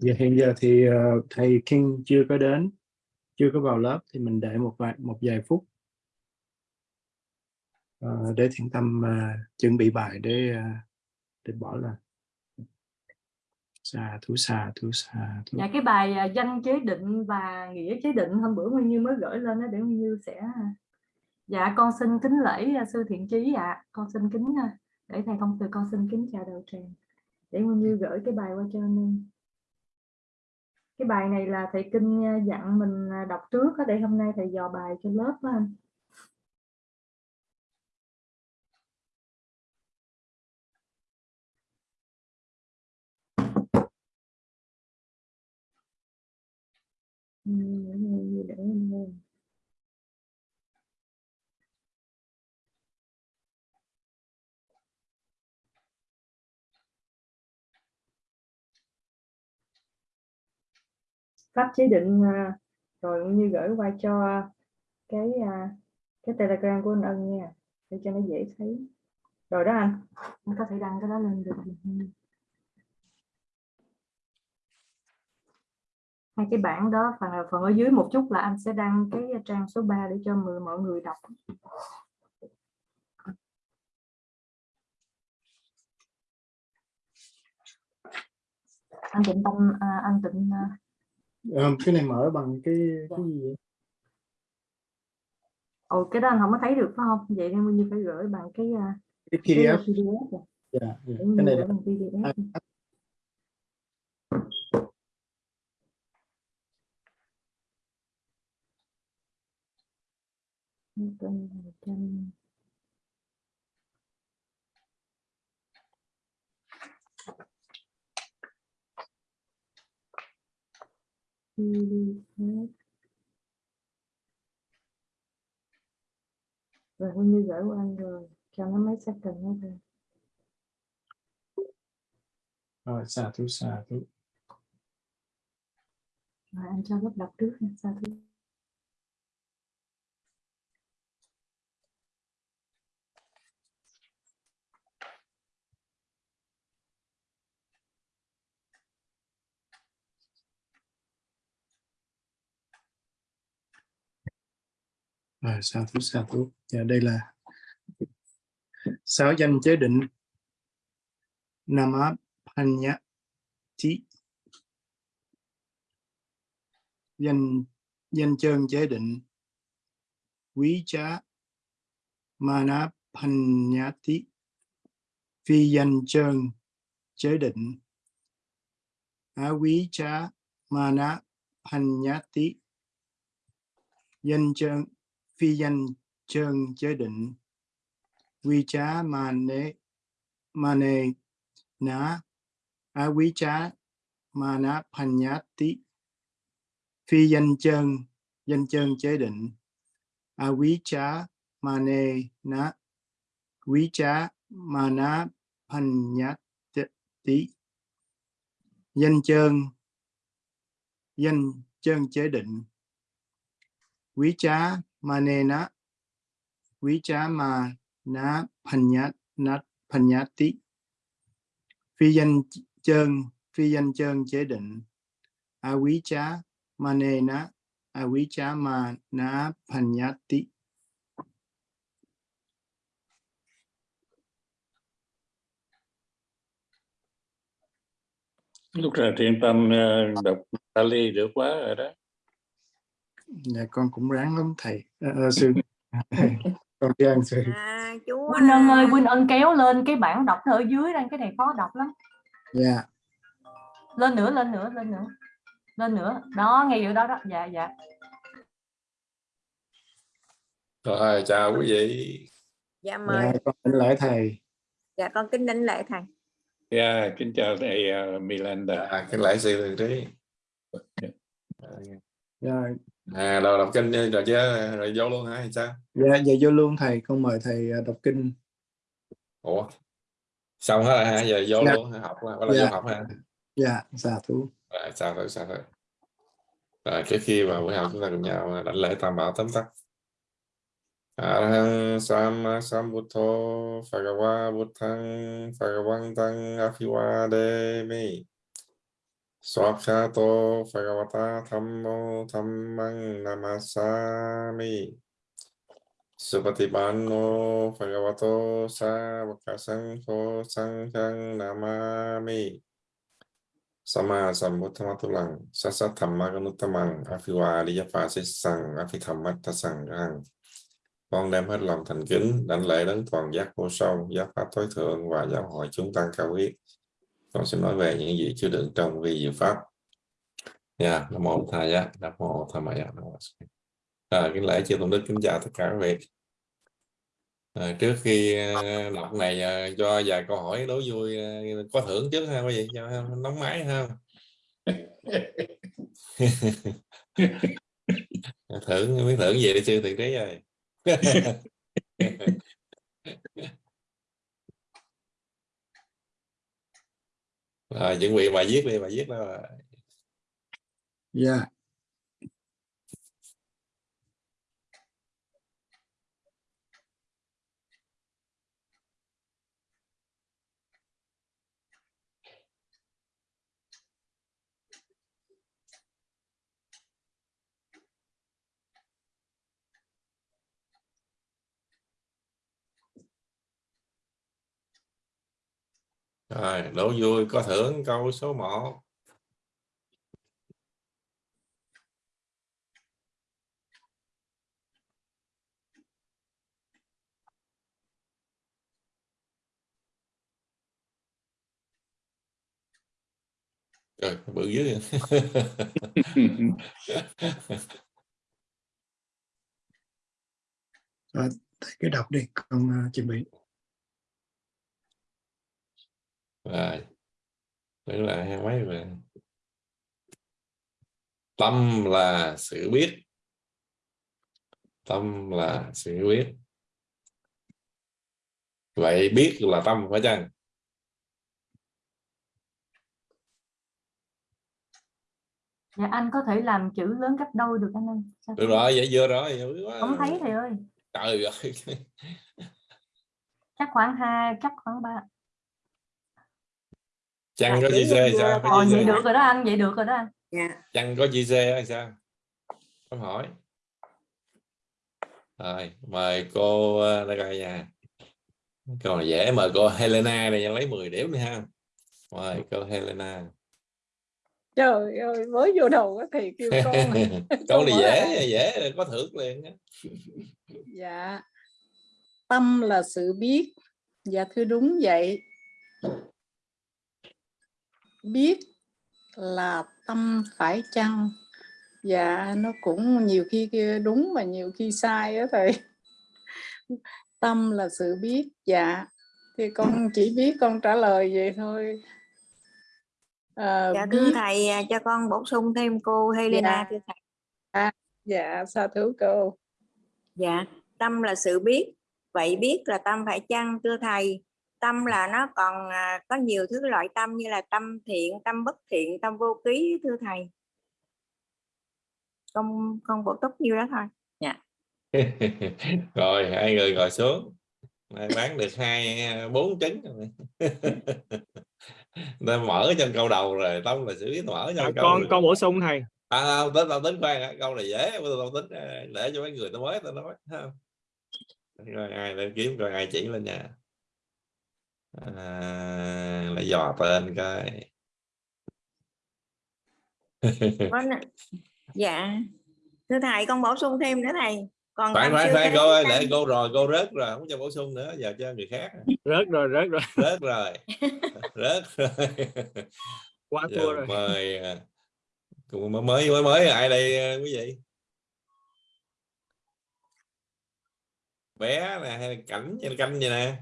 Giờ hiện giờ thì uh, thầy King chưa có đến, chưa có vào lớp thì mình để một vài một vài phút uh, để thiện tâm uh, chuẩn bị bài để uh, để bỏ là Xà thú xà thú xà thú. Dạ cái bài danh chế định và nghĩa chế định hôm bữa Nguyên Như mới gửi lên đó để Nguyên Như sẽ Dạ con xin kính lễ sư thiện trí ạ. Con xin kính để thầy thông từ con xin kính chào đầu tràng. Để Nguyên Như gửi cái bài qua cho anh em. Cái bài này là thầy Kinh à, dặn mình à, đọc trước để hôm nay thầy dò bài cho lớp đó anh. Để em. Pháp chế định à, rồi cũng như gửi qua cho cái à, cái telegram của anh Ân nha để cho nó dễ thấy. Rồi đó anh. Anh có thể đăng cái đó lên được hai cái bảng đó phần phần ở dưới một chút là anh sẽ đăng cái trang số 3 để cho mọi người đọc. Anh tịnh tâm à, anh tịnh Ờ, cái này mở bằng cái cái gì vậy? ồ cái đó anh không có thấy được phải không vậy nên như phải gửi bằng cái à, cái cái PDF. PDF rồi. Dạ, dạ. Để Cái này là PDF à, rồi Huy Như gửi anh rồi. Cho nó mấy second nữa thôi. Rồi xà thú xà thú. rồi anh cho lớp đọc trước nha sao À, sao xà thú xà thú. Dạ đây là sáu danh chế định. Nama Panyati danh danh chân chế định. Quý trá Mana Panyati phi danh chân chế định. Á quý trá Mana Panyati danh chân phi danh chân chế định. Quy chá mane mane na á quý chá mana panyati phi danh chân danh chân chế định. A quý chá mane na quý chá mana panyati danh chân danh chân chế định. Quý chá manena quý trá na panyat nat phi danh chân phi danh chân chế định. A manena a quý panyati lúc nào thiện tâm ờ, đọc Pali được quá rồi đó dạ con cũng ráng lắm thầy. Ờ, ờ, sư. Con biết ơn sư. À, chú Quynh Ân ơi à, Quynh Ân kéo lên cái bảng đọc ở dưới đây cái này khó đọc lắm. Dạ. Lên nữa lên nữa lên nữa. Lên nữa. Đó ngay giữa đó đó. Dạ dạ. Rồi chào quý vị. Dạ mời. dạ con kính lễ thầy. Dạ con kính đảnh lễ thầy. Yeah, kính chào thầy uh, Milanda. À, cái lễ sư thường trí. Dạ à đầu đọc kinh rồi chứ rồi vô luôn hả hay sao? Dạ dạ vô luôn thầy con mời thầy ờ, đọc kinh. Ủa xong hết rồi hả? Giờ vô Dạ. luôn hả? học bắt đầu Dạ. vô học hả? Dạ xà thú. Rồi sao thôi sao thôi rồi trước khi vào buổi học chúng ta cùng nhau đảnh lễ tam bảo tấm tắc. Arahang Sama Sambuddho Phagawa Buddhang Phagawantang Aphivademi Swakhato Phagavata Thammo Thammang Namasami. Supatipanno Phagavato Savaka Sangho Sanghang Namami. Sama Sambuddhamatulang Sasa Thammaganuttamang Aphiwariya Sang con đem hết lòng thành kính đảnh lễ đến toàn giác vô song, giác pháp tối thượng và giáo hội chúng tăng cao huyết con sẽ nói về những gì chứa đựng trong vi diệu pháp. Nha nam mô thầy giá nam mô tham maya nam mô à, kính lễ chư tôn đức kính chào tất cả quý vị. À, trước khi à, đọc này à, cho vài câu hỏi đố vui à, có thưởng trước ha quý vị cho nóng máy ha. Thưởng biết thưởng gì đi sư thiện trí rồi À, rồi chuẩn bị bài viết đi bài viết đó rồi. Rồi đố vui có thưởng câu số 1 Rồi, bự dữ Rồi, thầy cứ đọc đi con uh, chuẩn bị. Rồi tưởng lại hai mấy rồi. Tâm là sự biết. Tâm là sự biết. Vậy biết là tâm phải chăng? Dạ anh có thể làm chữ lớn gấp đôi được anh ơi. Sao được rồi vậy vừa rồi. Không thấy thầy ơi. Trời ơi. Chắc khoảng hai chắc khoảng ba chăng có Dạ, gì đúng dê sao? có Ờ, gì vậy được rồi đó anh vậy được rồi đó anh dạ. Chăng có gì dê hay sao? Không hỏi. Rồi mời cô ờ, đây coi nha. Câu này dễ mời cô Helena này lấy 10 điểm đi ha. Mời cô Helena. Trời ơi mới vô đầu á thầy kêu con câu này dễ dễ có thưởng liền á. dạ. Tâm là sự biết. Dạ thưa đúng vậy biết là tâm phải chăng? Dạ nó cũng nhiều khi kia đúng mà nhiều khi sai á thầy. Tâm là sự biết dạ. Thì con chỉ biết con trả lời vậy thôi. À, dạ thưa biết thầy à, cho con bổ sung thêm cô Helena Dạ. thưa thầy. Dạ sa thú cô. Dạ tâm là sự biết vậy biết là tâm phải chăng thưa thầy tâm là nó còn à, có nhiều thứ loại tâm như là tâm thiện tâm bất thiện tâm vô ký thưa thầy con con bổ túc nhiêu đó thôi rồi hai người ngồi xuống bán được hai bốn trứng rồi. Nên mở trong câu đầu rồi tông là xử lý mở Dạ, trong câu con rồi. con bổ sung thầy à, không, tính tao tính khoan câu này dễ tao tính à, để cho mấy người tao mới tao nói ha. rồi ai lên kiếm coi ai chỉ lên nhà à, lại dò tên n- dạ. Thưa thầy con bổ sung thêm nữa thầy. Còn phải phải phải cô ơi để cô rồi cô rớt rồi không cho bổ sung nữa giờ cho người khác. Rớt rồi rớt rồi. Rớt rồi. Rớt rồi. Quá thua rồi. mời à, cùng mới mới mới mới ai đây à, quý vị? Bé nè hay là cảnh hay là canh vậy nè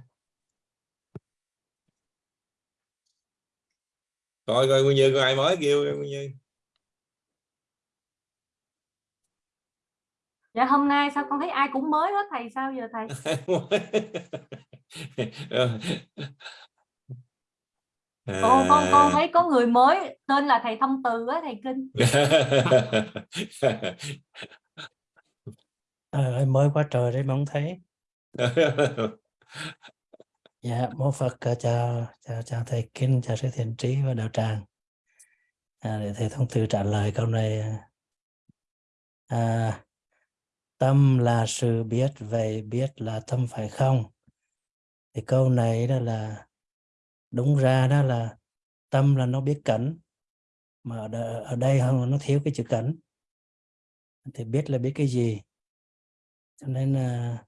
coi coi nguyên như có ai mới kêu nguyên như? Dạ hôm nay sao con thấy ai cũng mới hết thầy? Sao giờ thầy? Con con con thấy có người mới tên là thầy thông từ á thầy kinh. Trời ơi, mới quá trời đấy mà không thấy. Dạ, mô Phật ờ, chào, chào, chào thầy Kinh, chào sư thiện trí và đạo tràng. à, để thầy thông tư trả lời câu này ờ. à, tâm là sự biết vậy biết là tâm phải không? Thì câu này đó là đúng ra đó là tâm là nó biết cảnh mà ở, ở đây không nó thiếu cái chữ cảnh thì biết là biết cái gì? Cho nên là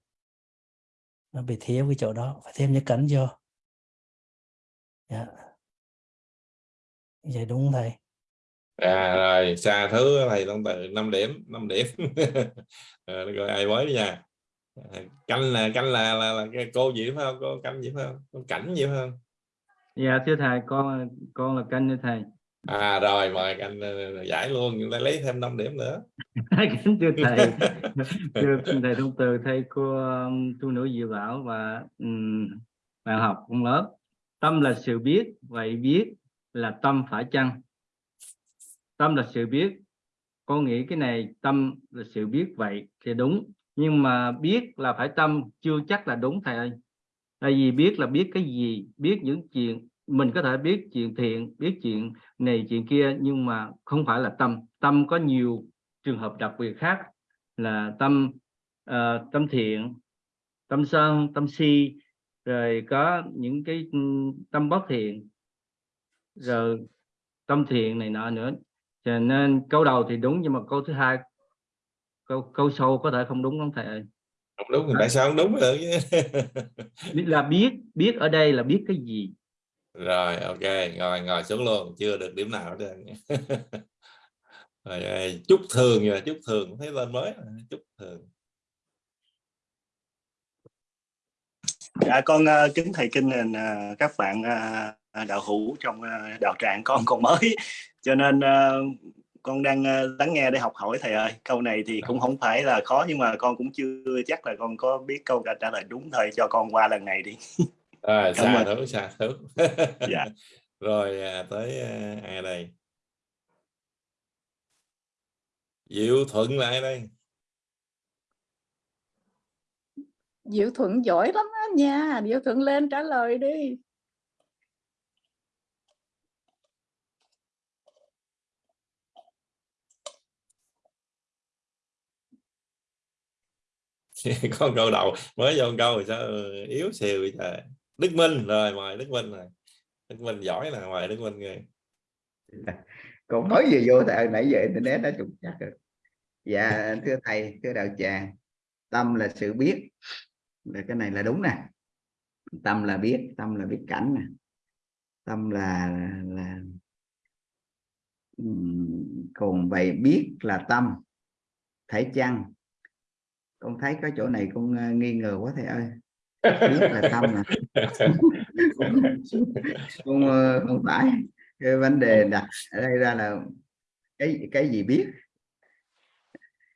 nó bị thiếu cái chỗ đó phải thêm những cảnh vô. Dạ. Vậy đúng không thầy? À rồi xa thứ thầy long từ 5 điểm 5 điểm. Rồi, rồi ai mới nha. À, canh là canh là là, là cái cô gì phải không? Cô canh gì phải không? Cô cảnh gì phải không? Dạ thưa thầy con con là canh thưa thầy à rồi mời canh ờ, giải luôn chúng ta lấy thêm 5 điểm nữa. Kính thưa thầy thưa thầy thông từ thầy cô tu nữ diệu bảo và um, bạn học trong lớp. Tâm là sự biết vậy biết là tâm phải chăng? Tâm là sự biết. Con nghĩ cái này tâm là sự biết vậy thì đúng nhưng mà biết là phải tâm chưa chắc là đúng thầy ơi. Tại vì biết là biết cái gì biết những chuyện mình có thể biết chuyện thiện biết chuyện này chuyện kia nhưng mà không phải là tâm. Tâm có nhiều trường hợp đặc biệt khác là tâm ờ, tâm thiện tâm sân tâm si rồi có những cái ừm, tâm bất thiện rồi tâm thiện này nọ nữa. Cho nên câu đầu thì đúng nhưng mà câu thứ hai câu câu sau có thể không đúng lắm thầy ơi. Không đúng thì tại sao không đúng Biết là biết biết ở đây là biết cái gì rồi ok ngồi ngồi xuống luôn chưa được điểm nào hết rồi chúc thường rồi chúc thường thấy lên mới chúc thường. Dạ con uh, kính thầy kinh uh, các bạn uh, đạo hữu trong uh, đạo tràng con còn mới. Cho nên uh, con đang uh, lắng nghe để học hỏi thầy ơi. Câu này thì cũng không phải là khó nhưng mà con cũng chưa chắc là con có biết câu trả trả lời đúng thầy cho con qua lần này đi. rồi Cảm xa ơn. thứ xa thứ Dạ. rồi à, tới à, ai đây? Diệu Thuận là ai đây? Diệu Thuận giỏi lắm á nha. Diệu Thuận lên trả lời đi. Con câu đầu mới vô câu rồi sao yếu xìu vậy trời Đức Minh rồi mời Đức Minh rồi Đức Minh giỏi là mời Đức Minh rồi còn nói gì vô tại nãy giờ internet đã trục chắc rồi. Dạ thưa thầy thưa đạo tràng tâm là sự biết. Là cái này là đúng nè. Tâm là biết tâm là biết cảnh nè. Tâm là là còn vậy biết là tâm phải chăng? Con thấy có chỗ này con ờ, nghi ngờ quá thầy ơi. Biết là tâm nè không không phải cái vấn đề đặt ở đây ra là cái cái gì biết?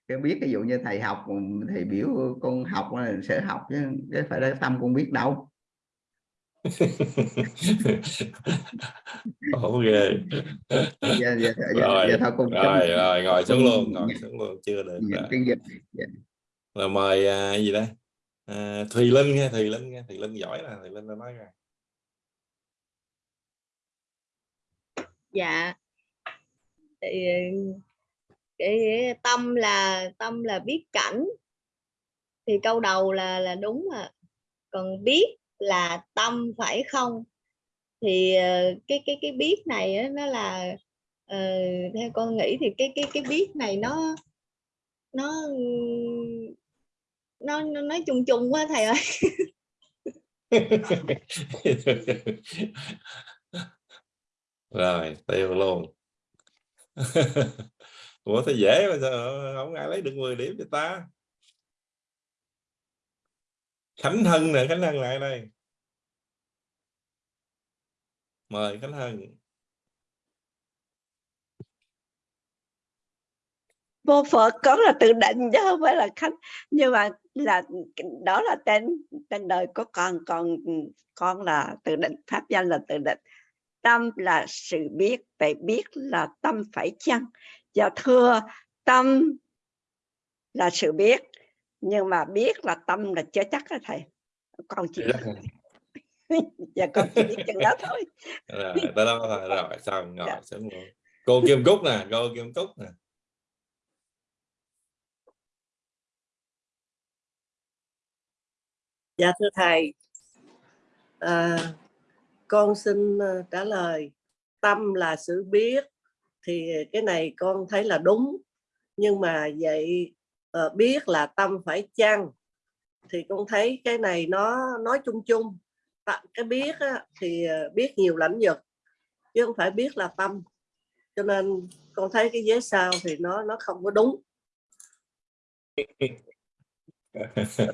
Cái biết ví dụ như thầy học thầy biểu con học là sở học chứ cái phải là tâm con biết đâu. Ổ ghê dạ, dạ, dạ, rồi dạ, thôi con rồi rồi ngồi xuống luôn ngồi dạ, xuống luôn chưa được dạ, rồi. cái dịch dạ. rồi mời à, gì đây à, Thùy Linh nghe Thùy Linh nghe Thùy Linh giỏi nè Thùy Linh đã nói rồi. Dạ. Thì ờ, cái tâm là tâm là biết cảnh. Thì câu đầu là là đúng à còn biết là tâm phải không? Thì ờ, cái cái cái biết này nó là uh, theo con nghĩ thì cái cái cái biết này nó nó nó nó nói chung chung quá thầy ơi. Rồi, tiêu luôn. Ủa thì dễ mà sao không ai lấy được 10 điểm cho ta? Khánh Hân nè, Khánh Hân lại đây. Mời Khánh Hân. Vô phật có là tự định chứ không phải là khánh. Nhưng mà là đó là tên tên đời của con còn con là tự định pháp danh là tự định. Tâm là sự biết vậy biết là tâm phải chăng? Và thưa tâm là sự biết nhưng mà biết là tâm là chưa chắc đó thầy. Con chỉ dạ. Con chỉ biết chừng đó thôi. Rồi đó thôi rồi xong ngồi Dạ. cô Kim Cúc nè cô Kim Cúc nè Dạ thưa thầy, à, con xin à, trả lời. Tâm là sự biết thì cái này con thấy là đúng. Nhưng mà vậy à, biết là tâm phải chăng? Thì con thấy cái này nó nói chung chung. Cái biết á, thì à, biết nhiều lãnh vực chứ không phải biết là tâm. Cho nên con thấy cái vế sau thì nó nó không có đúng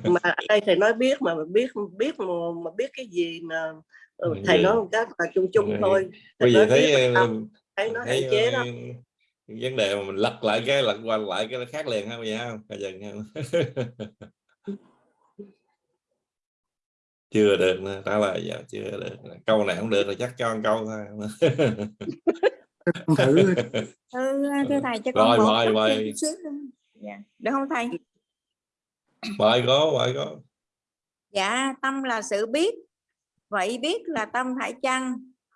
mà ở đây thầy nói biết mà biết biết mà, mà biết cái gì mà ừ, thầy nói một cách là chung chung thôi. bây thầy giờ nói thấy ờ, thấy nó hạn chế đó. ờ, vấn đề mà mình lật lại cái lật qua lại cái nó khác liền không vậy không? Bây giờ không? chưa được nữa, trả lời giờ chưa được câu này không được là chắc cho một câu thôi. Thử ừ, thưa thầy cho con rồi bổ mời mời. dạ. được không thầy mời có mời có dạ tâm là sự biết. Vậy biết là tâm phải chăng?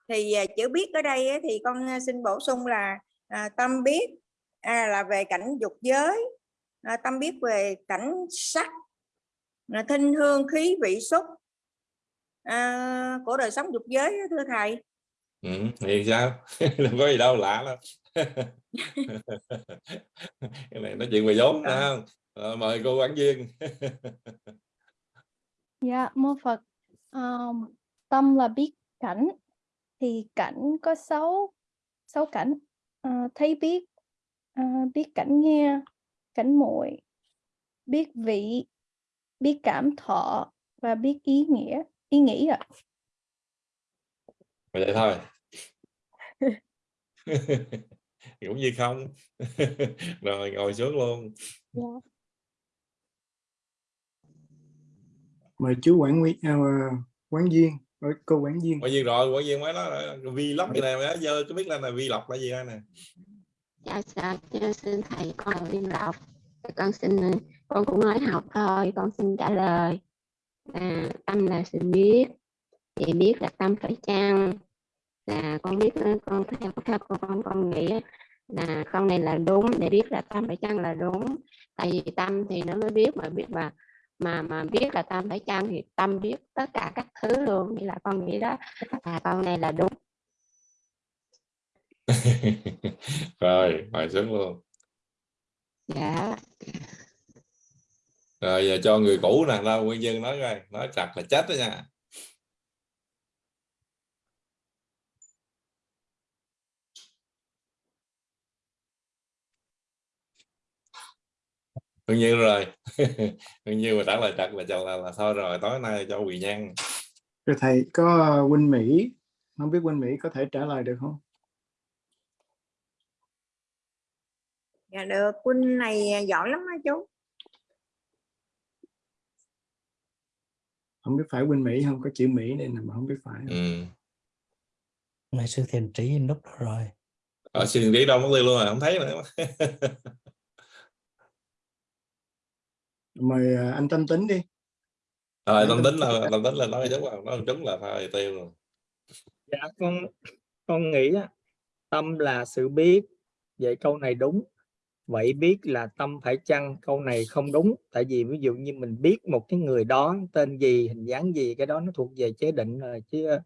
Thì à, chữ biết ở đây thì con à, xin bổ sung là à, tâm biết à, là về cảnh dục giới. À, tâm biết về cảnh sắc à, thinh hương khí vị xúc. À, của đời sống dục giới thưa thầy. Ừ, thì sao? Không có gì đâu lạ lắm. Cái này nói chuyện về vốn không Rồi, mời cô quản viên Dạ, mô Phật. Ờm, tâm là biết cảnh, thì cảnh có sáu sáu cảnh. Ờ, thấy biết, ờ, biết cảnh nghe, cảnh muội, biết vị, biết cảm thọ và biết ý nghĩa, ý nghĩ ạ. vậy thôi cũng như không rồi ngồi xuống luôn Dạ. Mời chú quản quý à, quán viên cô quản viên quản viên rồi quản viên mới nói rồi, vlog như này mà giờ có biết là là vlog là gì đây nè? Dạ dạ cho xin thầy con là viên lộc con xin con cũng nói học thôi con xin trả lời. À, tâm là sự biết thì biết là tâm phải chăng? Là con biết con theo theo con con, con nghĩ là câu này là đúng để biết là tâm phải chăng là đúng. Tại vì tâm thì nó mới biết mà biết mà mà mà biết là tâm phải chăng thì tâm biết tất cả các thứ luôn. Thì là con nghĩ đó là câu này là đúng. Rồi mời xuống luôn. Dạ. Rồi giờ cho người cũ nè đâu nguyên dân nói coi nói chặt là chết đó nha đương nhiên rồi. Đương nhiên mà trả lời chặt là cho là, là thôi rồi tối nay cho quỳ nhang rồi thầy có uh, Huynh Mỹ không biết Huynh Mỹ có thể trả lời được không? Dạ được quân này giỏi lắm á chú. Không biết phải Huynh Mỹ không? Có chữ Mỹ nên mà không biết phải. Không? ừ. ngày sư thiền trí núp đó rồi. Ở xin đi đâu mất tiêu luôn rồi không thấy nữa mời uh, anh Tâm Tính đi. Rồi tâm tính là tâm tính là nói đúng là nói đúng là thôi tiêu rồi. Dạ con con nghĩ á, tâm là sự biết. Vậy câu này đúng. Vậy biết là tâm phải chăng? Câu này không đúng. Tại vì ví dụ như mình biết một cái người đó tên gì hình dáng gì cái đó nó thuộc về chế định rồi chứ ờ,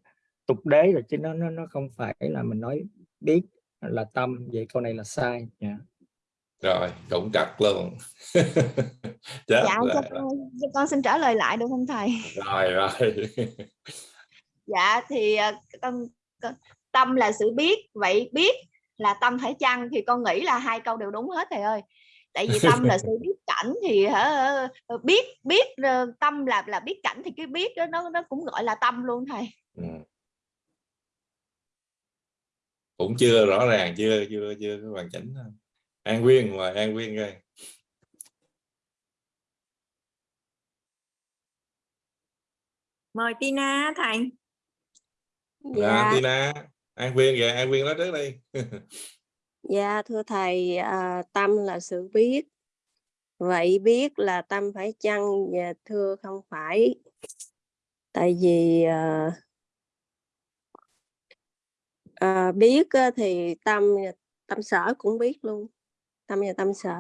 tục đế rồi chứ nó nó nó không phải là mình nói biết là tâm. Vậy câu này là sai. Dạ. Rồi cũng chặt luôn chết dạ rồi. cho con, cho con xin trả lời lại được không thầy rồi rồi dạ thì ờ, con, con tâm là sự biết vậy biết là tâm phải chăng thì con nghĩ là hai câu đều đúng hết thầy ơi tại vì tâm là sự biết cảnh thì hả ờ, biết biết ờ, tâm là là biết cảnh thì cái biết đó nó nó cũng gọi là tâm luôn thầy Ừ. cũng chưa rõ ràng chưa chưa chưa hoàn chỉnh. An Nguyên mời An Nguyên coi mời Tina thầy dạ. Tina An Nguyên về An Nguyên nói trước đi Dạ thưa thầy, à, tâm là sự biết. Vậy biết là tâm phải chăng? Dạ thưa không phải. Tại vì à, à, biết thì tâm tâm sở cũng biết luôn tâm và tâm sở.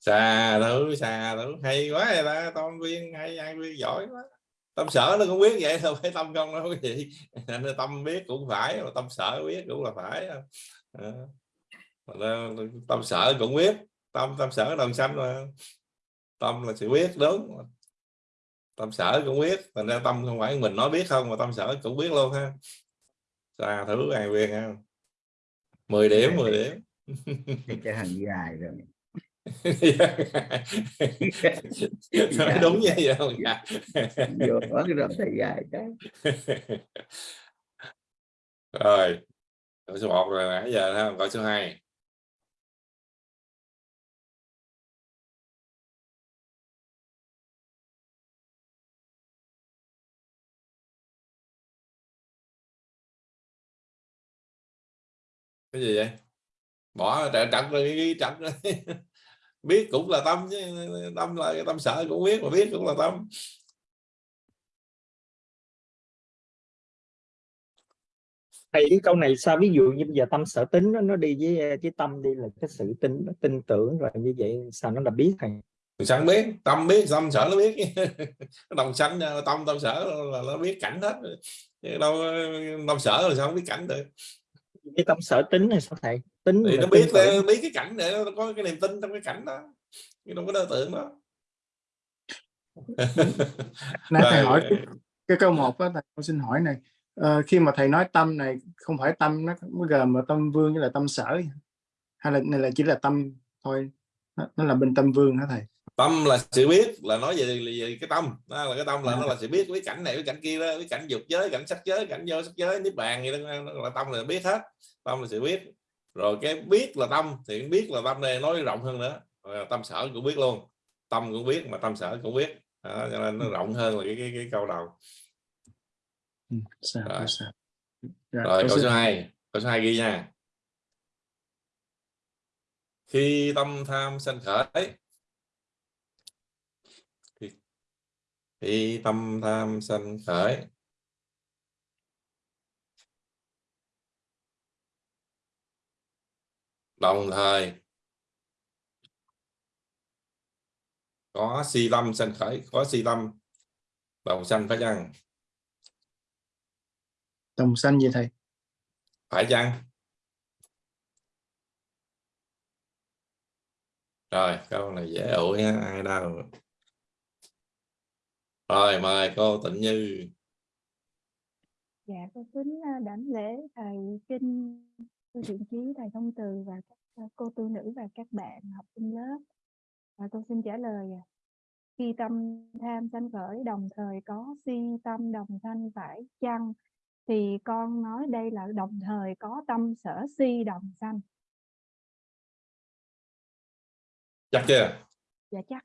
Xà thứ xà thứ. Hay quá vậy ta tâm viên hay ai viên giỏi quá. Tâm sở nó cũng biết vậy thôi phải tâm không đâu, cái gì. Nên tâm biết cũng phải, mà tâm sở biết cũng là phải. À. tâm sở cũng biết. Tâm tâm sở đồng xanh mà. Tâm là sự biết, đúng. Tâm sở cũng biết, thành ra tâm không phải mình nói biết không, mà tâm sở cũng biết luôn ha. Xà thứ, ai viên ha. 10 điểm 10 điểm cái hàng dài rồi? Nói đúng như vậy không dạ. vô cái rồi thầy dài cái rồi câu số 1 rồi nãy giờ ha câu số 2 cái gì vậy bỏ trận trận rồi trận rồi. Biết cũng là tâm chứ tâm là cái tâm sở cũng biết mà biết cũng là tâm. Thầy cái câu này sao? Ví dụ như bây giờ tâm sở tính nó, nó đi với với tâm đi là cái sự tin tin tưởng rồi như vậy sao nó là biết thầy? Không biết? Tâm biết tâm sở nó biết. Đồng sanh tâm tâm sở là nó biết cảnh hết. Đâu tâm sở là sao không biết cảnh được. Cái tâm sở tính này sao thầy tính thì nó biết tưởng. biết cái cảnh để nó có cái niềm tin trong cái cảnh đó nhưng đâu có đối tượng đó nãy thầy hỏi cái, câu một đó thầy con xin hỏi này Ờ, khi mà thầy nói tâm này không phải tâm nó nó gồm mà tâm vương với là tâm sở hay là này là chỉ là tâm thôi nó, nó là bên tâm vương hả thầy tâm là sự biết là nói về, về cái tâm đó là cái tâm là À. nó là sự biết với cảnh này với cảnh kia đó với cảnh dục giới cảnh sắc giới cảnh vô sắc giới niết bàn gì đó nó là tâm là biết hết tâm là sự biết rồi cái biết là tâm thì biết là tâm này nói rộng hơn nữa Rồi tâm sở cũng biết luôn tâm cũng biết mà tâm sở cũng biết đó, cho nên nó rộng hơn là cái cái, cái câu đầu ừ, sao, Rồi. sao. Dạ, rồi câu số số hai. 2 câu số 2 ghi nha khi tâm tham sanh khởi khi, khi tâm tham sanh khởi đồng thời có si tâm sanh khởi có si tâm đồng sanh phải chăng? Đồng sanh gì thầy. Phải chăng? Rồi câu này dễ ủi ai đâu. Rồi mời cô tịnh như. Dạ, con kính à, đảnh lễ thầy kinh sư thiện chí, thầy thông từ và các à, cô tu nữ và các bạn học sinh lớp. Và con xin trả lời à. Khi tâm tham sanh khởi đồng thời có si tâm đồng sanh phải chăng thì con nói đây là đồng thời có tâm sở si đồng sanh. chắc chưa Dạ chắc.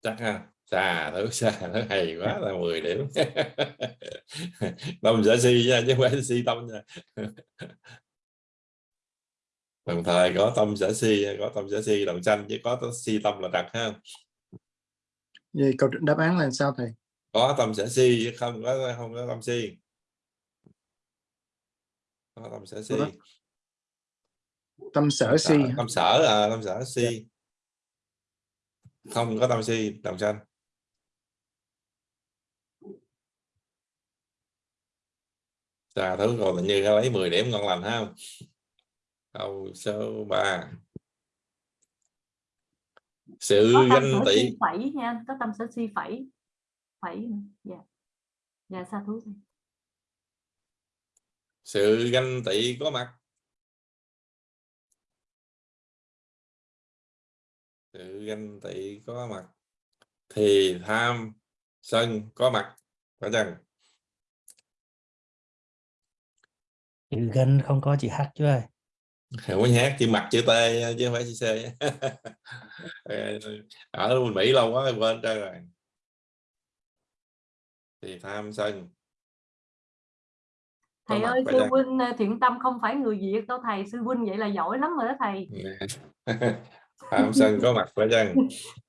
chắc ha xà thử xà nó hay quá là 10 điểm tâm sẽ si nha chứ không phải si tâm nha đồng thời có tâm sẽ si có tâm sẽ si đồng sanh chứ có si tâm là trật ha. Vậy câu đáp án là sao thầy? Có tâm sẽ si chứ không có không có tâm si. Có tâm sẽ si. Tâm sở si Tâm- sở à tâm sở si. Không có tâm si đồng sanh. Trà thứ còn là như lấy 10 điểm ngon lành ha câu số 3 sự có ganh tị. si phẩy nha có tâm sở si phẩy phẩy dạ. Dạ sao thú sự ganh tị có mặt. Sự ganh tị có mặt. Thì tham sân có mặt phải chăng? Chữ gân không có chữ h chứ ơi không có nhát chữ mặt chữ t chứ không phải chữ c ở Mỹ lâu quá quên trơn rồi. Thì tham sân. Thầy ơi sư chăng huynh ờ, thiện tâm không phải người việt đâu thầy. Sư huynh vậy là giỏi lắm rồi đó thầy. Tham sân có mặt phải chăng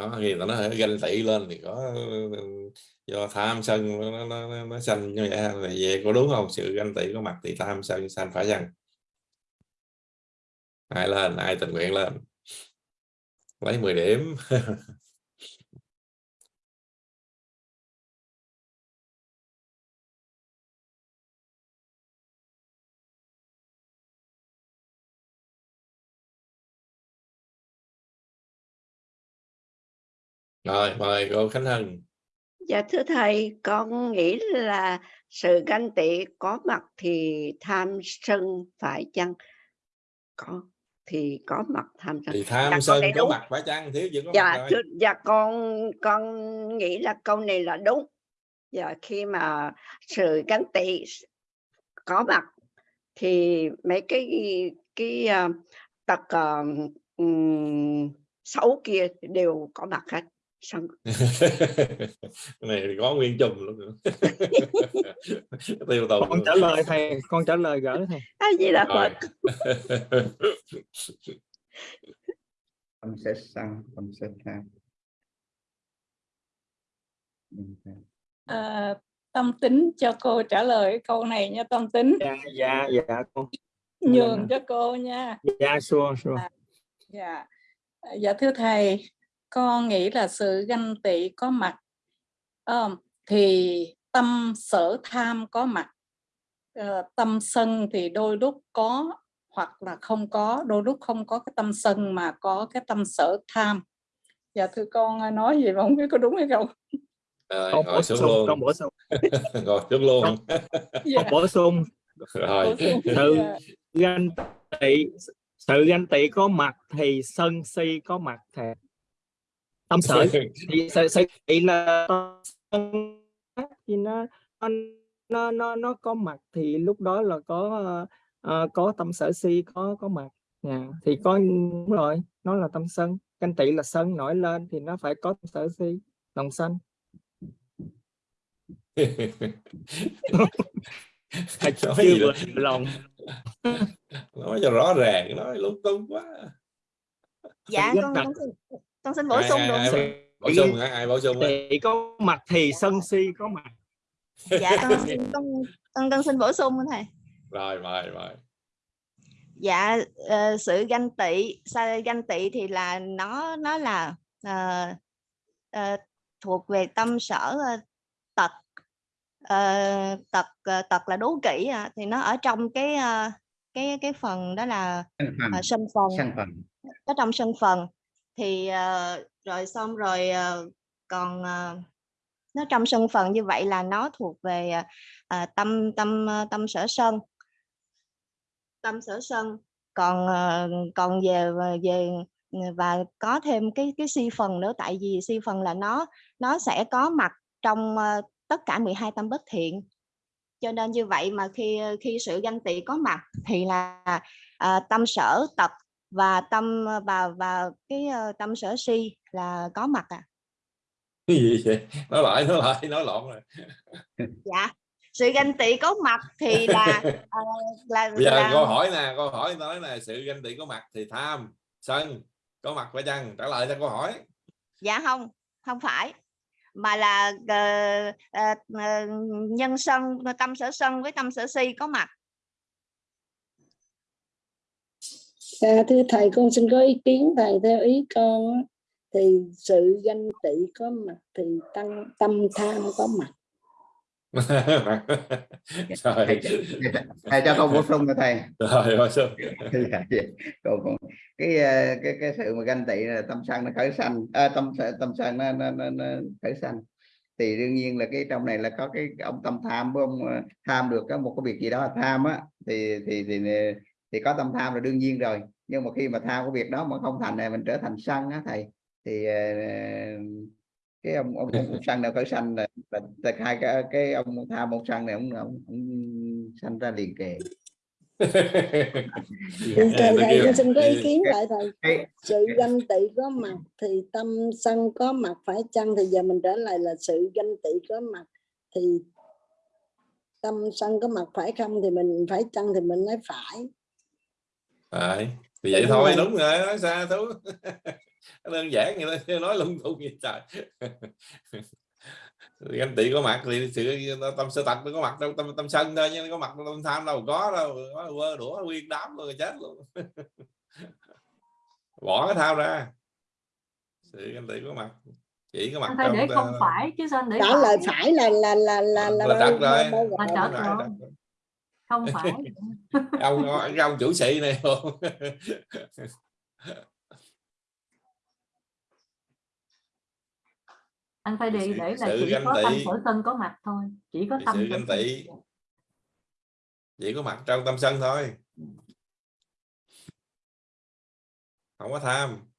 đó khi nó hơi ganh tị lên thì có do tham sân nó nó, nó, nó sanh như vậy là về có đúng không? Sự ganh tị có mặt thì tham sân sanh phải chăng? Ai lên ai tình nguyện lên? Lấy 10 điểm. rồi mời cô Khánh Hân Dạ thưa thầy, con nghĩ là sự ganh tị có mặt thì tham sân phải chăng? Có thì có mặt tham sân. thì Dạ, tham câu sân có đúng. mặt phải chăng thiếu gì có mặt Dạ, rồi thưa, dạ con con nghĩ là câu này là đúng. Dạ khi mà sự ganh tị có mặt thì mấy cái cái uh, tật uh, um, xấu kia đều có mặt hết. Cái này thì có nguyên chùm luôn tiêu tùng. Con luôn. trả lời thầy con trả lời gỡ thầy. A di đà Rồi. phật tâm sẽ sân tâm sẽ tham À, tâm tính cho cô trả lời câu này nha tâm tính. Dạ dạ dạ con nhường cho cô nha. Dạ xua xua. Dạ, À, dạ thưa thầy, con nghĩ là sự ganh tị có mặt Ờ, thì tâm sở tham có mặt, Ờ, tâm sân thì đôi lúc có hoặc là không có, đôi lúc không có cái tâm sân mà có cái tâm sở tham. Dạ thưa con à, nói gì mà không biết có đúng hay không. rồi con bổ xuống sung luôn con bổ sung ngồi xuống luôn Dạ. con bổ sung rồi sự Dạ. ganh tị sự ganh tị có mặt thì sân si có mặt thầy tâm sở thì sự, sự tị là thì nó nó nó nó có mặt thì lúc đó là có ờ, có tâm sở si có có mặt. Dạ, thì có đúng rồi nó là tâm sân. Ganh tị là sân nổi lên thì nó phải có tâm sở si lòng sân. Nói chưa vừa lòng. Nói cho rõ ràng nói lung tung quá. Dạ con con con xin bổ ai, sung ai, được ai, không? bổ sung hả? ai bổ sung thì có mặt thì sân si có mặt. Dạ con xin con con, con xin bổ sung thầy. Rồi mời mời dạ ờ, sự ganh tị sao ganh tị thì là nó nó là ờ, ờ, thuộc về tâm sở ờ, tật. Ờ, tật ờ, tật là đố kỵ à, thì nó ở trong cái ờ, cái cái phần đó là sân phần. ờ, sân phần. Sân phần. Ở trong sân phần thì uh, rồi xong rồi uh, còn uh, nó trong sân phần như vậy là nó thuộc về uh, tâm tâm tâm sở sân. Tâm sở sân. Còn uh, còn về về và có thêm cái cái si phần nữa tại vì si phần là nó nó sẽ có mặt trong uh, tất cả 12 tâm bất thiện. Cho nên như vậy mà khi khi sự ganh tị có mặt thì là à, tâm sở tập và tâm và và cái ờ, tâm sở si là có mặt à. Cái gì vậy? Nói lại nói lại nói lộn rồi. Dạ sự ganh tị có mặt thì là ờ, là, bây giờ là câu hỏi nè câu hỏi nói là sự ganh tị có mặt thì tham sân có mặt phải chăng? Trả lời cho câu hỏi. Dạ không không phải mà là ờ, ờ, ờ, nhân sân tâm sở sân với tâm sở si có mặt À, thưa thầy con xin có ý kiến. Thầy theo ý con thì sự ganh tị có mặt thì tăng tâm tham có mặt. Thầy, thầy, thầy cho con bổ sung cho thầy. Rồi bổ sung. Dạ, dạ. Cái ờ, cái cái sự mà ganh tị là tâm sân nó khởi sanh. À, tâm tâm sân nó, nó, nó, nó khởi sanh. Thì đương nhiên là cái trong này là có cái ông tâm tham với ông ờ, tham được có một cái việc gì đó là tham á. Thì thì thì thì có tâm tham là đương nhiên rồi. Nhưng mà khi mà tham cái việc đó mà không thành này mình trở thành sân á thầy. Thì ờ, cái ông ông, ông, ông sân nào khởi sanh là, là, là hai cái cái ông tham ông sân này ông ông, ông sanh ra liền kề. Thì thầy, thầy con xin có ý Ừ. kiến lại thầy. Sự ganh tị có mặt thì tâm sân có mặt phải chăng? Thì giờ mình trả lời là sự ganh tị có mặt thì tâm sân có mặt phải không? Thì mình phải chăng thì mình nói phải Rồi, thì vậy Đúng thôi rồi. đúng rồi nói sao tú đơn giản vậy đó nói lung tung vậy trời ganh tị có mặt thì sự tâm sơ tật nó có mặt đâu tâm tâm sân thôi nhưng có mặt tâm tham đâu có đâu có quơ đũa nguyên đám rồi chết luôn bỏ cái tham ra sự ganh tị có mặt chỉ có mặt anh phải để trong không ta- phải chứ sao anh để trả lời phải là là là là là, là bao- bao là gồm. trật Đúng rồi trật rồi. Không phải. Ông ông chủ sĩ này. Không anh phải sự, để là sự chỉ có tâm sở sân có mặt thôi chỉ có tâm sự ganh tị. Chỉ có mặt trong tâm sân thôi. Không có tham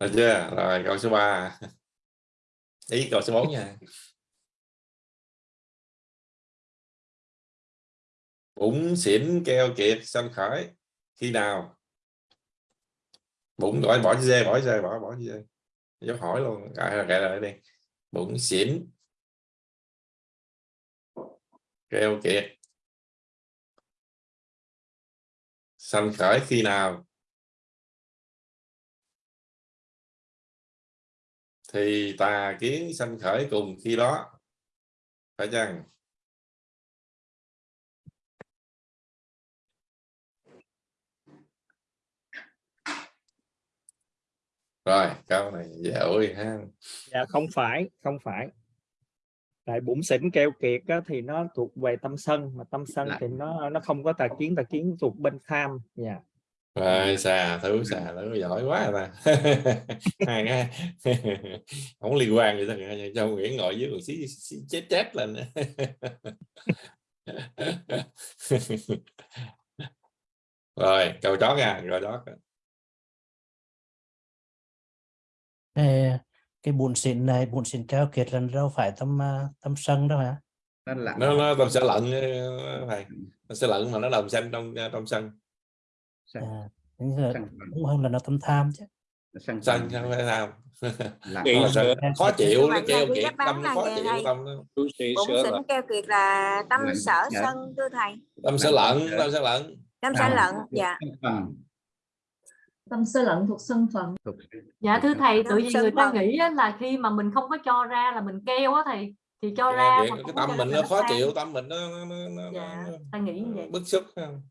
được chưa? Rồi, câu số 3 ý câu số 4 nha. Bụng xỉn keo kiệt sanh khởi. Khi nào? Bụng gọi bỏ chữ dê bỏ dê bỏ bỏ chữ dê dấu hỏi luôn. Gọi là lại đi. Bụng xỉn keo kiệt. Sanh khởi khi nào? Thì tà kiến sanh khởi cùng khi đó. Phải chăng? Rồi, câu này dễ ơi ha. Dạ không phải không phải tại bụng xỉn keo kiệt á, thì nó thuộc về tâm sân mà tâm sân Lại. thì nó nó không có tà kiến tà kiến thuộc bên tham. Dạ. Rồi xà thú xà thú giỏi quá ta. Hai cái không liên quan gì hết cho Nguyễn ngồi dưới còn xí, xí chết chết lên. Rồi câu chót nha câu chót cái, cái bụn xịn này bụn xịn keo kiệt là đâu phải tâm à, tâm sân đâu hả? Nó lặng nó nó tâm sẽ lận ờ, thầy. Nó sẽ lận mà nó đồng xanh trong trong sân. À, ra sân phần đúng hơn là nó tâm tham chứ. Sân sân không phải tham. Sửa. khó chịu nó thầy kiệt tâm khó chịu tâm nó chú sĩ bụng sửa kiệt là tâm sở dạ. sân thưa thầy. Tâm sẽ Lận, dạ. tâm sẽ lận tâm sở Lận. dạ. Phần tâm sơ lận thuộc sân phận. Dạ thưa thầy tự vì người ta nghĩ á, là khi mà mình không có cho ra là mình keo á thầy thì cho Keo ra cái tâm mình nó khó chịu tâm mình nó, nó, nó, nó, dạ nó ta nghĩ như vậy. bức xúc không?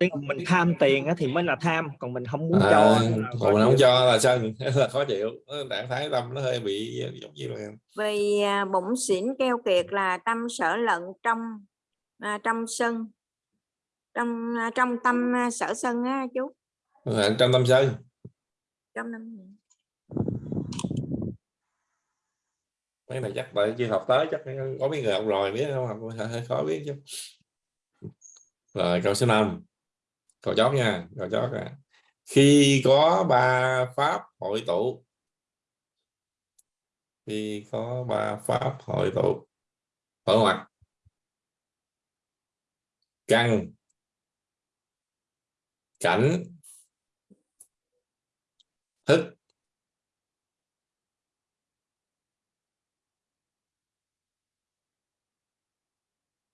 Tức là mình tham tiền á, thì mới là tham còn mình không muốn à, cho còn mình không cho là sân là khó chịu. Trạng thái tâm nó hơi bị giống như là vì à, bụng xỉn keo kiệt là tâm sở lận trong à, trong sân trong à, trong tâm à, sở sân á chú? Là trong tâm sân trong năm mấy này chắc tại chưa học tới chắc có mấy người học rồi biết không? Học hơi hơi khó biết chứ. Rồi câu số 5 câu chót nha câu chót à. khi có ba pháp hội tụ. Khi có ba pháp hội tụ. Ở mặt căn cảnh. Thức.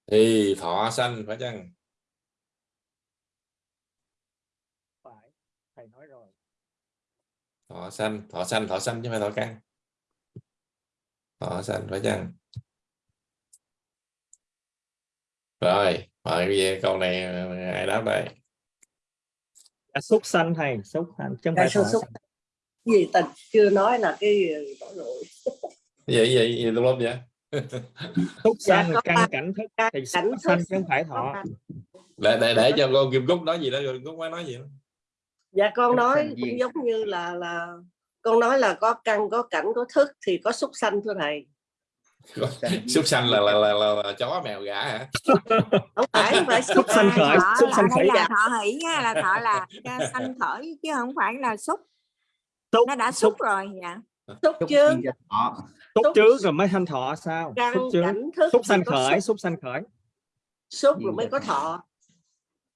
Thì thọ sanh phải chăng? Phải thầy nói rồi. Thọ sanh thọ sanh thọ sanh chứ không phải thọ căn. Thọ sanh phải chăng? Rồi mời cái câu này ai đáp đây à, xúc sanh thầy xúc sanh? Không Cái phải xúc sanh. gì ta? Chưa nói là cái cái gì cái gì, cái gì lúc lúc vậy. Xúc Dạ, sanh có căn cảnh thức thì cảnh xúc thức. sanh chứ không phải thọ. Để để để cho cô Kim Cúc nói gì đó rồi Cúc mới nói gì đó. dạ con Xúc nói cũng giống như là là con nói là có căn có cảnh có thức thì có xúc sanh thưa thầy súc sanh là là, là là là chó mèo gà hả? Không phải phải Xúc sanh khởi là sanh khởi là thọ hỷ nha là thọ là ca sanh khởi chứ không phải là xúc. Xúc nó đã xúc. xúc rồi dạ xúc thọ xúc xúc- trước rồi mới sanh thọ sao? Xúc xúc thì sanh khởi xúc, xúc sanh khởi. Xúc Duyên rồi mới có thọ. thọ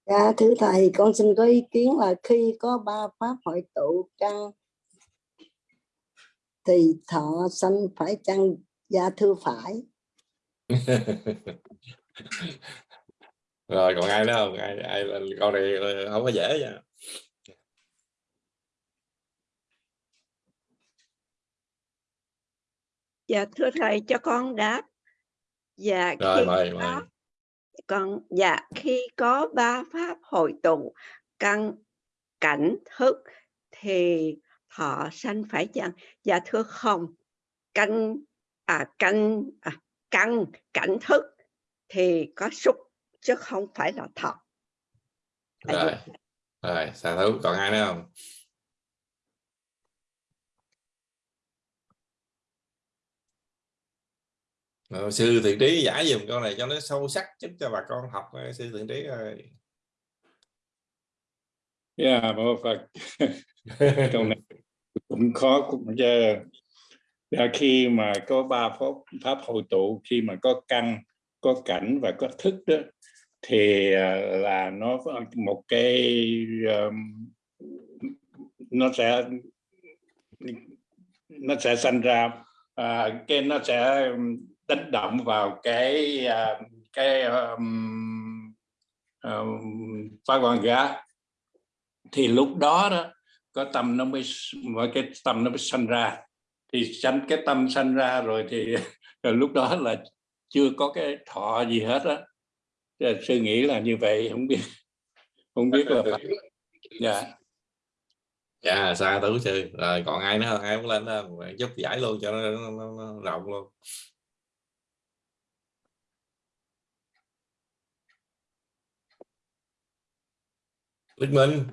Dạ thưa thầy con xin có ý kiến là khi có ba pháp hội tụ căn thì thọ sanh phải chăng dạ thưa phải rồi còn ai nữa không ai ai là câu này không có dễ nha Dạ thưa thầy cho con đáp. Dạ rồi khi mời có mời con dạ khi có ba pháp hội tụ căn cảnh thức thì thọ sanh phải chăng? Dạ thưa không. Căn à căn à, căn cảnh thức thì có xúc chứ không phải là thọ. Rồi rồi xà thú còn ai nữa không Ờ, sư thiện trí giải dùm câu này cho nó sâu sắc giúp cho bà con học ờ, sư thiện trí ơi Yeah, mô Phật. Câu này cũng khó cũng chứ. Dạ, khi mà có ba pháp pháp hội tụ, khi mà có căn, có cảnh và có thức đó, thì à, là nó một cái um, nó sẽ nó sẽ sanh ra uh, cái nó sẽ đánh động vào cái uh, cái um, um, phá quan gá thì lúc đó đó có tâm nó mới cái tâm nó mới sanh ra thì sanh cái tâm sanh ra rồi thì rồi lúc đó là chưa có cái thọ gì hết á. Sư nghĩ là như vậy không biết không biết là phải dạ. Dạ xa tứ sư. Rồi còn ai nữa không? Ai muốn lên đó? Giúp giải luôn cho nó, nó, nó, nó rộng luôn. Đức Minh.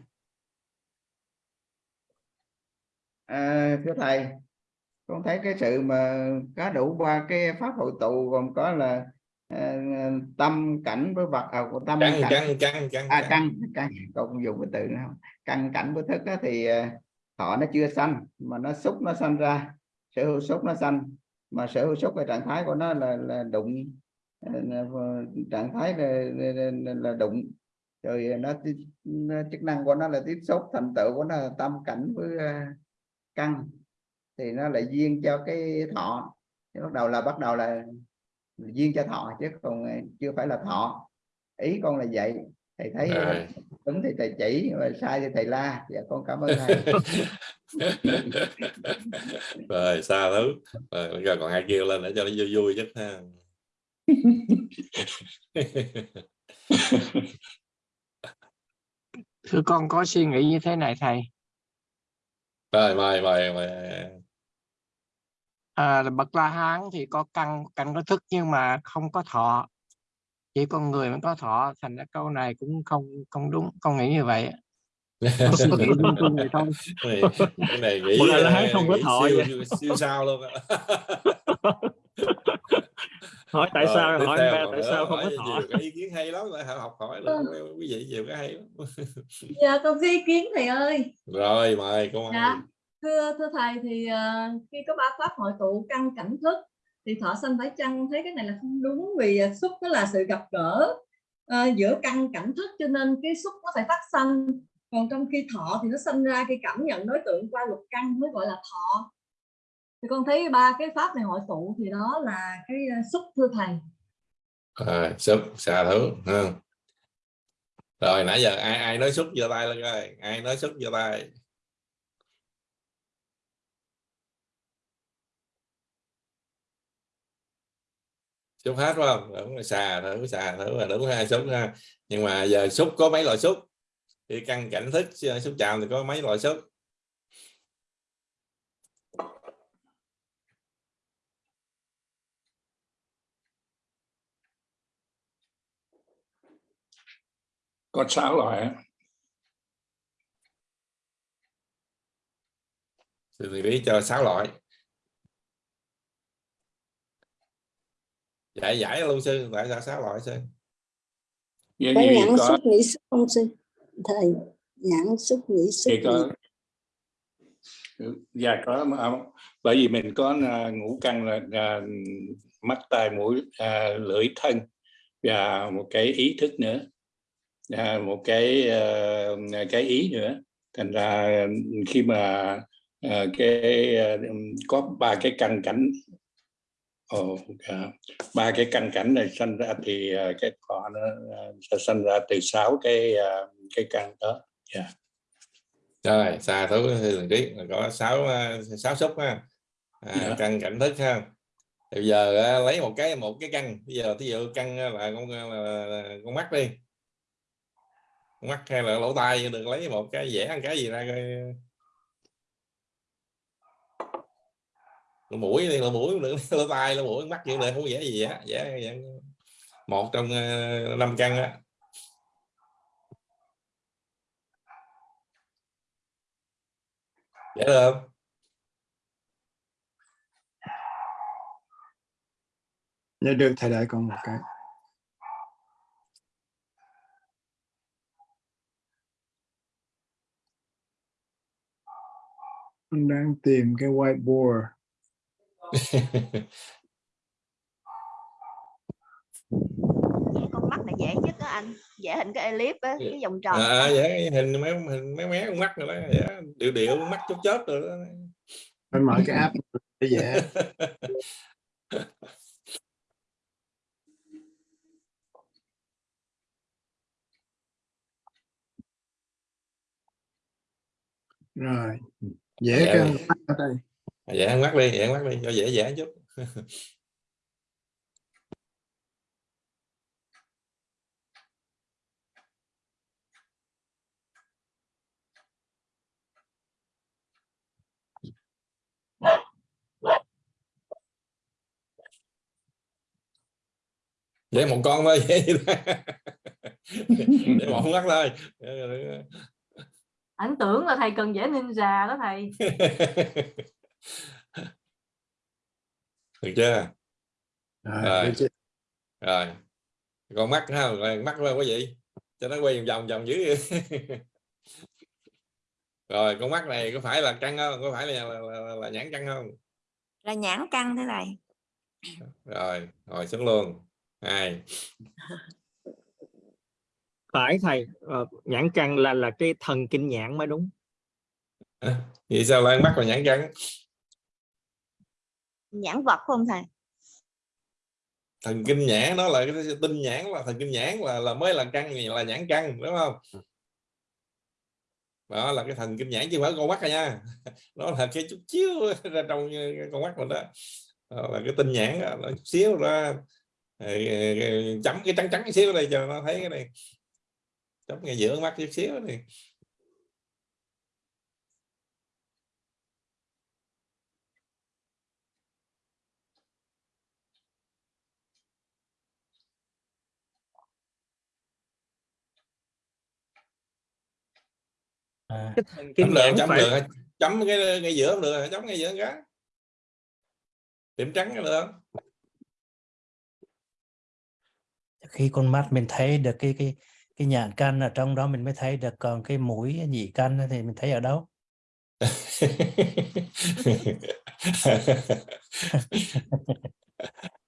À, thưa thầy con thấy cái sự mà có đủ ba cái pháp hội tụ gồm có là à, tâm cảnh với vật à, của tâm căng cảnh. căng căng căng à căng. căng con dùng cái từ nữa không? Căng cảnh với thức á, thì à, thọ nó chưa sanh mà nó xúc nó sanh ra. Sở hữu xúc nó sanh mà sở hữu xúc cái trạng thái của nó là là đụng. Là- trạng thái là, là, là, đụng. Rồi nó, nó chức năng của nó là tiếp xúc thành tựu của nó là tâm cảnh với căn thì nó lại duyên cho cái thọ. Thì bắt đầu là bắt đầu là duyên cho thọ chứ còn à, chưa phải là thọ. Ý con là vậy. Thầy thấy à, đúng thì thầy chỉ mà sai thì thầy la. Dạ con cảm ơn thầy. Rồi xa thứ rồi, rồi còn ai kêu lên để cho nó vui vui chứ ha. Thưa con có suy nghĩ như thế này thầy? Rồi mời mời mời à, bậc la hán thì có căn căn có thức nhưng mà không có thọ. Chỉ con người mới có thọ thành ra câu này cũng không không đúng con nghĩ như vậy. Con này, cái này nghĩ Hán ờ, không có thọ siêu, sao luôn hỏi tại Rồi, sao hỏi ba tại sao không có hỏi thọ. cái ý kiến hay lắm học hỏi được quý vị nhiều cái hay lắm. Dạ con có ý kiến thầy ơi. rồi mời cô Dạ. Thưa thưa thầy thì uh, khi có ba pháp hội tụ căn cảnh thức thì thọ sanh phải chăng thấy cái này là không đúng vì ờ, xúc nó là sự gặp gỡ uh, giữa căn cảnh thức cho nên cái xúc nó phải phát sanh. Còn trong khi thọ thì nó sinh ra khi cảm nhận đối tượng qua lục căn mới gọi là thọ. Thì con thấy ba cái pháp này hội tụ thì đó là cái xúc thưa thầy. À, xúc xà thứ rồi nãy giờ ai ai nói xúc giơ tay lên coi ai nói xúc giơ tay? Xúc hết phải không? Đúng xà thử xà thử là đúng hai xúc ha. Nhưng mà giờ xúc có mấy loại xúc? Thì căn cảnh thức xúc chạm thì có mấy loại xúc? Có sáu loại thì lý cho sáu loại giải giải luôn sư tại sao sáu loại sư. Vậy thì nhãn có xúc nghĩ xúc không sư? Thầy nhãn xúc nghĩ xúc thì có dạ có à, bởi vì mình có à, ngũ căn là à, mắt tai mũi à, lưỡi thân và một cái ý thức nữa. À, một cái à, cái ý nữa. Thành ra khi mà à, cái à, có ba cái căn cảnh Ồ, dạ. ba cái căn cảnh này sinh ra thì à, cái thọ nó à, sẽ sinh ra từ sáu cái à, cái căn đó. Dạ. Rồi xa thú thường trí là có sáu sáu xúc ha. À, Dạ. căn cảnh thức ha. Bây giờ lấy một cái một cái căn. Bây giờ thí dụ căn là con là, con mắt đi. Con mắt hay là lỗ tai đừng lấy một cái vẽ một cái gì ra coi lỗ mũi thì lỗ mũi nữa là lỗ tai lỗ mũi mắt cũng này không dễ gì á dễ, một trong ờ, năm căn á dễ được không Dạ được thầy đợi con một cái. Con đang tìm cái whiteboard. con mắt này dễ nhất á anh vẽ hình cái elip á cái vòng tròn à, vẽ hình mấy hình mấy mé con mắt rồi đó vẽ điệu điệu con mắt chớp chớp rồi đó Phải mở cái app để vẽ. Rồi. Vẽ Dạ cái đây. Vẽ con mắt đi vẽ con mắt đi cho dễ vẽ chút. Vẽ một con thôi vẽ một mắt thôi. Ảnh tưởng là thầy cần vẽ ninja đó thầy được chưa? Rồi, rồi. được rồi. Con mắt ha rồi mắt qua có gì? Cho nó quay vòng vòng vòng dữ vậy. rồi con mắt này có phải là căng không? Có phải là, là, là, là nhãn căng không? Là nhãn căn thế này rồi rồi xuống luôn. Hai. Phải thầy ờ, nhãn căn là là cái thần kinh nhãn mới đúng. Vậy sao lại mắt là nhãn căng nhãn vật không thầy. Thần kinh nhãn nó là cái tinh nhãn là thần kinh nhãn là là mới là căng là nhãn căng đúng không? Đó là cái thần kinh nhãn chứ không phải con mắt à nha. Nó là cái chút xíu ra trong con mắt mình đó. Đó là cái tinh nhãn đó, nó chút xíu ra. Chấm cái trắng trắng xíu đây cho nó thấy cái này. Chấm ngay giữa mắt chút xíu này. À, cái chấm được nhãn chấm phải được chấm cái ngay giữa không được chấm ngay giữa cái điểm trắng cái được không? khi con mắt mình thấy được cái cái cái nhãn căn ở trong đó mình mới thấy được còn cái mũi nhị căn thì mình thấy ở đâu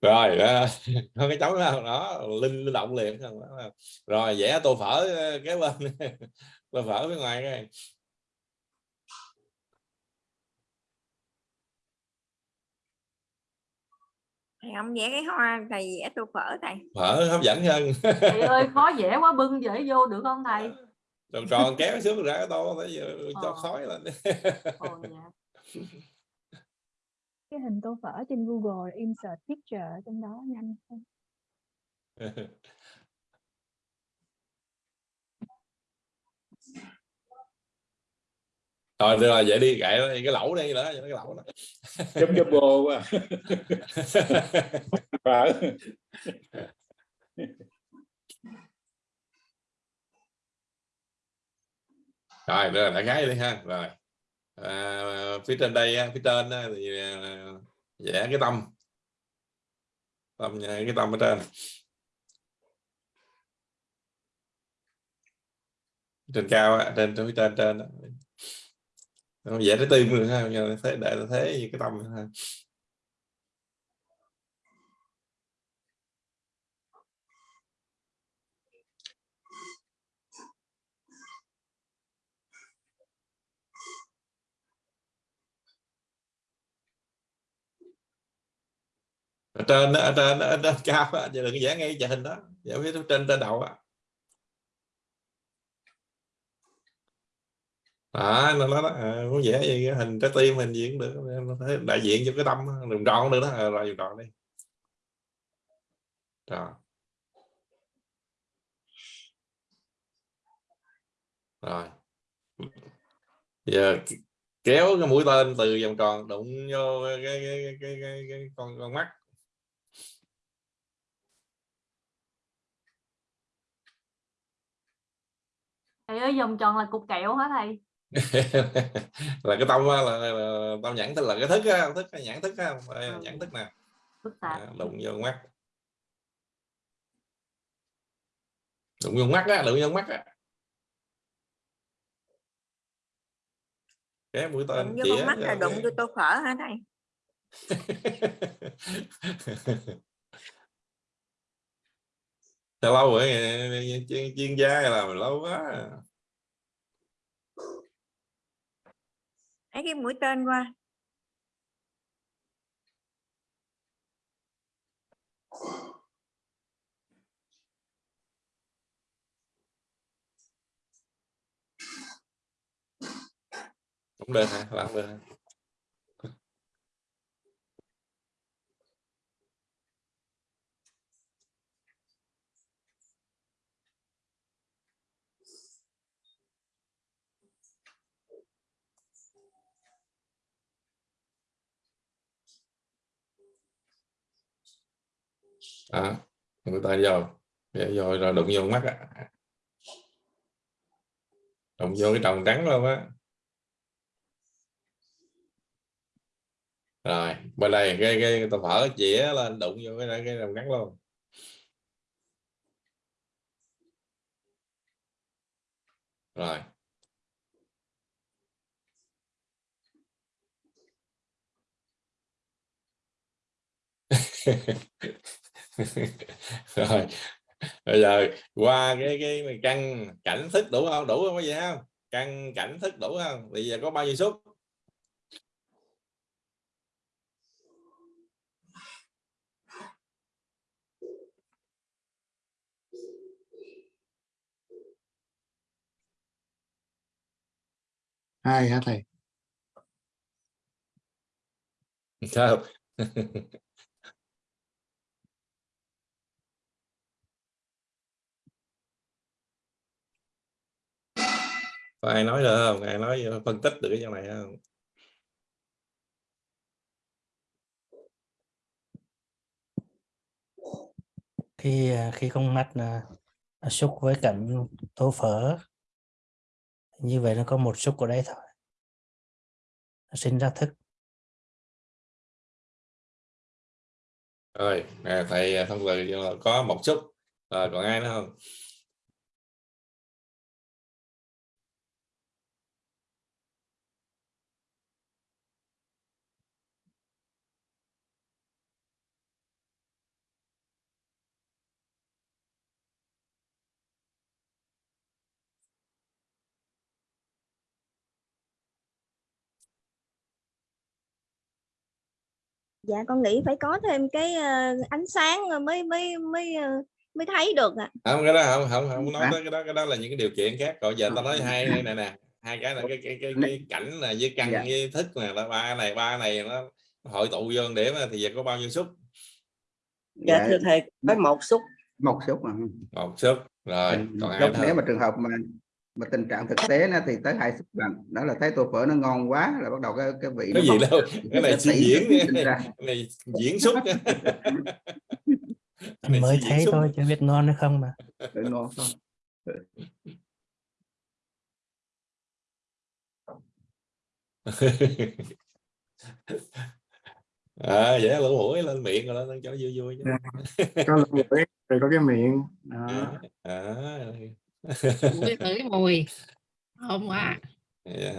rồi đó, có cái chấm đó, đó linh linh động liền đó. rồi vẽ tô phở ờ, kế bên tô phở phía ngoài cái thầy không vẽ cái hoa thầy vẽ tô phở thầy. Phở hấp dẫn hơn. Thầy ơi khó vẽ quá bưng dễ vô được không thầy? Tròn tròn kéo xuống ra cái tô thấy giờ cho Ờ. khói lên. Ồ, dạ. cái hình tô phở trên Google insert picture trong đó nhanh hơn rồi được rồi vậy đi kệ nó, cái lẩu đi nữa cái lẩu đó. Chấm chấm bô quá. Rồi rồi đại khái đi ha. Rồi. À, phía trên đây phía trên thì à, vẽ cái tâm. Tâm cái tâm ở trên. Trên cao trên phía trên trên vẽ trái tim được ha giờ thế đại là thế như cái tâm ha. Ở trên ở trên ở trên cao giờ đừng vẽ ngay cái hình đó. Vẽ phía trên trên đầu á. À, đó nó nó à, muốn vẽ gì cái hình trái tim hình gì cũng được thấy đại diện cho cái tâm đường tròn cũng được đó à, rồi đường tròn đi. Rồi. Rồi. Giờ kéo cái mũi tên từ vòng tròn đụng vô cái cái cái, cái, cái, cái con con mắt. Thầy ơi vòng tròn là cục kẹo hả thầy? là cái tâm là, là, là tâm nhãn thức là cái thức á, thức nhãn thức á, Đây là nhãn thức nè À, đụng vô mắt. Đụng vô mắt á đụng vô mắt á. Cái mũi tên đụng vô mắt là đụng vô tô phở hả thầy? Lâu rồi chuyên, chuyên gia làm lâu quá lấy cái mũi tên qua cũng được hả bạn được hả? À, người ta vô. Để rồi rồi đụng vô mắt á. Đụng vô cái tròng trắng luôn á. Rồi bên này cái cái tao phở chĩa lên đụng vô cái cái tròng trắng luôn. Rồi. rồi. Bây giờ qua cái cái căn cảnh thức đủ không? Đủ không có gì không? Căn cảnh thức đủ không? Bây giờ có bao nhiêu xúc hai hả thầy? Sao có ai nói được không? Ai nói phân tích được cái chỗ này không? Khi à, khi con mắt là là xúc với cảnh tô phở như vậy nó có một xúc ở đây thôi. Nó sinh ra thức. Rồi à, thầy thông từ có một xúc rồi còn ai nữa không dạ con nghĩ phải có thêm cái ờ, ánh sáng mới mới mới ờ, mới thấy được ạ. Không cái đó không không không nói Hả? tới cái đó cái đó là những cái điều kiện khác. Còn giờ tao nói hai hai này nè hai cái là cái cái cái, cái cảnh là với căn Dạ. với thức nè là ba này ba này nó hội tụ vô để mà thì giờ có bao nhiêu xúc? Dạ. Thưa thầy. Có một xúc. Một xúc mà. Một xúc. Rồi Ừ, còn ai nếu mà trường hợp mà mà tình trạng thực tế nó thì tới hai xúc lần đó là thấy tô phở nó ngon quá là bắt đầu cái cái vị cái nó gì đâu? Cái này suy diễn. này diễn xúc Anh mới thấy xúc. thôi chưa biết ngon hay không mà. Ngon không à dễ lỗ mũi lên miệng rồi đó cho nó vui vui chứ. Có lỗ mũi rồi có cái miệng. Đó. À, mũi ngửi mùi. Hôm qua dạ.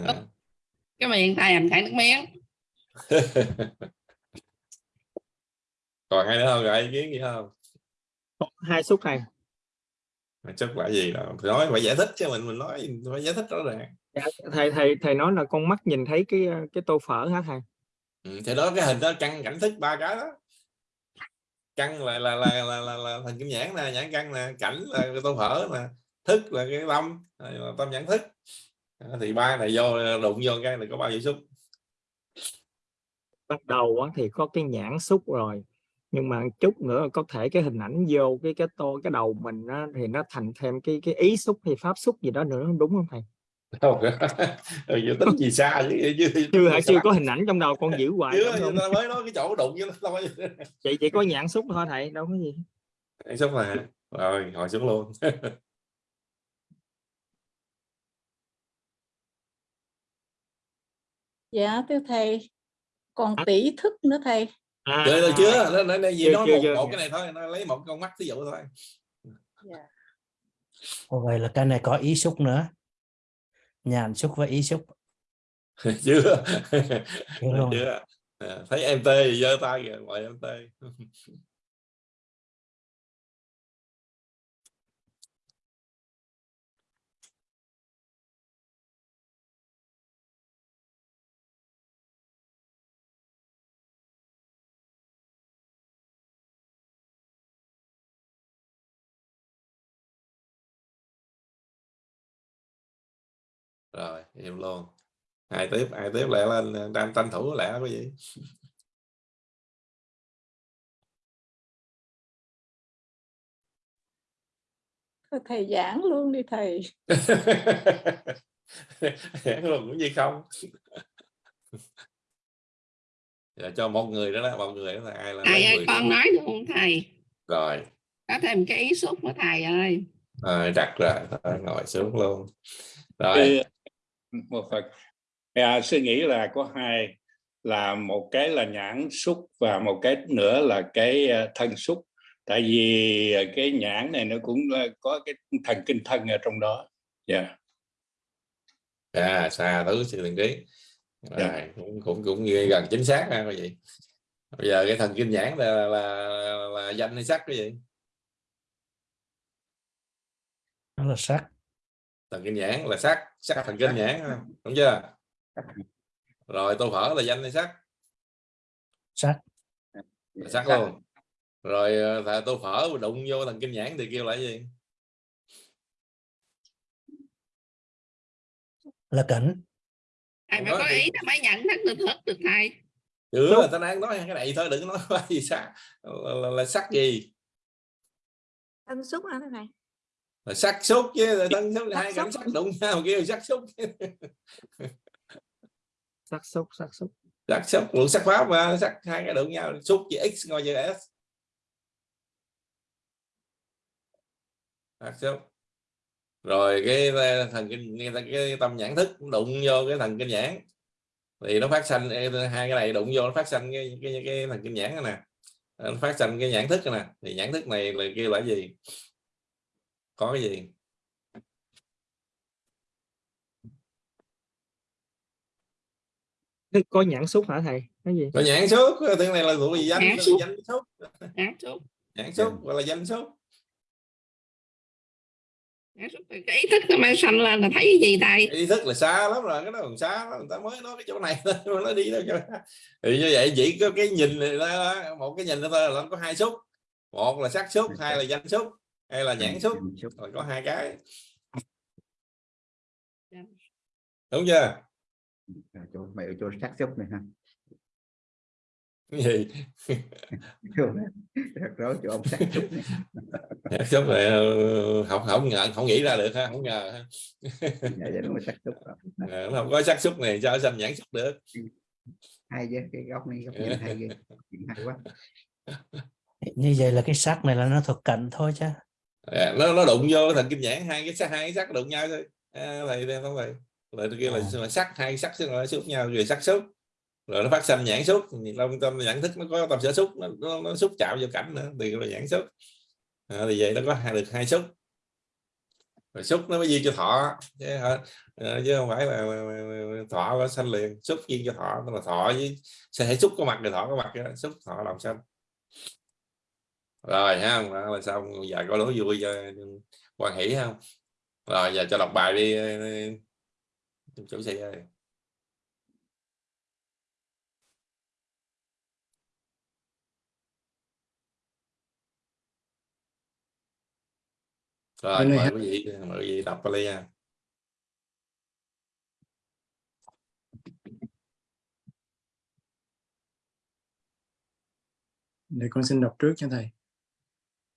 cái miệng thầy hành chảy nước miếng. Còn ai nữa không? Rồi ý kiến gì không? Hai xúc thầy Mà chắc là gì đâu. Nói phải giải thích chứ mình mình nói phải giải thích rõ ràng. Dạ, thầy thầy thầy nói là con mắt nhìn thấy cái cái tô phở hả thầy ừ, thì đó cái hình đó căn cảnh thức ba cái đó. Căn là là là là, là, là thần kim nhãn nè nhãn căn nè cảnh là tô phở nè thức là cái tâm tâm nhãn thức. Đó, thì ba này vô đụng vô cái này có bao nhiêu xúc? Bắt đầu thì có cái nhãn xúc rồi nhưng mà chút nữa có thể cái hình ảnh vô cái cái tô cái đầu mình á, thì nó thành thêm cái cái ý xúc hay pháp xúc gì đó nữa đúng không thầy? Không ừ, tính gì xa chứ, chứ, chưa hả? chưa có hình ảnh trong đầu con giữ hoài chưa không? ta mới nói cái chỗ đụng với nó thôi. Chị chỉ có nhãn xúc thôi thầy đâu có gì. Nhãn xúc là rồi hồi xuống luôn dạ thưa thầy. Còn tỷ thức nữa thầy. À, chưa chưa chưa? nó nó, nó gì chưa, nói chưa, một, chưa. một cái này thôi nó lấy một con mắt ví dụ thôi. Dạ. Vậy là cái này có ý xúc nữa. Nhàn xúc và ý xúc. Chưa. Chưa chưa? À, thấy em tê thì giơ tay kìa gọi em tê rồi im luôn. Ai tiếp ai tiếp lẹ lên tranh tranh thủ lẹ cái gì? Thầy giảng luôn đi thầy. Giảng luôn cũng gì không? Dạ, cho một người đó đó một người đó là ai là thầy ơi 10 con nói luôn thầy. Rồi. Có thêm cái ý xúc của thầy ơi. Rồi đặt rồi thôi, ngồi xuống luôn. Rồi Một Phật à, sư nghĩ là có hai là một cái là nhãn xúc và một cái nữa là cái ờ, thân xúc. Tại vì ờ, cái nhãn này nó cũng ờ, có cái thần kinh thân ở trong đó. Dạ. À xa thứ sự thần trí Dạ. cũng cũng cũng ghi gần chính xác ha cái gì bây giờ cái thần kinh nhãn là là, là, là danh hay sắc cái gì đó là sắc thần kinh nhãn là sắc sắc thần kinh nhãn đúng chưa? Rồi tô phở là danh hay sắc sắc là sắc luôn. Rồi ờ, thà tô phở đụng vô thần kinh nhãn thì kêu là gì? Là cảnh. Thầy phải có ý nó mới nhận thức được thức được thầy. Chưa là ta đang nói cái này thôi đừng có nói gì sắc là, là, là sắc gì? Thân xúc hả thầy là sắc xúc chứ thân là Sắc hai xúc. sắc đụng nhau kêu sắc xúc sắc xúc sắc xúc sắc xúc luận sắc pháp mà sắc hai cái đụng nhau xúc chữ x ngồi chữ s. Sắc xúc rồi cái thần kinh cái, cái tâm nhãn thức đụng vô cái thần kinh nhãn. Thì nó phát sanh hai cái này đụng vô nó phát sanh cái cái, cái thần kinh nhãn này nè. Nó phát sanh cái nhãn thức này nè. Thì nhãn thức này là kêu là gì có cái gì? Có nhãn xúc hả thầy? Cái gì? Có nhãn xúc cái này là thuộc về danh là xúc. danh xúc nhãn xúc nhãn xúc gọi là danh xúc cái ý thức mới sanh lên là thấy cái gì thầy? Ý thức là xa lắm rồi cái đó còn xa lắm người ta mới nói cái chỗ này thôi nó đi đâu cho thì như vậy chỉ có cái nhìn này đó, một cái nhìn đó thôi là nó có hai xúc một là sắc xúc hai là danh xúc hay là nhãn xúc là có hai cái. Đúng chưa? Rồi, chỗ mày ở chỗ sắc xúc này ha. Cái gì? Rất rối chỗ ông sắc xúc này. Nhãn xúc này ờ, không không ngờ không nghĩ ra được ha không ngờ ha. dạ dạ đúng rồi sắc xúc rồi. Nó không có sắc xúc này sao sanh nhãn xúc được? Hay ghê cái góc này góc nhìn hay hay quá. Như vậy là cái sắc này là nó thuộc cảnh thôi chứ À, nó nó đụng vô thần kinh nhãn hai cái sắc hai cái sắc đụng nhau thôi. À, thầy đây không thầy rồi kia là, là sắc hai sắc nó xúc nhau rồi sắc xúc. Rồi nó phát sinh nhãn xúc. Trong tâm nhãn thức nó có tâm sở xúc nó, nó, nó xúc chạm vô cảnh nữa thì là nhãn xúc. À, thì vậy nó có hai được hai xúc. Rồi xúc nó mới duyên cho thọ. Chứ, hả? Ờ, chứ không phải là, thọ nó sanh liền xúc duyên cho thọ. Tức là thọ với sẽ xúc có mặt thì thọ có mặt xúc thọ lòng sanh rồi ha rồi xong giờ có lối vui cho quan hỷ không? Rồi giờ cho đọc bài đi ờ, ờ, chủ sĩ ơi. Rồi mời quý vị mời quý vị đọc Pali nha để con xin đọc trước cho thầy.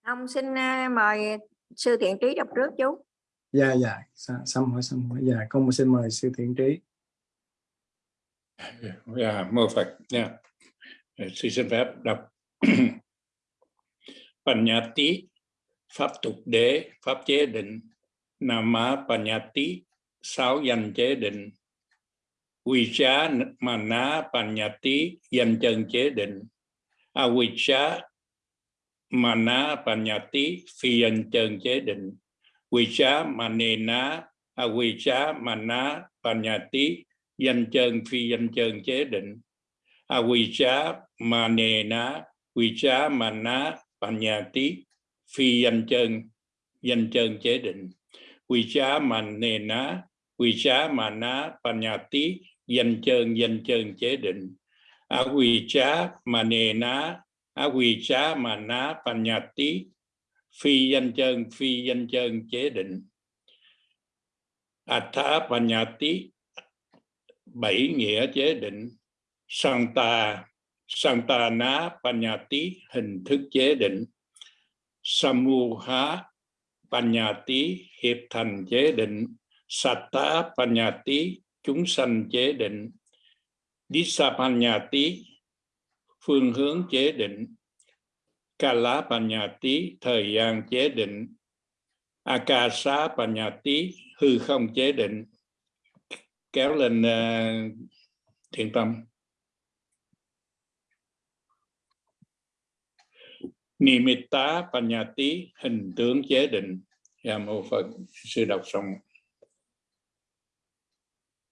Ông xin à, mời sư thiện trí đọc trước chú. dạ dạ xong hỏi xong hỏi dạ con xin mời sư thiện trí Dạ, mô Phật nha. Sư xin phép đọc. Panyati, pháp tục đế, pháp chế định. Nama Panyati, sáu danh chế định. Vicha Mana Panyati, danh chân chế định. Avicha Mana Panyati, phi anh chân chế định. Vicha Manena, Avicha Mana Panyati, danh chân phi danh chân chế định avijja manena vicha mana panyati phi danh chân danh chân chế định vicha manena vicha mana panyati danh chân danh chân chế định avijja manena quỳ xá mà ná panyati phi danh chân phi danh chân chế định. Atha panyati bảy nghĩa chế định. Santa santana panyati hình thức chế định. Samuha panyati hiệp thành chế định. Satta panyati chúng sanh chế định. Disapanyati phương hướng chế định. Kala panyati thời gian chế định. Akasa panyati hư không chế định. Kéo lên uh, thiện tâm. Nimitta panyati hình tướng chế định. Dạ mô phật sư đọc xong.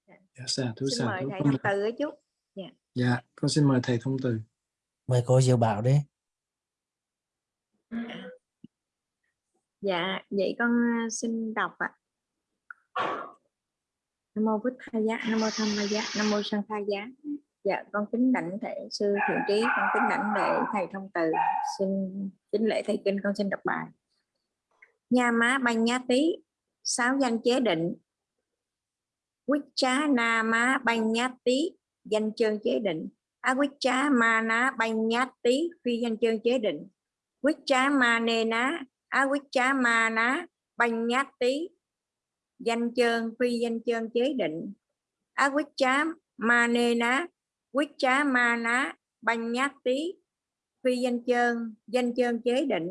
Dạ xa thú Xin xa mời thú thầy thông từ ấy chú. Dạ. dạ con xin mời thầy thông từ mời cô Diệu Bảo đi Dạ, vậy con ờ, xin đọc ạ. Nam mô Bích Tha Giá, Nam mô Tham Ma Giá, Nam mô Sang Tha Giá. Dạ, con kính đảnh thể sư thiện trí, con kính đảnh lễ thầy thông từ, xin kính lễ thầy kinh, con xin đọc bài. Nha má banh nhá tí, sáu danh chế định. Quýt trá na má banh nhá tí, danh chân chế định. Á mana trá ma ná tí, phi danh chương chế định. Quýt trá ma nê ná, á quýt trá ma ná nhát tí danh chương phi danh chương chế định á quýt trá ma nê ná quýt trá ma ná nhát tí phi danh chương danh chương chế định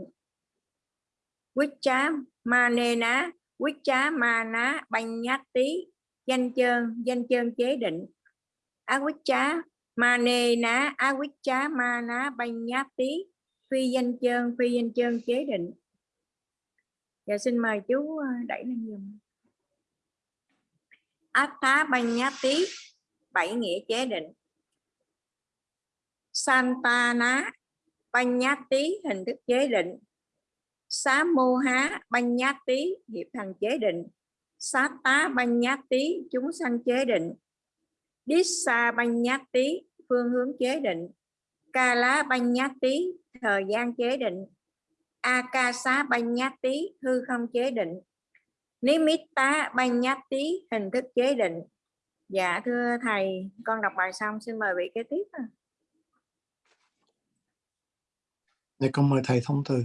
quýt trá ma nê ná quýt trá ma ná nhát tí danh chương danh chương chế định á mane ma nê ná á quýt chá ma ná banh nhát tí phi danh chơn phi danh chơn chế định Dạ xin mời chú ờ, đẩy lên dùm. Át tá banh nhá tí, bảy nghĩa chế định. Santana banh nhá tí, hình thức chế định. Xá mô há banh nhá tí, hiệp thành chế định. Sát tá banh nhá tí, chúng sanh chế định. Xa banh nhá tí, phương hướng chế định. Ca lá banh nhá tí, thời gian chế định. Akasa Banyati hư không chế định Nimitta Banyati hình thức chế định Dạ thưa thầy con đọc bài xong xin mời vị kế tiếp ạ. để con mời thầy thông từ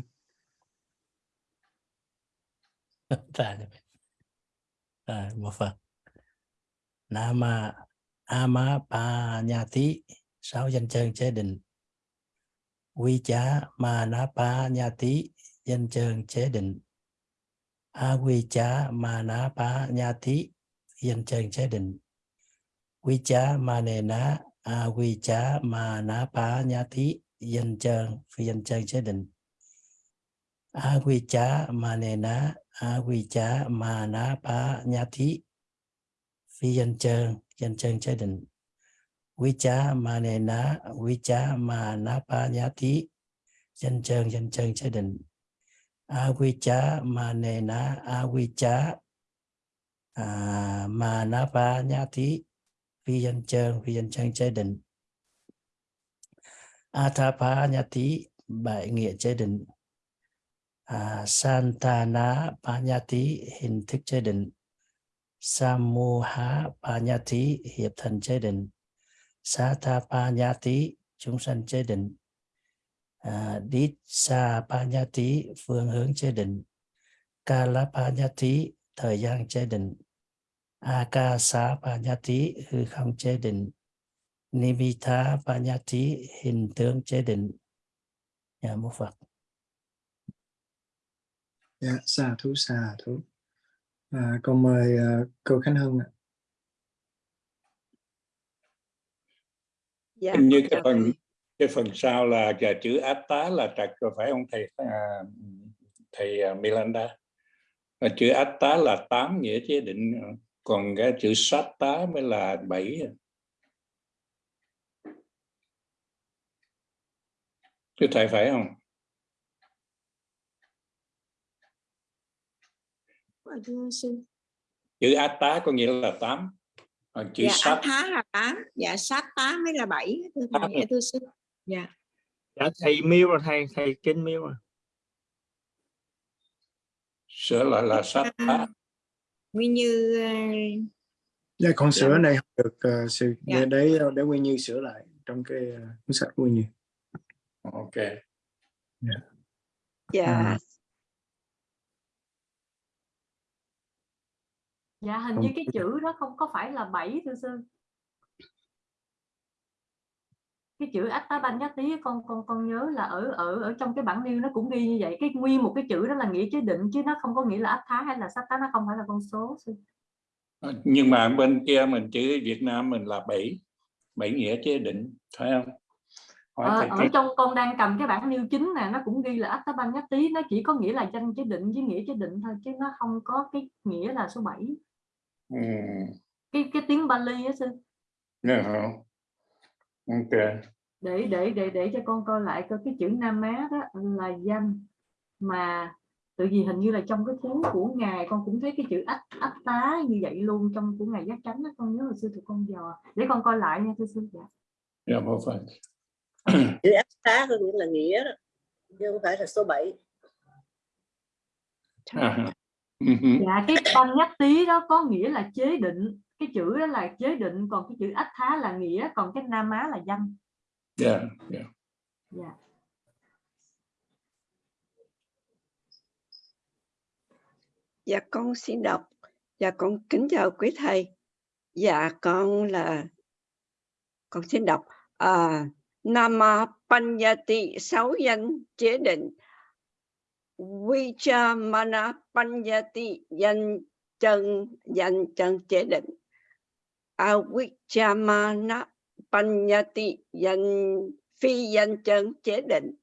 Tại rồi một phần Nama Ama Panyati sáu danh chân chế định. Quy chá ma na pa nha tí danh chân chế định. A quy chá ma na pa nha tí danh chân chế định. Quy chá ma nề a quy chá ma na pa nha tí danh chân phi danh chân chế định. A quy chá ma nề a quy chá ma na pa nha tí phi danh chân danh chân chế định Vicha Manena Vicha Manapanyati danh chân danh chân chế định Avicha Manena Avicha à, Manapanyati phi danh chân phi danh chân chế định Athapanyati bại nghĩa chế định à, Santana Panyati hình thức chế định Samuha Panyati hiệp thành chế định. Sata Panyati chúng sanh chế định. À, Ditsa Panyati phương hướng chế định. Kala Panyati thời gian chế định. Akasa Panyati hư không chế định. Nimitha Panyati hình tướng chế định. Nhà mô Phật. Dạ, xà thú xà thú. À, con mời uh, cô Khánh Hưng ạ. Dạ, Hình như cái chào phần cái phần sau là giờ chữ át tá là trật rồi phải không thầy à, thầy à, Milanda Và chữ át tá là tám nghĩa chế định còn cái chữ sát tá mới là bảy Thưa thầy phải không? Thưa sư. Chữ át tá có nghĩa là tám còn chữ Dạ, sát át thá là tám. Dạ, sát tá mới là bảy. Thưa Tám thầy, rồi. thưa sư. Dạ. dạ thầy miêu rồi thầy thầy kinh miêu rồi sửa lại là sát tá Nguyên như ờ, Dạ, con sửa Dạ. này không được uh, sự Dạ. để để Nguyên Như sửa lại trong cái uh, cuốn sách Nguyên Như. ok Dạ. dạ À, dạ hình Không. như cái chữ đó không có phải là bảy thưa sư. Cái chữ Attabanyati con con con nhớ là ở ở ở trong cái bản lưu nó cũng ghi như vậy. Cái nguyên một cái chữ đó là nghĩa chế định chứ nó không có nghĩa là Athá hay là Sattá nó không phải là con số sư. nhưng mà bên kia mình chữ Việt Nam mình là bảy. Bảy nghĩa chế định phải không? Hỏi Ờ, ở cái trong con đang cầm cái bản lưu chính nè nó cũng ghi là Attabanyati nó chỉ có nghĩa là danh chế định với nghĩa chế định thôi chứ nó không có cái nghĩa là số 7 ừ. cái cái tiếng Bali á sư Dạ, không? ok để để để để cho con coi lại coi cái chữ Nam Á đó là danh mà tự vì hình như là trong cái cuốn của ngài con cũng thấy cái chữ ách ách tá như vậy luôn trong của ngài giác chánh đó con nhớ hồi xưa tụi con dò để con coi lại nha thưa sư dạ. dạ vô phần chữ ác tá có nghĩa là nghĩa đó chứ không phải là số 7 à. Ừ dạ cái ban nhắc tí đó có nghĩa là chế định cái chữ đó là chế định còn cái chữ ách thá là nghĩa còn cái nam á là danh dạ dạ dạ Dạ con xin đọc. Dạ con kính chào quý thầy. Dạ con là con xin đọc. À, Nama Panyati sáu danh chế định. Vichamana Panyati danh chân danh chân chế định. Avichamana Panyati danh phi danh chân chế định.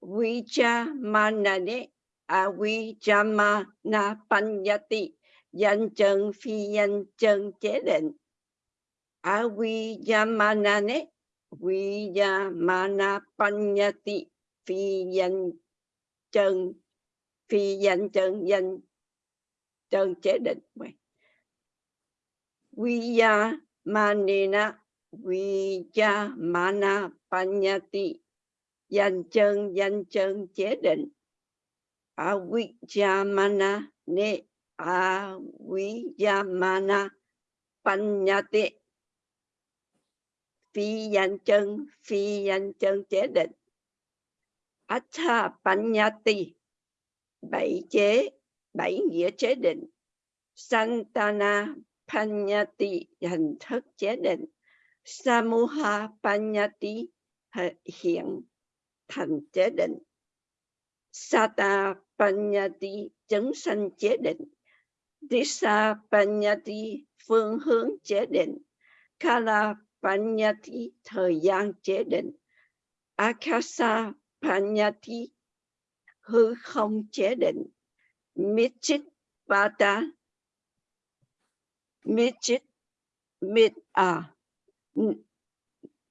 Vichamanane Avijamana Panyati danh chân phi danh chân chế định Avijamanane mana Panyati phi danh chân phi danh chân danh chân chế định. Vijamanena Vijamana Panyati danh chân danh chân chế định. Avijamana ne Avijamana Panyati phi danh chân phi danh chân chế định. Atta Panyati bảy chế, bảy nghĩa chế định. Santana Panyati hình thức chế định. Samuha Panyati hiện thành chế định. Sata Panyati chứng sanh chế định. Disa Panyati phương hướng chế định. Kala Panyati thời gian chế định. Akasa Panyati hư không chế định. Michit Vata Michit Mit à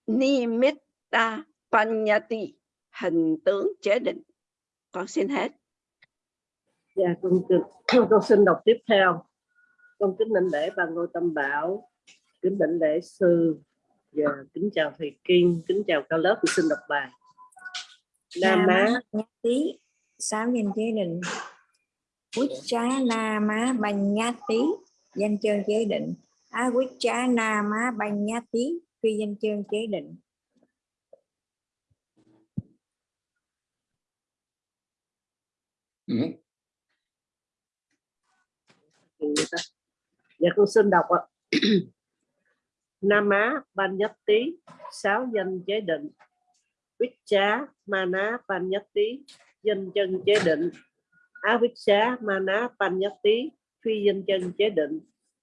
Nimitta Panyati hình tướng chế định. Con xin hết. Dạ, con, con, con xin đọc tiếp theo. Con kính định lễ bà Ngô Tâm Bảo, kính định lễ sư. Và kính chào thầy Kiên, kính chào cao lớp. Xin đọc bài. Nam Á Tí sáu danh chế định quýt trá na má banh nhát tí danh chân chế định á quýt trá na má banh nhát tí phi danh chân chế định Ừ. Dạ con xin đọc ạ. Nam Á Ban Nhất Tý sáu danh chế định Vichá Mana Ban Nhất Tý danh chân chế định. Á Vichá Mana pan Nhất tí phi danh chân chế định.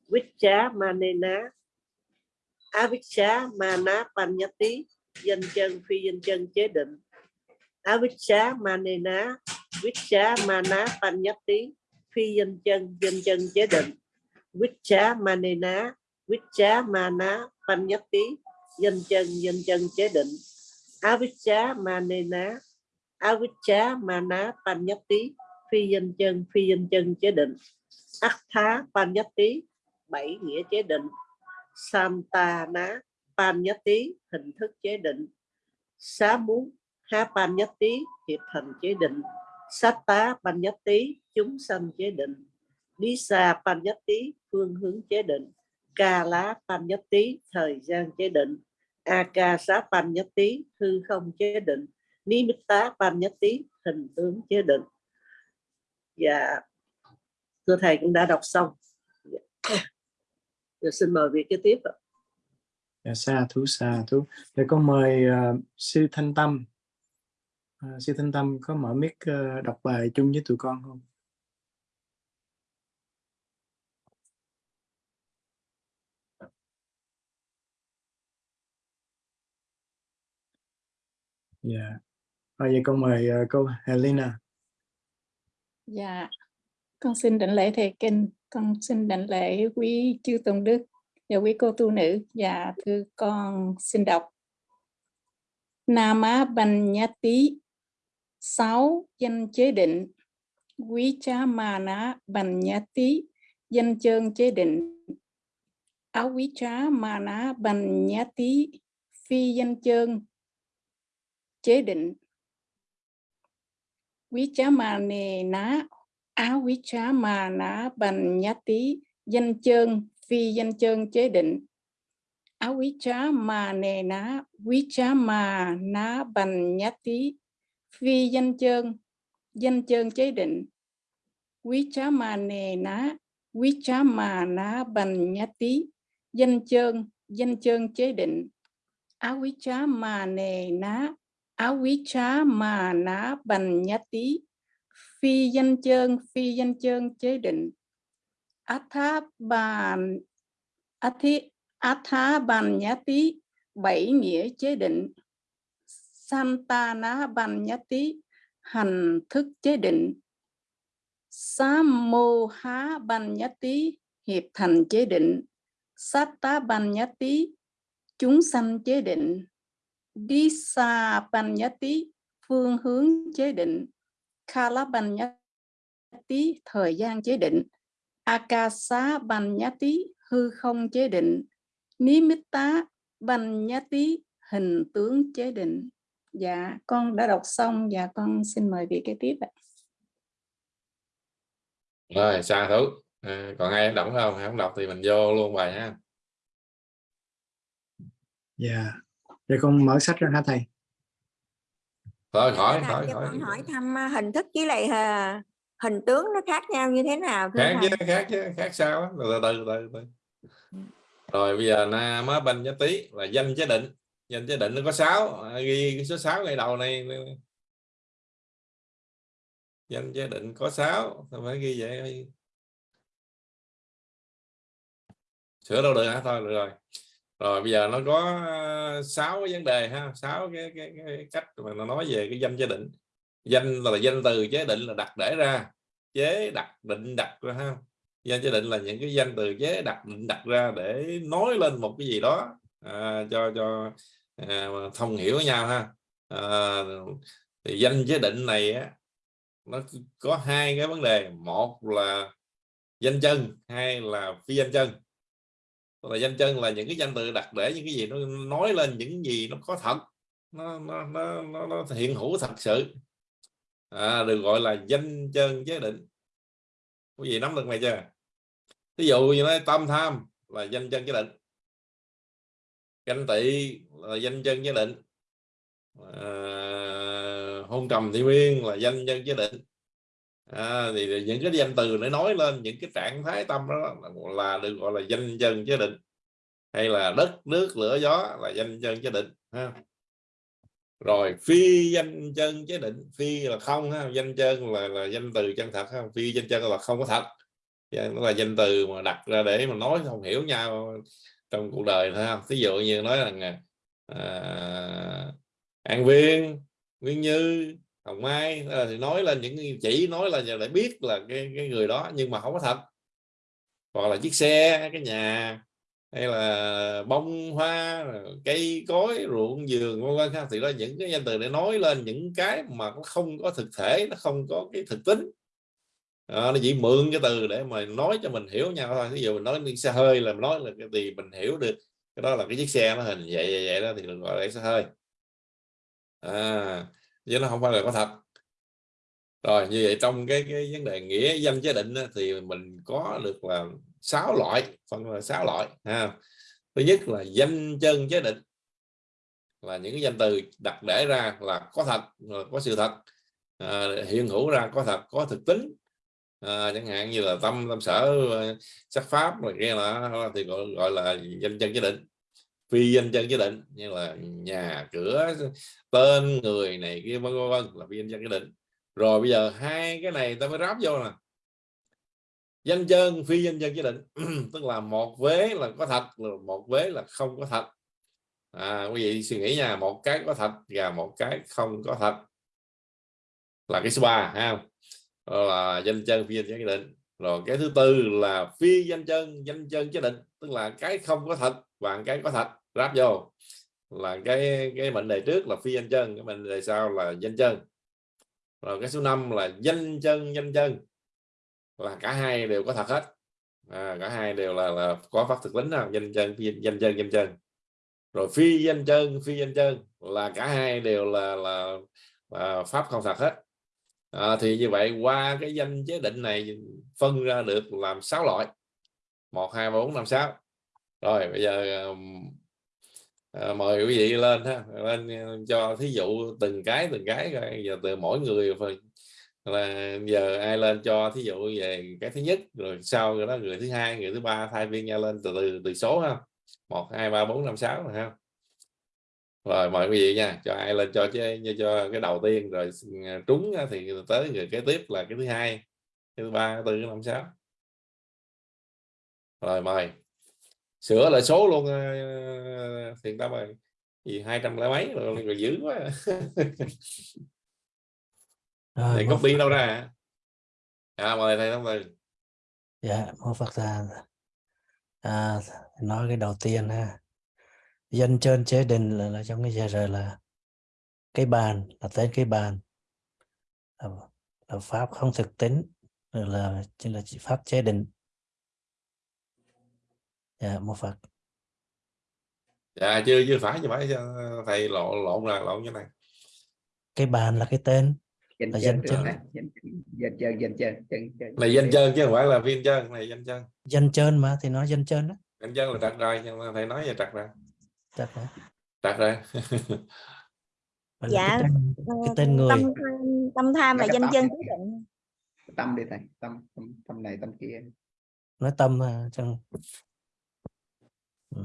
Vichá Manena. Á Vichá Mana pan Nhất tí danh chân, phi danh chân chế định. Á Vichá Manena. Vichá Mana pan Nhất tí phi danh chân danh chân chế định. Vichá Manena. Vichá Mana tí danh chân danh chân chế định. Avicca, Manena. Avicca Mana Panyati, phi danh chân, phi danh chân chế định. Attha Panyati, bảy nghĩa chế định. Santana Panyati, hình thức chế định. Xá muốn Ha Panyati, hiệp thành chế định. Satta Panyati, chúng sanh chế định. Disa Panyati, phương hướng chế định. Ca lá thời gian chế định. Aka panyati, hư không chế định nimitta Ban nhất tí hình tướng chế định. Và thưa thầy cũng đã đọc xong. Giờ xin mời vị kế tiếp ạ. Dạ, xa thú xa thú. Để con mời uh, sư thanh tâm. Uh, sư thanh tâm có mở mic uh, đọc bài chung với tụi con không? Yeah. Rồi vậy con mời uh, cô Helena. Dạ, con xin đảnh lễ thầy kinh, con xin đảnh lễ quý chư tôn đức và quý cô tu nữ. Dạ, thưa con xin đọc. Nama Banyati sáu danh chế định quý cha mana Banyati danh chơn chế định áo quý trá mana Banyati phi danh chơn chế định quý chá mà nề ná áo quý chá mà ná bành nhá tí danh chơn, phi danh chơn chế định. Áo quý chá mà nề ná quý chá mà ná bành nhá tí phi danh chơn danh chơn chế định. Quý chá mà nề ná quý chá mà ná bành nhá tí danh chơn danh chơn chế định. Áo quý chá mà nề ná Avicca mà ná bành nhá tí. Phi danh chơn, phi danh chơn chế định. Atha bàn athi, atha bàn nhá tí, bảy nghĩa chế định. Santa ná bàn nhá tí, hành thức chế định. Sammo há bàn nhá tí, hiệp thành chế định. Satta ban nhá tí, chúng sanh chế định. Disa Panyati phương hướng chế định. Kala Panyati thời gian chế định. Akasa Panyati hư không chế định. Nimitta Panyati hình tướng chế định. Dạ con đã đọc xong. Và con xin mời vị kế tiếp ạ. Rồi xa thú à, còn ai đọc không? Không đọc thì mình vô luôn bài ha. Dạ Vậy con mở sách ra hả thầy? Thôi khỏi Thầy khỏi khỏi. con hỏi thăm à, hình thức với lại à, hình tướng nó khác nhau như thế nào khác chứ khác chứ khác sao á. Từ từ từ từ. Rồi bây giờ na má banh giá tí là danh chế định. Danh chế định nó có 6 ghi cái số 6 ngay đầu này. Danh chế định có 6 tôi phải ghi vậy? Sửa đâu được hả? Thôi được rồi rồi bây giờ nó có ờ, sáu cái vấn đề ha sáu cái, cái, cái cách mà nó nói về cái danh chế định. Danh là danh từ chế định là đặt để ra. Chế đặt định đặt ra ha. Danh chế định là những cái danh từ chế đặt định đặt ra để nói lên một cái gì đó à, cho cho à, thông hiểu với nhau ha. À, thì danh chế định này á, nó có hai cái vấn đề. Một là danh chân hay là phi danh chân là danh chân là những cái danh từ đặt để những cái gì nó nói lên những gì nó có thật nó nó nó, nó, nó hiện hữu thật sự. À, được gọi là danh chân chế định. Quý vị nắm được này chưa? Ví dụ như nói tâm tham là danh chân chế định. Ganh tị là danh chân chế định. À, hôn trầm thị miên là danh chân chế định à, thì những cái danh từ để nói lên những cái trạng thái tâm đó là được gọi là danh chân chế định hay là đất nước lửa gió là danh chân chế định ha. Rồi phi danh chân chế định phi là không ha danh chân là là danh từ chân thật ha phi danh chân là không có thật. Nó là danh từ mà đặt ra để mà nói không hiểu nhau trong cuộc đời thôi ví dụ như nói rằng à, à an viên nguyên như hồng mai ờ, thì nói lên những chỉ nói là để biết là cái, cái người đó nhưng mà không có thật. Hoặc là chiếc xe cái nhà hay là bông hoa cây cối ruộng vườn vân vân thì đó những cái danh từ để nói lên những cái mà nó không có thực thể nó không có cái thực tính. À, nó chỉ mượn cái từ để mà nói cho mình hiểu nhau thôi. Ví dụ mình nói đi xe hơi là nói là cái gì mình hiểu được. Cái đó là cái chiếc xe nó hình vậy vậy, vậy đó thì được gọi là xe hơi. À chứ nó không phải là có thật. Rồi như vậy trong cái cái vấn đề nghĩa danh chế định thì mình có được là sáu loại phân là sáu loại ha. Thứ nhất là danh chân chế định. Là những cái danh từ đặt để ra là có thật có sự thật. À, hiện hữu ra có thật có thực tính. À, chẳng hạn như là tâm tâm sở ờ, sắc pháp rồi kia là thì gọi, gọi là danh chân chế định phi danh chân chế định như là nhà cửa tên người này kia vân vân là phi danh chân chế định rồi bây giờ hai cái này ta mới ráp vô nè. Danh chân phi danh chân chế định tức là một vế là có thật một vế là không có thật. À, quý vị suy nghĩ nha một cái có thật và một cái không có thật. Là cái số ba ha là danh chân phi danh chân chế định rồi cái thứ tư là phi danh chân danh chân chế định tức là cái không có thật và cái có thật ráp vô. Là cái cái mệnh đề trước là phi danh chân cái mệnh đề sau là danh chân. Rồi cái số 5 là danh chân danh chân. Là cả hai đều có thật hết. À, cả hai đều là, là có phát thực tính nào danh chân phi, danh chân danh chân. Rồi phi danh chân phi danh chân là cả hai đều là là, là pháp không thật hết. À, thì như vậy qua cái danh chế định này phân ra được làm sáu loại. Một hai bốn năm sáu. Rồi bây giờ à, mời quý vị lên ha. Lên ờ, cho thí dụ từng cái từng cái giờ từ mỗi người là giờ ai lên cho thí dụ về cái thứ nhất rồi sau rồi đó người thứ hai người thứ ba thay viên nhau lên từ từ từ số ha. Một hai ba bốn năm sáu rồi ha. Rồi mời quý vị nha cho ai lên cho cho, cho cái đầu tiên rồi ờ, trúng thì tới người kế tiếp là cái thứ hai cái thứ ba thứ năm sáu. Rồi mời sửa lại số luôn uh, thiền tâm ơi gì hai trăm lẻ mấy rồi, rồi dữ quá Rồi, mô copy đâu ra à mời thầy thông từ Dạ, mô Phật ra. À, nói cái đầu tiên ha. Dân trên chế định là, là trong cái giờ rồi là cái bàn là tên cái bàn là, là pháp không thực tính là chỉ là chỉ pháp chế định. Dạ, mô Phật. dạ chưa chưa phải chưa phải thầy lộn lộn là lộn như này. Cái bàn là cái tên. Danh là chân danh chân danh danh chân danh chân chân chân này danh chân chứ không phải là viên chân này danh chân dân trên mà thì nói dân trên đó. danh chân là trật rồi nhưng mà thầy nói về trật rồi Chắc là, trật rồi là dạ cái tên, cái tên người. tâm tham tâm tham là danh chân chế định tâm đi thầy tâm tâm, tâm này tâm kia. Nói tâm mà chẳng Ừ.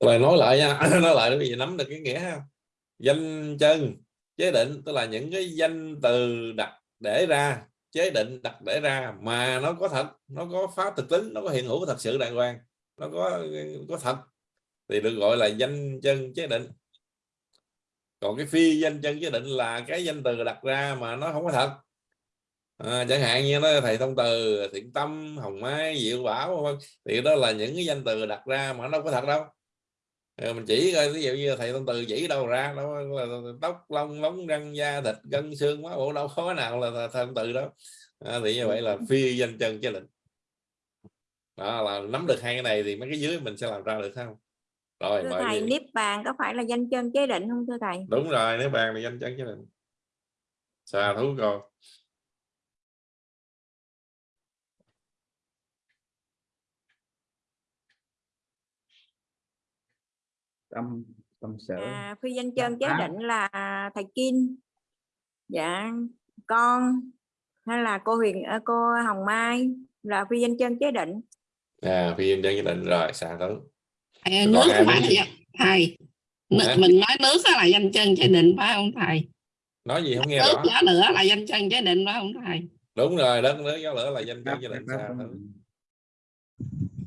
rồi nói lại nha, nói lại để quý vị nắm được cái nghĩa ha. Danh chân, chế định, tức là những cái danh từ đặt để ra, chế định đặt để ra mà nó có thật, nó có pháp thực tính, nó có hiện hữu thật sự đàng hoàng, nó có có thật, thì được gọi là danh chân chế định. Còn cái phi danh chân chế định là cái danh từ đặt ra mà nó không có thật à, chẳng hạn như nó thầy thông từ thiện tâm hồng mai diệu bảo thì đó là những cái danh từ đặt ra mà nó đâu có thật đâu. Ờ, mình chỉ coi ví dụ như thầy thông từ chỉ đâu ra đó là tóc lông lóng răng da thịt gân xương máu bộ đâu có nào là, là thông từ đó à, thì như vậy là phi danh chân chế định đó là nắm được hai cái này thì mấy cái dưới mình sẽ làm ra được không? Rồi thưa thầy niết bàn có phải là danh chân chế định không thưa thầy? Đúng rồi nếu bàn là danh chân chế định xa thú con tâm tâm sở à, phi danh chân chế định là thầy Kim. Dạ con hay là cô Huyền à, cô Hồng Mai là phi danh chân chế định. À phi nhân dân định rồi xa thú Thầy, Còn nước là gì? danh- thầy? Hả? mình nói nước là danh chân chế định phải không thầy? Nói gì không nghe nước rõ? lửa là danh chân chế định phải không thầy? Đúng rồi đất nước gió lửa là danh chân xa tâm- thú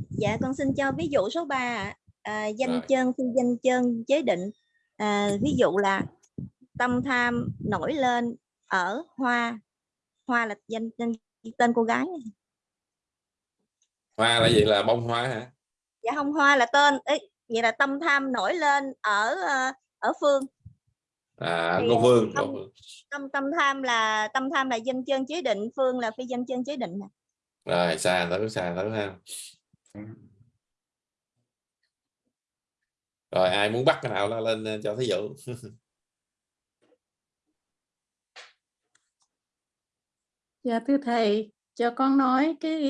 Dạ con xin cho ví dụ số 3 à, danh Rồi. chân phi danh chân chế định. À, ví dụ là tâm tham nổi lên ở hoa. Hoa là danh tên, tên cô gái hoa là gì? Là bông hoa hả? Dạ không hoa là tên. Ấy vậy là tâm tham nổi lên ở ờ, ở phương. À Thì, cô Phương tâm- tâm tâm tham là tâm tham là danh chân chế định phương là phi danh chân chế định rồi xa thú xa thú ha rồi ai muốn bắt cái nào là lên ờ, cho thí dụ. Dạ thưa thầy, cho con nói cái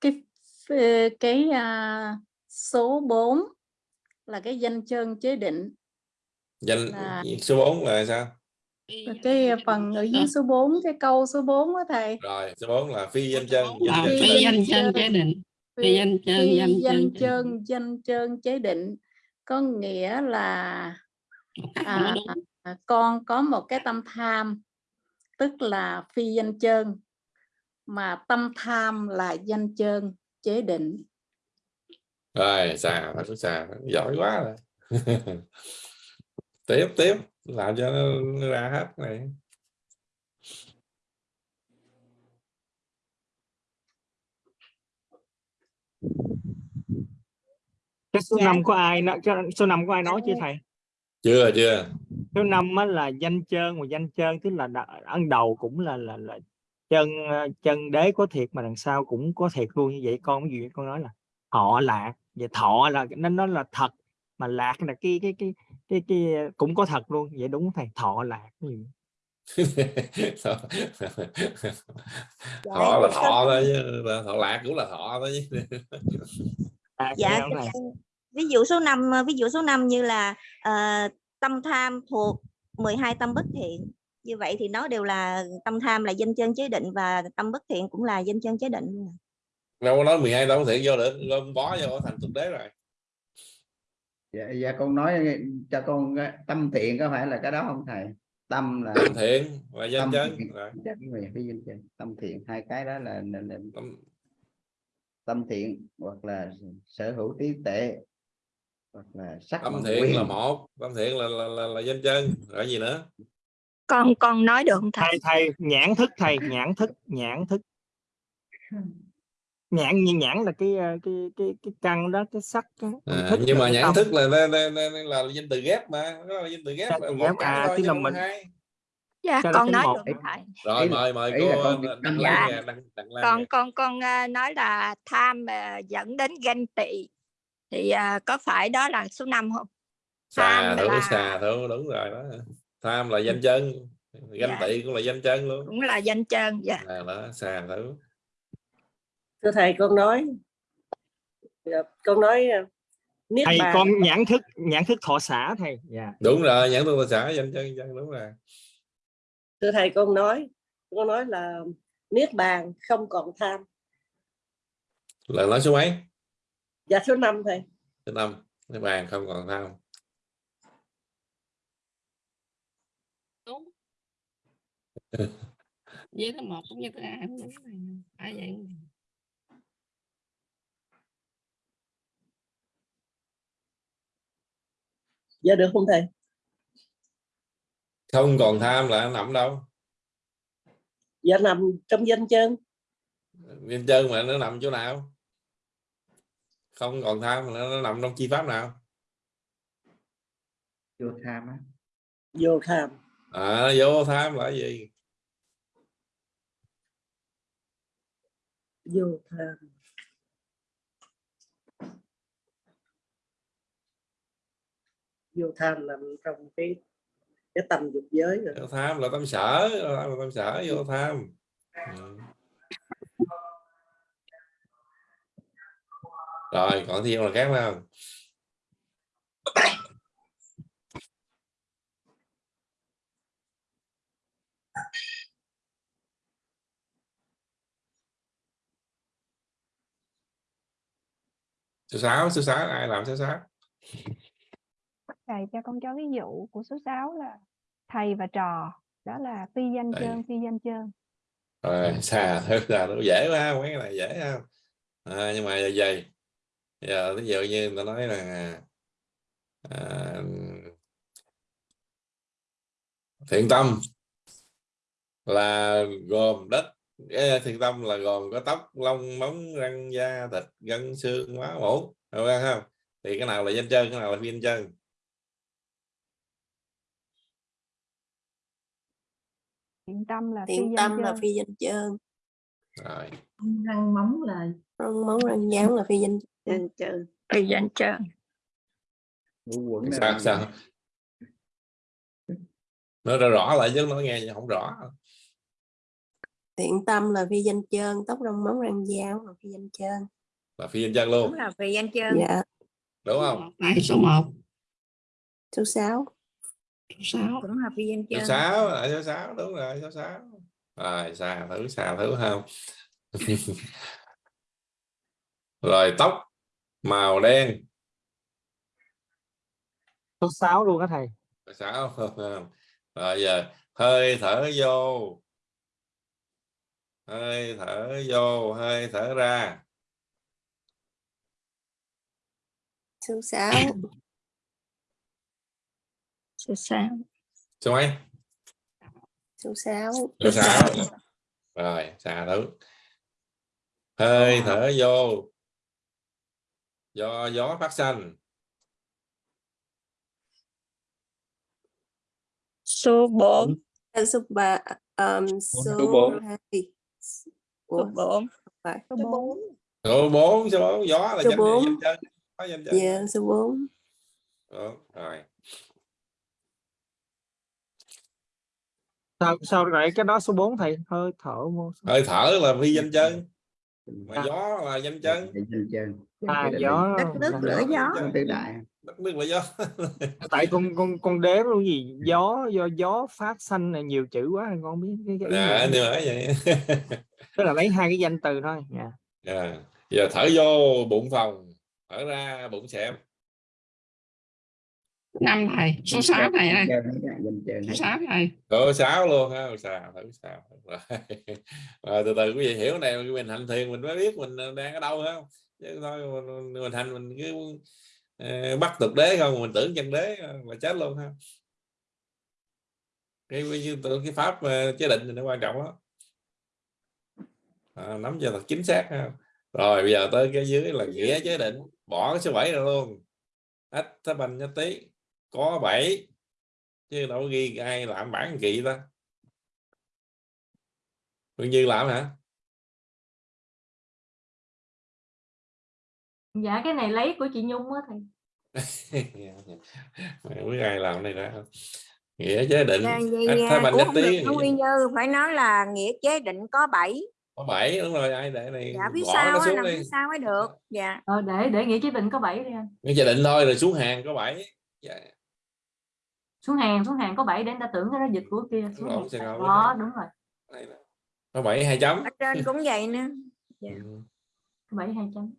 cái cái, cái à, số 4 là cái danh chân chế định. Danh Là- số 4 là sao? Cái phần ở dưới số 4 cái câu số 4 đó thầy. rồi số 4 là phi danh chân danh Phi danh chân chân. chế định. Phi, phi danh chân danh chân danh chân chế định có nghĩa là à, à, con có một cái tâm tham tức là phi danh chân mà tâm tham là danh chân chế định. Rồi thú xa thú. giỏi quá rồi. Tiếp tiếp làm cho nó ra hết này cái số Dạ. năm có ai nó cái số năm có ai nói chưa thầy? Chưa chưa. Số năm á là danh trơn mà danh trơn tức là ấn đầu cũng là là là chân ờ, chân đế có thiệt mà đằng sau cũng có thiệt luôn. Như vậy con ví dụ con nói là họ lạc. Vậy thọ là nó nó là thật mà lạc là cái cái cái cái cái cũng có thật luôn. Vậy đúng không thầy thọ lạc gì? Thọ là thọ thôi chứ thọ lạc cũng là thọ thôi chứ lạc dạ ví dụ số 5 ví dụ số 5 như là ờ, tâm tham thuộc 12 tâm bất thiện. Như vậy thì nó đều là tâm tham là danh chân chế định và tâm bất thiện cũng là danh chân chế định. Luôn à. đâu có nói 12 đâu thiện vô được gom bó vô thành thực đế rồi. Dạ, dạ con nói cho con cái tâm thiện có phải là cái đó không thầy? Tâm là tâm thiện là danh tâm chân thiện, rồi. Danh về cái danh chân. Tâm thiện hai cái đó là, là, là tâm, tâm thiện hoặc là sở hữu trí tuệ hoặc là sắc tâm thiện quyền. là một tâm thiện là là, là, là danh chân rồi gì nữa? Con con nói được không thầy? Thầy thầy nhãn thức thầy nhãn thức nhãn thức. Nhãn như nhãn là cái ờ, cái cái cái căn đó cái sắc đó. à, thức nhưng mà cái nhãn tâm. thức là là, là, là, là danh từ ghép mà đó là danh từ ghép là một cái à, tức chứ là mình- hai dạ nó con nói một. được thầy rồi. Ý mời mời ý cô con- Đặng dạ. nè, Đặng, Đặng Lan con con con à, nói là tham à, dẫn đến ganh tị. Thì có phải đó là số 5 không? Xà thử là- xà thử đúng rồi đó. Tham là danh chân ganh Dạ. tị cũng là danh chân luôn. Cũng là danh chân dạ. À, đó xà thử. Thưa thầy con nói Dạ, con nói ờ, niết thầy bàn con nhãn thức nhãn thức thọ xã thầy. Dạ. Đúng rồi nhãn tu xã danh chân chân đúng rồi thưa thầy con nói con nói là niết bàn không còn tham. Là nói số mấy? Dạ số 5 thầy. Số năm cái bàn không còn tham. Đúng với thứ một cũng như thứ hai cũng đúng phải vậy? Dạ được không thầy không còn tham là nó nằm đâu? Dạ nằm trong danh chân danh chân mà nó nằm chỗ nào? Không còn tham là nó nằm trong chi pháp nào? Vô tham á. Vô tham. À vô tham là cái gì? Vô tham. Vô tham nằm trong cái cái tâm dục giới rồi. Vô tham là tâm sở là tâm sở vô tham. Ừ. rồi còn thêm là khác không? Số sáu số sáu ai làm số sáu thầy cho con cho ví dụ của số 6 là thầy và trò. Đó là phi danh chơn phi danh chơn. Rồi xà thứ là nó dễ quá mấy cái này dễ không à, nhưng mà giờ vậy giờ ví dụ như người ta nói là à, thiện tâm là gồm đất thiện tâm là gồm có tóc lông móng răng da thịt gân xương máu mủ được không? Thì cái nào là danh chân cái nào là phi danh chân thiện tâm là phi thiện danh tâm là chơn. phi danh chơn. Rồi. Răng móng là răng móng răng dáng là phi danh Chân chân. phi danh chơn. Sao sao? Nói rõ rõ lại chứ nói nghe không rõ. Thiện tâm là phi danh chơn tóc răng móng răng dáng là phi danh chơn. Là phi danh chân đúng luôn là phi danh chân dạ. Đúng không? Đây, số 1 số 6 6 cũng danh số chân sáu là số sáu đúng rồi số sáu. Rồi xà thử xà thử không? Rồi tóc màu đen. Số 6 luôn á thầy. Sáu rồi giờ hơi thở vô. Hơi thở vô hơi thở ra. Số 6 số 6 số mấy số 6 số sáu rồi xà thử. Hơi thở vô. Do gió phát sinh số 4 số 3 um, số Số bốn. 2 số 4 phải. Số 4 số 4 số 4 gió là Số danh bốn. danh chân. Có danh chân. Dạ số 4 Đúng, rồi sao sao lại cái đó số 4 thầy? Hơi thở vô hơi thở là phi danh chân mà gió là danh chân chân chân à gió đất nước lửa gió. Tứ đại đất nước là gió. Tại con con con đếm luôn gì? Gió do gió phát xanh này nhiều chữ quá con không biết cái, cái à, mà vậy. Tức là lấy hai cái danh từ thôi. Dạ. À, giờ thở vô bụng phòng thở ra bụng xẹp năm thầy số 6 thầy ơi số 6 thầy số sáu luôn ha xà thử sao. Rồi. rồi từ từ quý vị hiểu này mình hành thiền mình mới biết mình đang ở đâu không? Chứ thôi mình, mình hành mình cứ ờ, bắt thực đế không mình tưởng chân đế là chết luôn ha. Cái cái, cái pháp ờ, chế định thì nó quan trọng đó à, nắm cho thật chính xác ha. Rồi bây giờ tới cái dưới là nghĩa chế định. Bỏ cái số 7 ra luôn. Ách tháp banh nhất tí có 7 chứ đâu có ghi ai làm bản kỳ ta. Phương Như làm hả? Dạ cái này lấy của chị Nhung á thầy. Mày biết ai làm này ra nghĩa chế định. À, banh ủa nhất tí nguyên như phải nói là nghĩa chế định có 7 có 7 đúng rồi ai để này dạ phía sau nó đi. phía sau mới được. Dạ. Ờ, để để nghĩa chế định có 7 đi anh. Nghĩa chế định thôi rồi xuống hàng có 7 dạ. Xuống hàng xuống hàng có 7 để người ta tưởng cái đó dịch của kia xuống rồi, hàng. ngồi đó đúng rồi. Có 7 hai chấm. Ở trên cũng vậy nữa dạ. Ừ. có 7 hai chấm.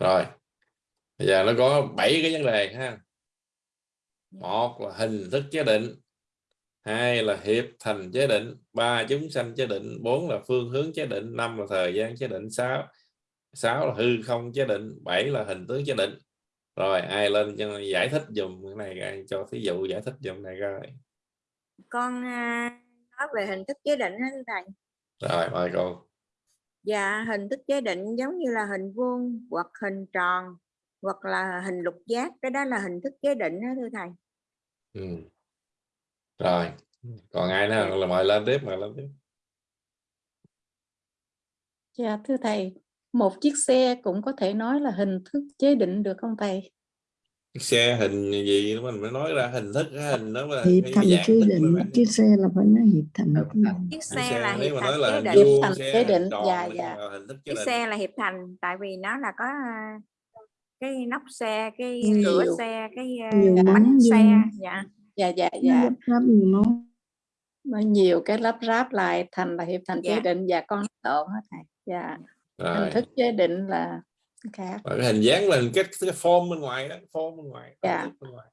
Rồi. Bây giờ nó có 7 cái vấn đề ha. Một là hình thức chế định hai là hiệp thành chế định ba chúng sanh chế định bốn là phương hướng chế định năm là thời gian chế định sáu sáu là hư không chế định bảy là hình tướng chế định rồi ai lên cho giải thích dùm cái này ai cho thí dụ giải thích dùm này coi. Con à, nói về hình thức chế định đó thưa thầy. Rồi mời cô. Dạ hình thức chế định giống như là hình vuông hoặc hình tròn hoặc là hình lục giác cái đó là hình thức chế định đó thưa thầy. Ừ. rồi còn ai nữa? Là mời lên tiếp mời lên tiếp. Dạ thưa thầy, một chiếc xe cũng có thể nói là hình thức chế định được không thầy? chiếc xe hình gì mình mới nói ra hình thức cái hình đó là hiệp cái thành dạng chế thức định chiếc xe là phải nói hiệp thành chiếc xe là hiệp thành chế hình định vuông thành chế định, dạ, dạ. chiếc xe là hiệp thành tại vì nó là có à, cái nóc xe cái Nhiều. cửa xe cái nhiều bánh xe dạ dạ dạ nó dạ nó nhiều cái lắp ráp lại thành là hiệp thành chế Dạ. định và con lộn hết thầy dạ hình rồi thức chế định là khác cái hình dáng là cái, cái form bên ngoài đó form bên ngoài hình Dạ. bên ngoài.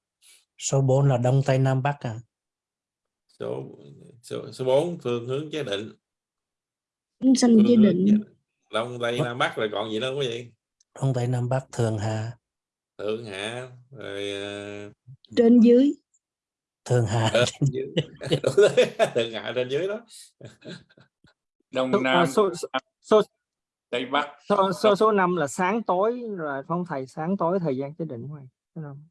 Số 4 là đông tây nam bắc à? Số số số 4 phương hướng chế định. Phương chế hướng định. chế định. Đông tây nam bắc rồi còn gì nữa quý vị. Đông tây nam bắc thường hạ. Thượng hạ rồi ờ, trên dưới. Thường hạ trên dưới. rồi, thượng hạ trên dưới đó. Đông à, nam số, số, tây bắc. Số, số, số 5 là sáng tối rồi không thầy sáng tối thời gian chế định này số năm.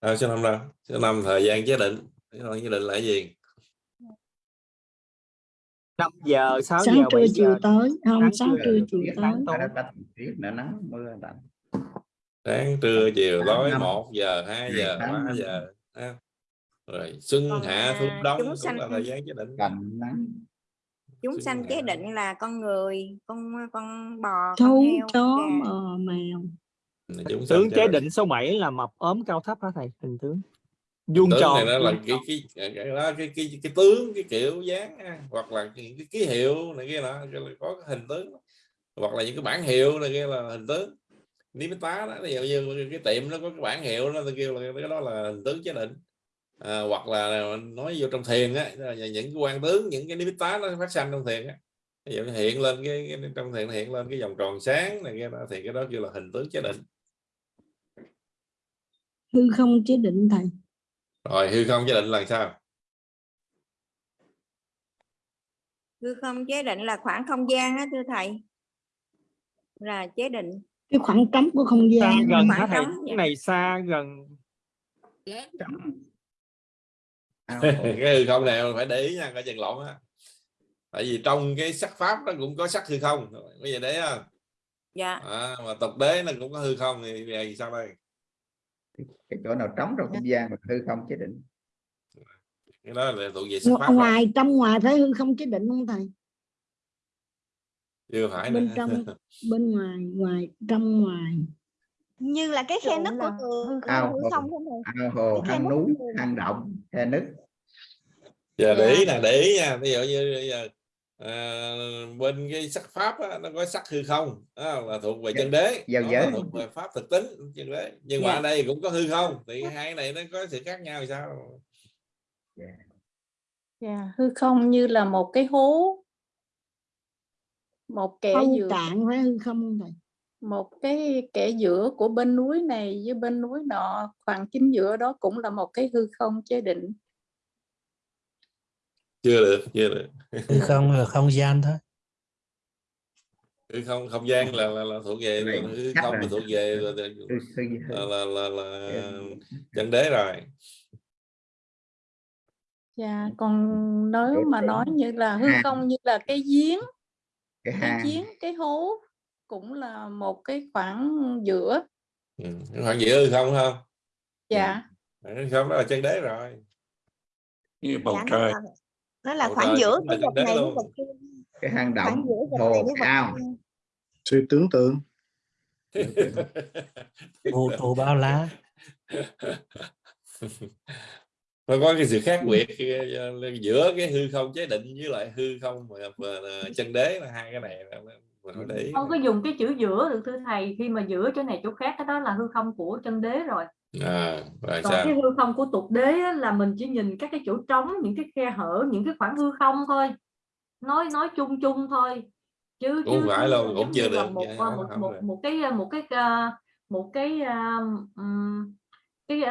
à, số năm đâu số năm thời gian chế định. Thời gian chế định là cái gì? 5 giờ 6 sáng giờ trưa 7 chiều tới không sáng sáng trưa, chiều tối. nắng mưa lạnh sáng trưa chiều tối năm. 1 giờ 2 Ngày giờ tháng 3 năm. giờ rồi xuân hạ thu đông cũng là thời gian chế định. Cành nắng chúng sanh chế định là con người con con bò con thú heo chó mèo. Chúng tướng chế chế định. số 7 là mập ốm cao thấp hả thầy? Hình tướng. Vuông tròn. này nó là cái cái cái, cái đó cái cái cái tướng cái kiểu dáng hoặc là cái, cái ký hiệu này kia là có cái hình tướng. Hoặc là những cái bản hiệu này kia là hình tướng. Nimitta đó ví dụ như cái tiệm nó có cái bản hiệu tôi kêu là cái đó là hình tướng chế định à, hoặc là nói vô trong thiền á là những cái quan tướng những cái Nimitta nó phát sinh trong thiền á. Ví dụ hiện lên cái, cái trong thiền hiện lên cái vòng tròn sáng này kia đó thì cái đó kêu là hình tướng chế định. Hư không chế định thầy. Rồi hư không chế định là sao? Hư không chế định là khoảng không gian á thưa thầy. Là chế định. Cái khoảng trống của không xa gian gần khoảng trống, cái dạ. này xa gần. Ao cái hư không này phải để ý nha coi chừng lộn á. Tại vì trong cái sắc pháp nó cũng có sắc hư không. Bây giờ đấy không dạ. À, mà tục đế nó cũng có hư không thì giờ sao đây? Cái chỗ nào trống trong không gian mà hư không chế định. Cái đó là thuộc về sắc pháp rồi. ngoài trong ngoài thấy hư không chế định không thầy? Chưa phải bên nữa. trong bên ngoài ngoài trong ngoài như là cái khe nứt của hư ao hồ không không? Ao hồ hang núi hang động khe nứt. Giờ để ý Dạ. nè để ý nha. Ví dụ như bây giờ à, bên cái sắc pháp á, nó có sắc hư không đó là thuộc về chân đế. giới. là thuộc về pháp thực tính chân đế. Nhưng mà Dạ. ở đây cũng có hư không thì hai cái này nó có sự khác nhau sao? Dạ. Hư không như là một cái hố một kẻ giữa cạn phải hư không không thầy một cái kẻ giữa của bên núi này với bên núi nọ khoảng chính giữa đó cũng là một cái hư không chế định. Chưa được chưa được. Hư không là không gian thôi. Hư không không gian là là, là thuộc về hư không là thuộc về là, là, là, là, là Ừ. chân đế rồi. Dạ, còn nếu mà nói như là hư không như là cái giếng, cái giếng, cái hố cũng là một cái khoảng giữa. ừ. khoảng giữa hư không không Dạ, hư không đó là chân đế rồi. Như bầu Dạ, nó trời. là, nó là Bầu khoảng trời giữa cái vật này với vật kia. Cái hang động hồ này với vật ao kia. Sự tưởng tượng. Vũ trụ bao la nó có cái sự khác biệt giữa cái hư không chế định với lại hư không mà, mà chân đế là hai cái này là mình phải để ý không có dùng cái chữ giữa được thưa thầy khi mà giữa chỗ này chỗ khác cái đó là hư không của chân đế rồi. À, rồi còn sao? cái hư không của tục đế á, là mình chỉ nhìn các cái chỗ trống những cái khe hở những cái khoảng hư không thôi. Nói nói chung chung thôi. Chứ Cũng chứ, phải luôn, cũng chưa được, một dạ, một không một, được. một cái một cái uh, một cái uh, um, cái uh, cái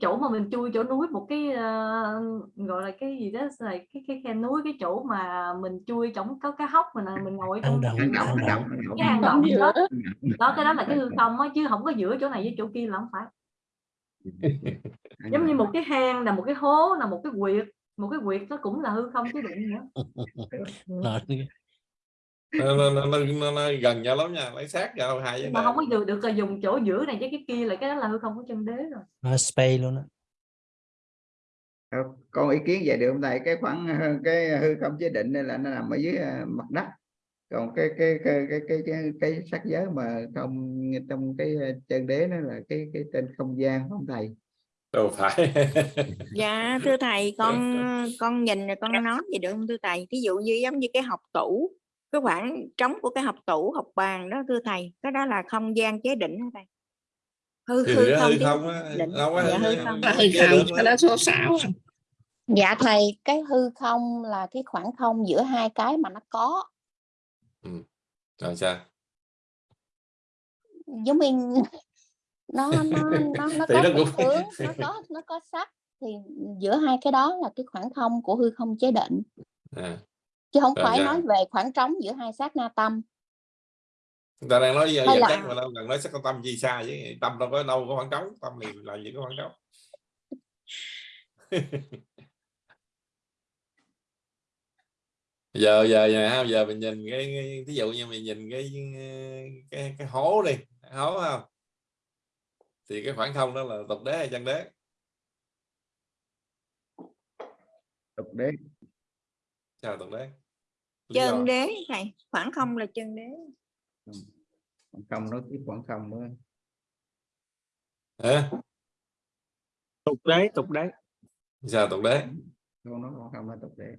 chỗ mà mình chui chỗ núi một cái uh, gọi là cái gì đó là cái cái khe núi cái chỗ mà mình chui trong có cái hốc mình mình ngồi trong động hang động động. cái hang động đó. Đó. Cái đó là cái hư không á chứ không có giữa chỗ này với chỗ kia là không phải. Giống như một cái hang là một cái hố là một cái quyệt một cái quyệt nó cũng là hư không chứ định nữa nó, nó, nó, nó, nó, nó gần nhau lắm nha lấy sát nhau hai nhưng mà không có được được là dùng chỗ giữa này với cái kia là cái đó là hư không của chân đế rồi. Nó space luôn á. Ờ, con ý kiến vậy được không thầy? Cái khoảng ờ, cái hư không chế định này là nó nằm ở dưới ờ, mặt đất. Còn cái cái cái cái cái cái, cái sắc giới mà không trong cái ờ, chân đế nó là cái cái trên không gian không thầy? Đâu phải. Dạ thưa thầy con con nhìn rồi con nói gì được không thưa thầy? Ví dụ như giống như cái học tủ cái khoảng trống của cái học tủ học bàn đó thưa thầy cái đó là không gian chế định hả thầy? Hư thì hư không á định. có dạ hư hư không hư cái đó số 6 Dạ thầy, cái hư không là cái khoảng không giữa hai cái mà nó có. rồi sao? Giống như nó nó nó nó có nó cũng- thước, nó có nó có sắc. Thì giữa hai cái đó là cái khoảng không của hư không chế định. à. Chứ không Rồi phải sao? nói về khoảng trống giữa hai sát na tâm. người ta đang nói giờ là- chắc mà đâu cần nói sắc con tâm gì xa chứ tâm đâu có đâu có khoảng trống tâm thì làm gì có khoảng trống giờ giờ giờ ha, giờ mình nhìn cái, cái ví dụ như mình nhìn cái cái cái hố đi hố không thì cái khoảng không đó là tục đế hay chân đế tục đế sao tục đế? Chân đế thầy khoảng không là chân đế. Khoảng không nó cái khoảng không nữa Hả? tục đế tục đế. Sao tục đế? Không nó khoảng không là tục đế.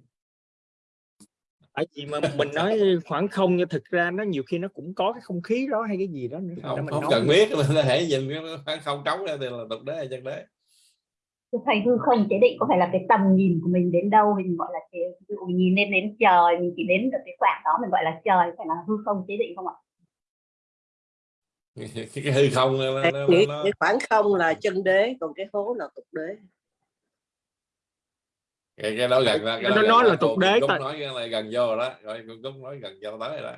Ở gì mà mình nói khoảng không nhưng thực ra nó nhiều khi nó cũng có cái không khí đó hay cái gì đó nữa. Không, mình không nói cần biết mình có thể nhìn cái khoảng không trống ra thì là tục đế hay chân đế thầy hư không chế định có phải là cái tầm nhìn của mình đến đâu? Mình gọi là chế, ví dụ mình nhìn lên đến trời mình chỉ đến được cái khoảng đó mình gọi là trời phải là hư không chế định không ạ? Cái, cái hư không nó, nó, nó, cái khoảng không là chân đế còn cái hố là tục đế. Cái, cái đó gần đó cái Nó đó gần nói là tục đế Cúc tại- nói cái này gần vô rồi đó rồi Cúc nói gần vô tới rồi đó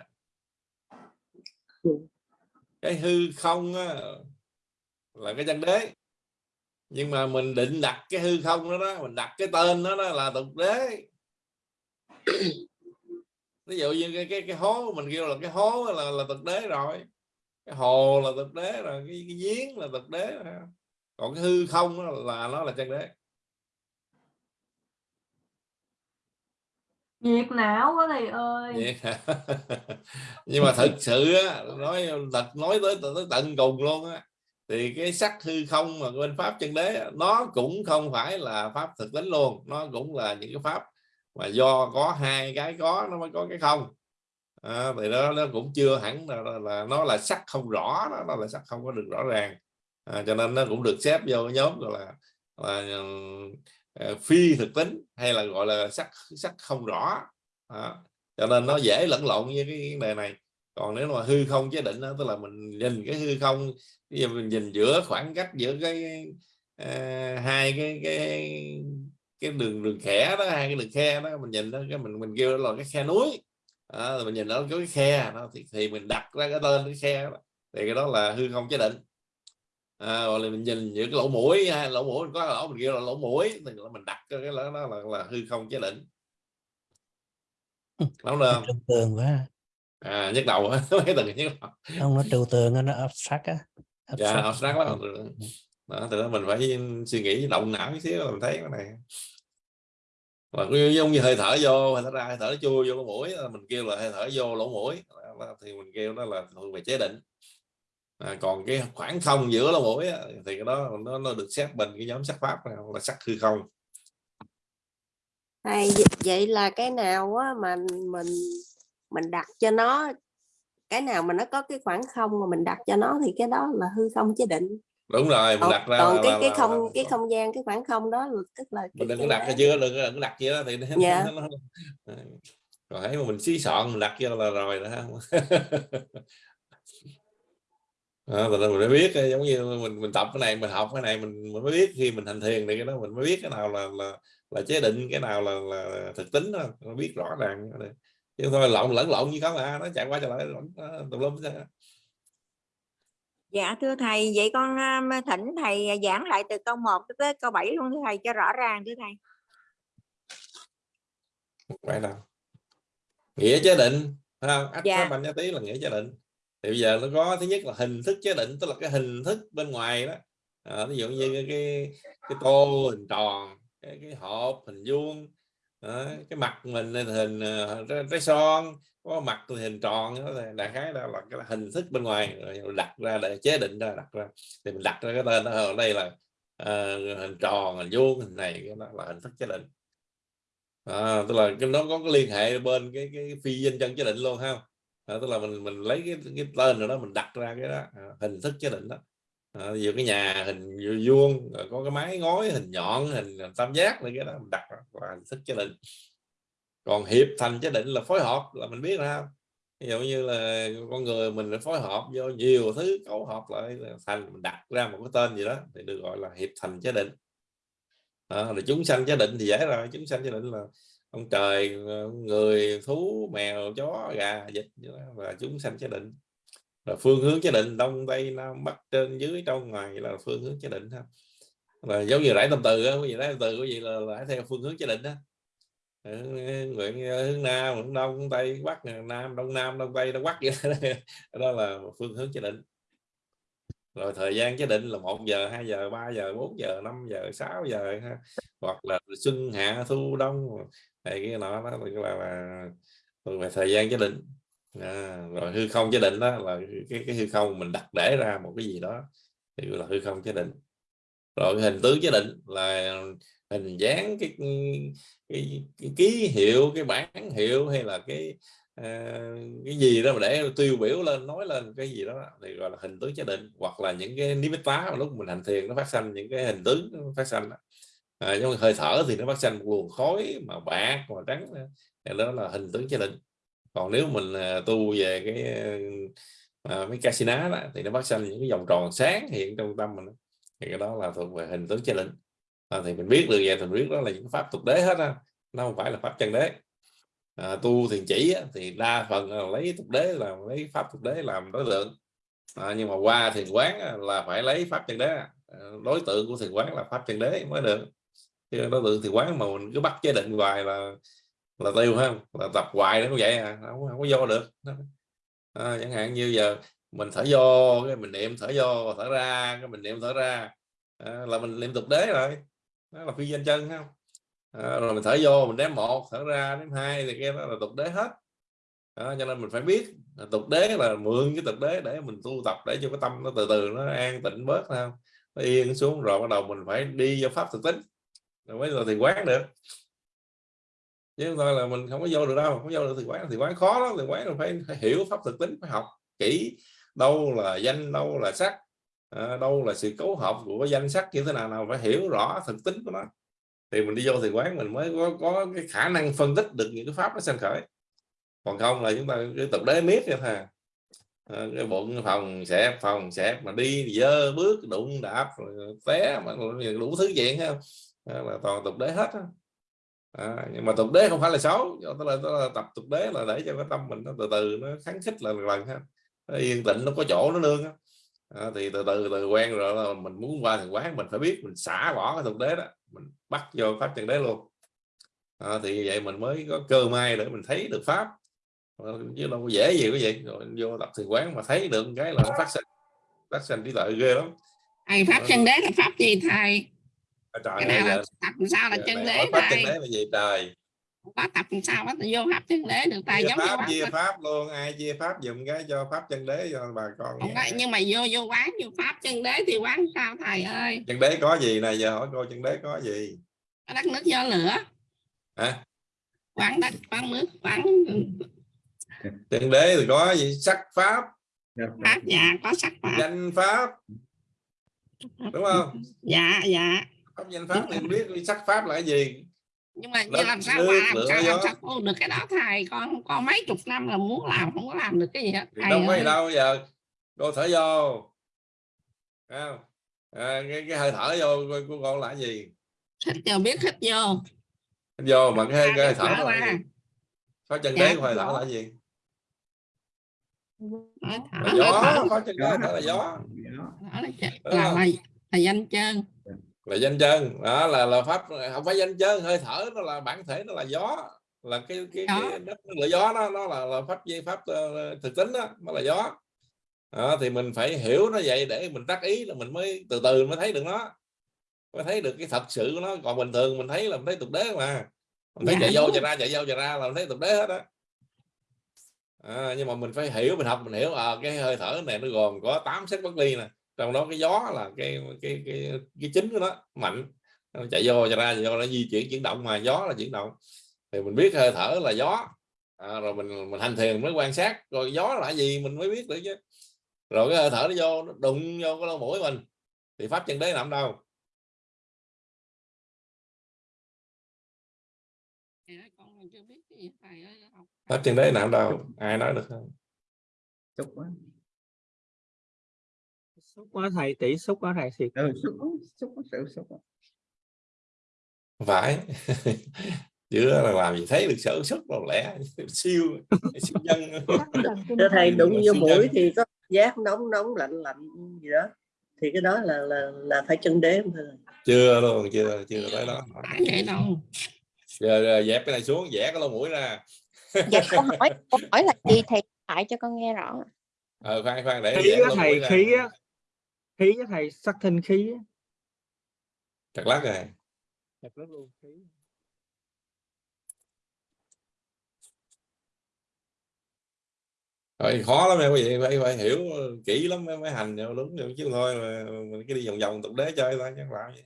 cái hư không á, là cái chân đế nhưng mà mình định đặt cái hư không đó đó mình đặt cái tên đó, đó là tục đế. Ví dụ như cái cái cái hố mình kêu là cái hố là là tục đế rồi. Cái hồ là tục đế rồi cái, cái giếng là tục đế rồi. còn cái hư không đó là nó là chân đế. Nhiệt não quá thầy ơi. Nhưng mà thật sự á, nói thật nói tới, tới tận cùng luôn á thì cái sắc hư không mà bên pháp chân đế nó cũng không phải là pháp thực tính luôn nó cũng là những cái pháp mà do có hai cái có nó mới có cái không. À, thì đó nó cũng chưa hẳn là, là, là nó là sắc không rõ đó nó là sắc không có được rõ ràng. À, cho nên nó cũng được xếp vô cái nhóm gọi là, là ờ, phi thực tính hay là gọi là sắc sắc không rõ à, cho nên nó dễ lẫn lộn với cái vấn đề này. Còn nếu mà hư không chế định đó, tức là mình nhìn cái hư không bây giờ mình nhìn giữa khoảng cách giữa cái ờ, hai cái cái cái đường đường khẽ đó hai cái đường khe đó mình nhìn đó cái mình mình kêu là cái khe núi. Đó, mình nhìn đó có cái khe đó thì, thì mình đặt ra cái tên cái khe đó. thì cái đó là hư không chế định. À, hoặc là mình nhìn những cái lỗ mũi hay lỗ mũi có lỗ mình kêu là lỗ mũi thì mình đặt cái đó, đó là, là hư không chế định. Đúng không? Trừu tượng quá. À nhức đầu mấy từ nhức đầu. Không nó trừu tượng á, nó abstract á dạ abstract. abstract lắm. Đó từ đó mình phải suy nghĩ động não một xíu mình thấy cái này. Mà cũng giống như hơi thở vô hơi thở ra hơi thở nó chui vô lỗ mũi là mình kêu là hơi thở vô lỗ mũi. Thì mình kêu đó là thuộc về chế định. À, còn cái khoảng không giữa lỗ mũi á, thì cái đó nó, nó được xếp bên cái nhóm sắc pháp này, là sắc hư không. Thầy, vậy- vậy là cái nào á mà mình mình đặt cho nó cái nào mà nó có cái khoảng không mà mình đặt cho nó thì cái đó là hư không chế định. Đúng rồi mình còn, đặt ra còn là, cái là, cái không là, cái không gian cái khoảng không đó là tức là mình đừng có đặt cái chưa đừng, đừng đặt chưa thì nó, Dạ. nó, nó, rồi thấy mà mình xí soạn mình đặt vô là rồi đó. À, mình mình mới biết giống như mình mình tập cái này mình học cái này mình, mình mới biết khi mình hành thiền thì cái đó mình mới biết cái nào là là là chế định cái nào là là thực tính đó mình biết rõ ràng chứ thôi lộn lẫn lộn như không à nó chạy qua chạy lại tùm lum dạ thưa thầy vậy con thỉnh thầy giảng lại từ câu 1 tới câu 7 luôn thưa thầy cho rõ ràng thưa thầy. Phải đâu nghĩa chế định không? Ách Dạ. banh tí là nghĩa chế định. Thì bây giờ nó có thứ nhất là hình thức chế định tức là cái hình thức bên ngoài đó. À, ví dụ như cái cái, cái tô hình tròn cái, cái hộp hình vuông đó, cái mặt mình lên hình ờ, trái, son có mặt tôi hình tròn đó là đại khái đó là cái hình thức bên ngoài rồi đặt ra để chế định ra đặt ra. Thì mình đặt ra cái tên ở ờ, đây là uh, hình tròn hình vuông hình này cái đó là hình thức chế định. À, tức là cái nó có cái liên hệ bên cái cái phi danh chân chế định luôn ha. À, tức là mình mình lấy cái, cái tên rồi đó mình đặt ra cái đó à, hình thức chế định đó à, cái nhà hình vuông rồi có cái mái ngói hình nhọn hình tam giác này cái đó mình đặt là hình thức chế định. Còn hiệp thành chế định là phối hợp là mình biết ra ví dụ như là con người mình phải phối hợp vô nhiều thứ cấu hợp lại thành mình đặt ra một cái tên gì đó thì được gọi là hiệp thành chế định. À, rồi chúng sanh chế định thì dễ rồi chúng sanh chế định là ông trời ờ, người thú mèo chó gà vịt và chúng sanh chế định là phương hướng chế định đông tây nam bắc trên dưới trong ngoài là phương hướng chế định ha là giống như rải tâm từ á quý vị rải tâm từ quý vị là, rải theo phương hướng chế định đó nguyện hướng nam hướng đông hướng tây hướng bắc nam đông nam đông tây đông bắc vậy đó. đó là phương hướng chế định rồi thời gian chế định là 1 giờ 2 giờ 3 giờ 4 giờ 5 giờ 6 giờ ha. hoặc là xuân hạ thu đông này cái nọ đó là, là, là, là thời gian chế định à, rồi hư không chế định đó là cái, cái hư không mình đặt để ra một cái gì đó thì gọi là hư không chế định. Rồi hình tướng chế định là hình dáng cái, cái, cái ký hiệu cái bản hiệu hay là cái uh, cái gì đó mà để tiêu biểu lên nói lên cái gì đó thì gọi là hình tướng chế định. Hoặc là những cái nimitta mà lúc mình hành thiền nó phát sinh những cái hình tướng nó phát sinh đó. À, giống hơi thở thì nó phát sinh một luồng khói mà bạc mà trắng thì đó là hình tướng chế định còn nếu mình à, tu về cái ờ, à, mấy casino đó thì nó phát sinh những cái vòng tròn sáng hiện trong tâm mình thì cái đó là thuộc về hình tướng chế định à, thì mình biết được vậy thì mình biết đó là những pháp tục đế hết á nó không phải là pháp chân đế. À, tu thiền chỉ á, thì đa phần là lấy tục đế là lấy pháp tục đế làm đối tượng. À, nhưng mà qua thiền quán á, là phải lấy pháp chân đế. À, đối tượng của thiền quán là pháp chân đế mới được. Chứ đối tượng thiền quán mà mình cứ bắt chế định hoài là là tiêu ha là tập hoài nó cũng vậy à không, không có vô được. À, chẳng hạn như giờ mình thở vô cái mình niệm thở vô thở ra cái mình niệm thở ra. À, là mình niệm tục đế rồi. Đó là phi danh chân không? À, rồi mình thở vô mình đếm một thở ra đếm hai thì cái đó là tục đế hết. À, cho nên mình phải biết tục đế là mượn cái tục đế để mình tu tập để cho cái tâm nó từ từ nó an tịnh bớt không? Nó yên xuống rồi bắt đầu mình phải đi vô pháp thực tính. Rồi mới là thì quán được chứ không thôi là mình không có vô được đâu không vô được thì quán thì quán khó lắm thì quán là phải, phải hiểu pháp thực tính phải học kỹ đâu là danh đâu là sắc à, đâu là sự cấu hợp của danh sắc như thế nào nào phải hiểu rõ thực tính của nó. Thì mình đi vô thì quán mình mới có, có cái khả năng phân tích được những cái pháp nó sanh khởi. Còn không là chúng ta cái tập đế miết vậy thà à, cái bụng phòng xẹp phòng xẹp mà đi dơ bước đụng đạp té mà đủ thứ chuyện không? À, là toàn tục đế hết đó à, nhưng mà tục đế không phải là xấu tức là, tức là tập tục đế là để cho cái tâm mình nó từ từ nó kháng khích lần lần ha. Nó yên tĩnh nó có chỗ nó nương á. À, thì từ từ từ quen rồi là mình muốn qua thằng quán mình phải biết mình xả bỏ cái tục đế đó mình bắt vô pháp chân đế luôn. À, thì vậy mình mới có cơ may để mình thấy được pháp. À, chứ đâu có dễ gì cái gì rồi vô tập thiền quán mà thấy được cái là nó phát sinh phát sinh trí tuệ ghê lắm. Thầy pháp chân đế là pháp gì thầy trời cái nào tập làm sao là giờ chân đế pháp chân đế là gì? Trời. Có tập làm sao bắt vô pháp chân đế được chia giống như pháp chia pháp luôn ai chia pháp dùng cái cho pháp chân đế cho bà con không phải, nhưng mà vô vô quán vô pháp chân đế thì quán sao thầy ơi? Chân đế có gì này giờ hỏi cô chân đế có gì? Đất nước gió lửa. Hả? Quán đất quán nước quán chân đế thì có gì? Sắc pháp. Pháp dạ có sắc pháp. Danh pháp. Đúng không? Dạ dạ pháp danh pháp thì biết sắc pháp là cái gì? Nhưng mà như làm sao mà làm sao làm sao tu được cái đó thầy con con mấy chục năm là muốn làm không có làm được cái gì hết thầy đâu gì đâu giờ. Cô thở vô. Không? À, cái, cái hơi thở vô của con là cái gì? Hít vô biết hít vô. Hít vô mà cái, cái hơi thở là có chân Dạ, đế của hơi thở là cái gì? Gió có chân đế là gió. Là, không? là, là danh chân là danh chân đó là là pháp không phải danh chân hơi thở nó là bản thể nó là gió. Là cái cái, cái đất là gió đó nó là, là pháp dây pháp ờ, thực tính đó nó là gió. Đó, thì mình phải hiểu nó vậy để mình tác ý là mình mới từ từ mới thấy được nó. Mới thấy được cái thật sự của nó. Còn bình thường mình thấy là mình thấy tục đế mà mình thấy Dạ, chạy vô chạy ra chạy vô chạy ra là mình thấy tục đế hết á. À, nhưng mà mình phải hiểu mình học mình hiểu à, cái hơi thở này nó gồm có 8 sắc bất ly nè trong đó cái gió là cái cái cái cái chính của nó mạnh. Nó chạy vô chạy ra vô nó di chuyển chuyển động mà gió là chuyển động. Thì mình biết hơi thở là gió. À, rồi mình mình hành thiền mới quan sát rồi gió là gì mình mới biết được chứ. Rồi cái hơi thở nó vô nó đụng vô cái lỗ mũi mình. Thì pháp chân đế nằm đâu? Thì đó, con còn chưa biết cái gì thầy ơi học pháp chân đế nằm đâu? Ai nói được không? Xúc quá xúc quá thầy tỷ xúc quá thầy thiệt. Ừ, xúc xúc xúc. Không phải chưa là làm gì thấy được sở xuất đâu lẽ siêu siêu nhân. Thưa thầy đụng vô siêu mũi nhân. thì có giác nóng nóng lạnh lạnh gì đó. Thì cái đó là là là phải chân đế thầy? chưa luôn chưa chưa tới đó. Phải vậy đâu. Giờ, giờ dẹp cái này xuống vẽ cái lỗ mũi ra. Dạ câu hỏi câu hỏi là gì thầy lại cho con nghe rõ. Ờ khoan khoan để khí vẽ á thầy khí á khí á thầy sắc thinh khí chặt lắc rồi. Thật rất luôn khí. Rồi khó lắm em quý vị phải, phải hiểu kỹ lắm mới, mới hành vô đúng chứ thôi mà mình cứ đi vòng vòng tục đế chơi thôi chẳng làm gì.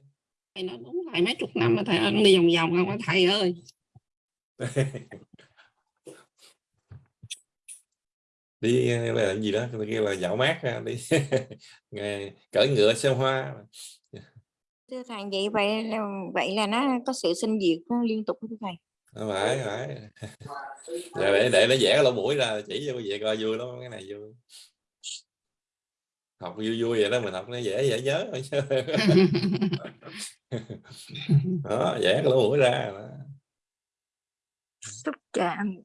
Thầy nói đúng thầy mấy chục năm mà thầy ơi, đi vòng vòng không? Thầy ơi đi là gì đó tôi kêu là dạo mát ra, đi. Nghe cởi ngựa xem hoa. Thưa thầy vậy vậy là vậy là nó có sự sinh diệt liên tục thưa thầy? Không phải phải. Để để nó vẽ cái lỗ mũi ra chỉ cho vị coi vui lắm cái này vui. Học vui vui vậy đó mình học nó dễ dễ nhớ đó vẽ lỗ mũi ra đó. xúc chạm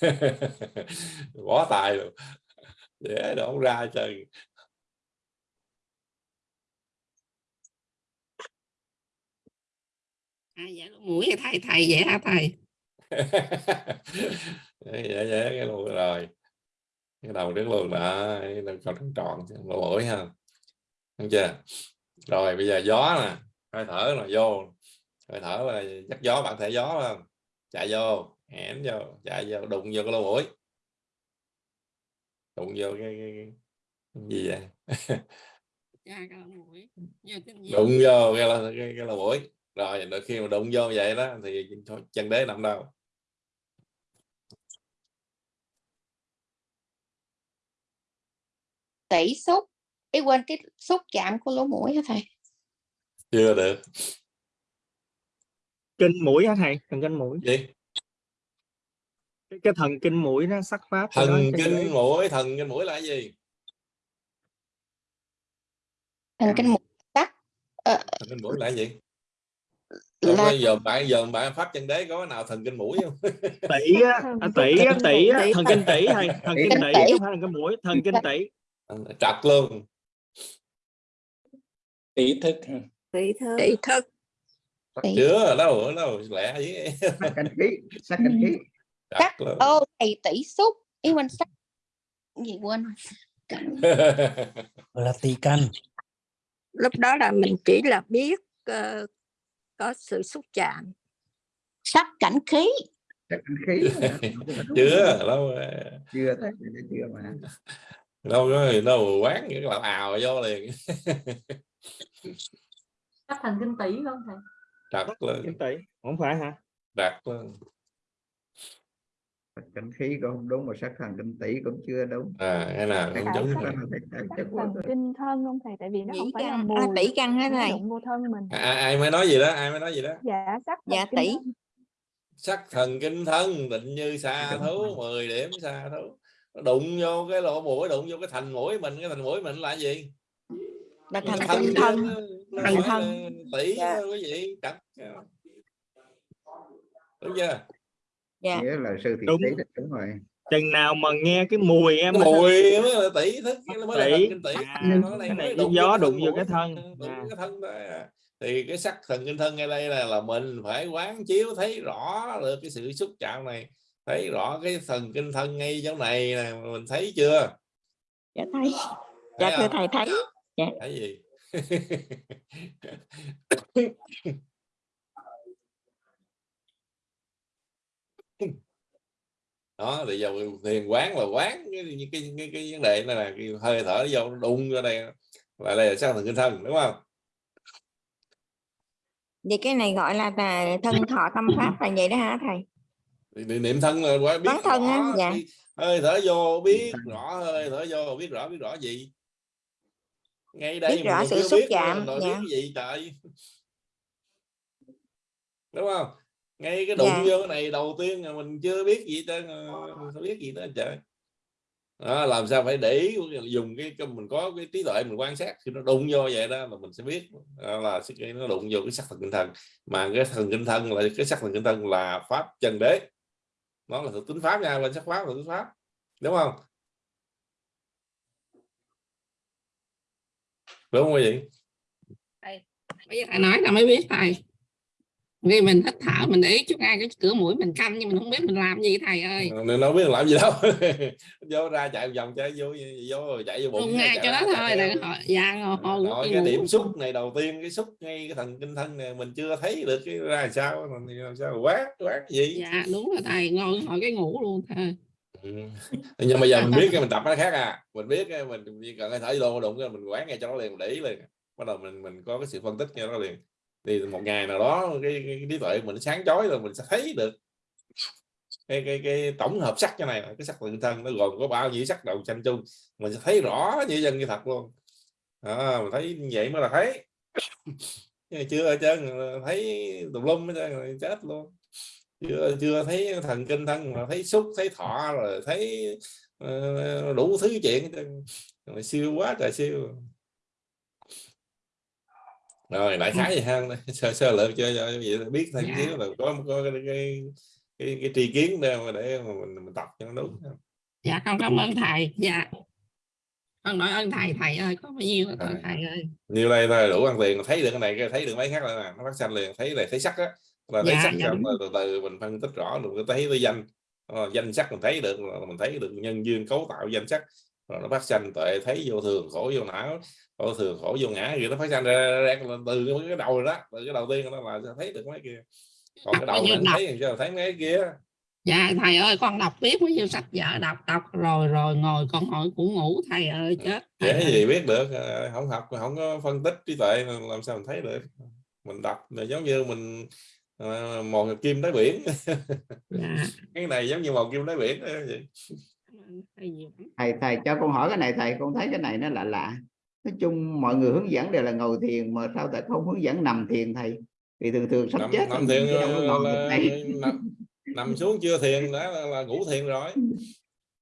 bỏ tài luôn. Để nó không ra trời à, dạ mũi vậy thầy thầy vậy hả thầy? Vậy vậy cái luôn rồi. Cái đầu trước luôn đầu còn tròn tròn lỗ mũi ha. Không chưa? Rồi bây giờ gió nè. Hơi thở là vô. Hơi thở là dắt gió bạn thể gió không? Chạy vô hẻn vô chạy vô đụng vô cái lỗ mũi đụng vô cái, cái, cái, cái gì vậy? Đụng vô cái, là- cái, cái lỗ mũi rồi đôi khi mà đụng vô vậy đó thì chân đế nằm đâu. Tỷ xúc ý quên cái xúc chạm của lỗ mũi hả thầy? Chưa được. Kinh mũi hả thầy? Thần kinh mũi. Gì cái, cái thần kinh mũi nó sắc pháp đó thần đế. kinh mũi thần kinh mũi là cái gì? Thần kinh mũi sắc ờ, thần kinh mũi là cái gì? Là Là... giờ bạn giờ bạn pháp chân đế có cái nào thần kinh mũi không? Tỷ á à, tỷ á tỷ á Tỷ. thần kinh tỷ thầy thần kinh Kinh tỷ tỷ. không phải thần kinh mũi thần kinh tỷ. Trật luôn. Ý thức. Tỷ thư tỷ thức. Tỷ chưa? Đâu đâu lẹ gì sắc canh khí sắc canh khí sắc luôn ô thầy tỷ xúc ý quên sắc gì quên rồi. Cảnh- là tỳ căn lúc đó là mình chỉ là biết ờ, có sự xúc chạm. Sắc cảnh khí. Sắc canh khí. Chưa đâu chưa thấy chưa mà. Đâu có đâu quán cái làm ào vô liền. Các thần kinh tỷ không thầy? Trật luôn kinh tỷ không phải hả? Trật luôn canh khí cũng không đúng mà sắc thần kinh tỷ cũng chưa đúng. À cái nào không đúng thần kinh thân không thầy? Tại vì nó không phải là căn, mùi à, tỷ căn thầy? đụng vô thân mình. À, ai, ai mới nói gì đó ai mới nói gì đó? Dạ sắc Dạ, tỷ. thân. sắc thần kinh thân định như xa thú 10 điểm xa thú. Nó đụng vô cái lỗ mũi đụng vô cái thành mũi mình cái thành mũi mình là cái gì? Là chứ, thân. Thần phải thân. là tỷ Dạ. quý vị đúng chưa dạ. Nghĩa là sư thị Đúng. tỷ đúng rồi. Chừng nào mà nghe cái mùi em mùi mới là tỷ thức nó mới là thần tỷ cái này cái gió đụng vô cái thân. Đụng à. cái thân à. thì cái sắc thần kinh thân ngay đây là là mình phải quán chiếu thấy rõ được cái sự xúc chạm này. Thấy rõ cái thần kinh thân ngay chỗ này nè mình thấy chưa? Dạ thấy. Dạ thưa thầy thấy. Dạ. Thấy gì đó thì giờ thiền quán là quán cái cái, cái, cái, vấn đề này là cái hơi thở vô nó đụng ra đây là đây là sao thần kinh thân đúng không Vậy cái này gọi là, là thân thọ tâm pháp là vậy đó hả thầy? Niệm- thân là quá biết thân á, rõ dạ. cái hơi thở vô biết rõ hơi thở vô biết rõ biết rõ gì ngay đây Biết rõ sự xúc chạm, dạ. cái gì trời đúng không ngay cái đụng Dạ. vô cái này đầu tiên là mình chưa biết gì tên mình phải biết gì đó trời đó, làm sao phải để ý dùng cái, cái mình có cái trí tuệ mình quan sát khi nó đụng vô vậy đó là mình sẽ biết. Đó là cái nó đụng vô cái sắc thần kinh thần. Mà cái thần kinh thân là cái sắc thần kinh thân là pháp chân đế. Nó là thực tính pháp nha lên sắc pháp là tính pháp. Đúng không? Đúng không quý vị bây giờ thầy nói là mới biết thầy vì mình hít thở mình để ý chút ngay cái cửa mũi mình canh nhưng mình không biết mình làm gì thầy ơi. Nên nó biết làm gì đâu. Vô ra chạy vòng chạy vô vô chạy vô bụng không ngay cho ra, đó thôi đừng hỏi. Dạ Rồi đi cái điểm xúc này đầu tiên cái xúc ngay cái thần kinh thân này mình chưa thấy được cái ra sao làm sao quá quá gì? Dạ đúng rồi thầy ngồi hỏi cái ngủ luôn thầy. Ừ. nhưng mà giờ mình biết cái mình tập nó khác à. Mình biết cái mình chỉ cần cái thở vô đụng cái mình quán ngay cho nó liền để ý liền. Bắt đầu mình mình có cái sự phân tích cho nó liền thì một ngày nào đó cái, cái, cái trí tuệ mình sáng chói rồi mình sẽ thấy được cái cái cái tổng hợp sắc cái này cái sắc tự thân nó gồm có bao nhiêu sắc đầu xanh chung mình sẽ thấy rõ như dân như thật luôn. À, mình thấy như vậy mới là thấy. Chưa ở thấy tùm lum hết chết luôn. Chưa chưa thấy thần kinh thân mà thấy xúc thấy thọ rồi thấy uh, đủ thứ chuyện rồi siêu quá trời siêu rồi đại khái vậy ha. Sơ sơ lược cho cho vậy là biết thêm Dạ. xíu là có có cái cái, cái, cái tri kiến để mà để mà mình, mình tập cho nó đúng dạ con cảm ơn thầy. Dạ. Con nói ơn thầy. Thầy ơi có bao nhiêu là Rồi. thầy ơi? Như đây thôi đủ ăn tiền. Thấy được cái này cái thấy được mấy khác nè nó phát sanh liền. Thấy này thấy sắc á. Là thấy Dạ, sắc dạ, rồi từ từ mình phân tích rõ được thấy tới danh. Ờ, danh sắc mình thấy được là mình thấy được nhân duyên cấu tạo danh sắc rồi nó phát sanh tuệ thấy vô thường khổ vô não vô thường khổ vô ngã thì nó phát sanh ra, ra, ra từ cái đầu đó từ cái đầu tiên nó là thấy được mấy kia còn cái đầu đọc? thấy sao thấy mấy kia dạ thầy ơi con đọc biết bao nhiêu sách vở đọc đọc rồi rồi ngồi con hỏi cũng ngủ thầy ơi chết thầy dễ ơi. gì biết được ờ, không học không có phân tích trí tuệ làm sao mình thấy được mình đọc là giống như mình uh, mò kim đáy biển dạ cái này giống như mò kim đáy biển vậy. Thầy thầy thầy cho con hỏi cái này thầy con thấy cái này nó lạ lạ. Nói chung mọi người hướng dẫn đều là ngồi thiền mà sao tại không hướng dẫn nằm thiền thầy? Vì thường thường sắp nằm, chết nằm thiền là, ngồi được là, nằm, nằm xuống chưa thiền đã là, là ngủ thiền rồi.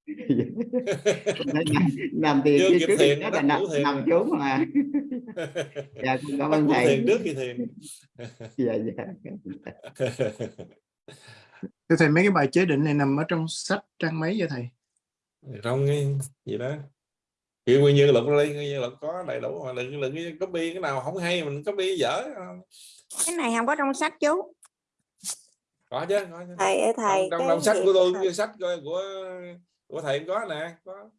Con thấy nằm, thiền chưa kịp thiền đó là nằm, ngủ thiền. nằm xuống mà. Dạ con cảm ơn thầy. thiền trước khi thiền. Dạ dạ. Thưa thầy mấy cái bài chế định này nằm ở trong sách trang mấy vậy thầy? Trong cái gì đó kiểu nguyên như luật đi nguyên như luật có đầy đủ mà đừng đừng copy cái nào không hay mình copy dở Cái này không có trong sách chú. có chứ có chứ. thầy thầy trong, trong, sách của tôi cái sách của của, của thầy có nè có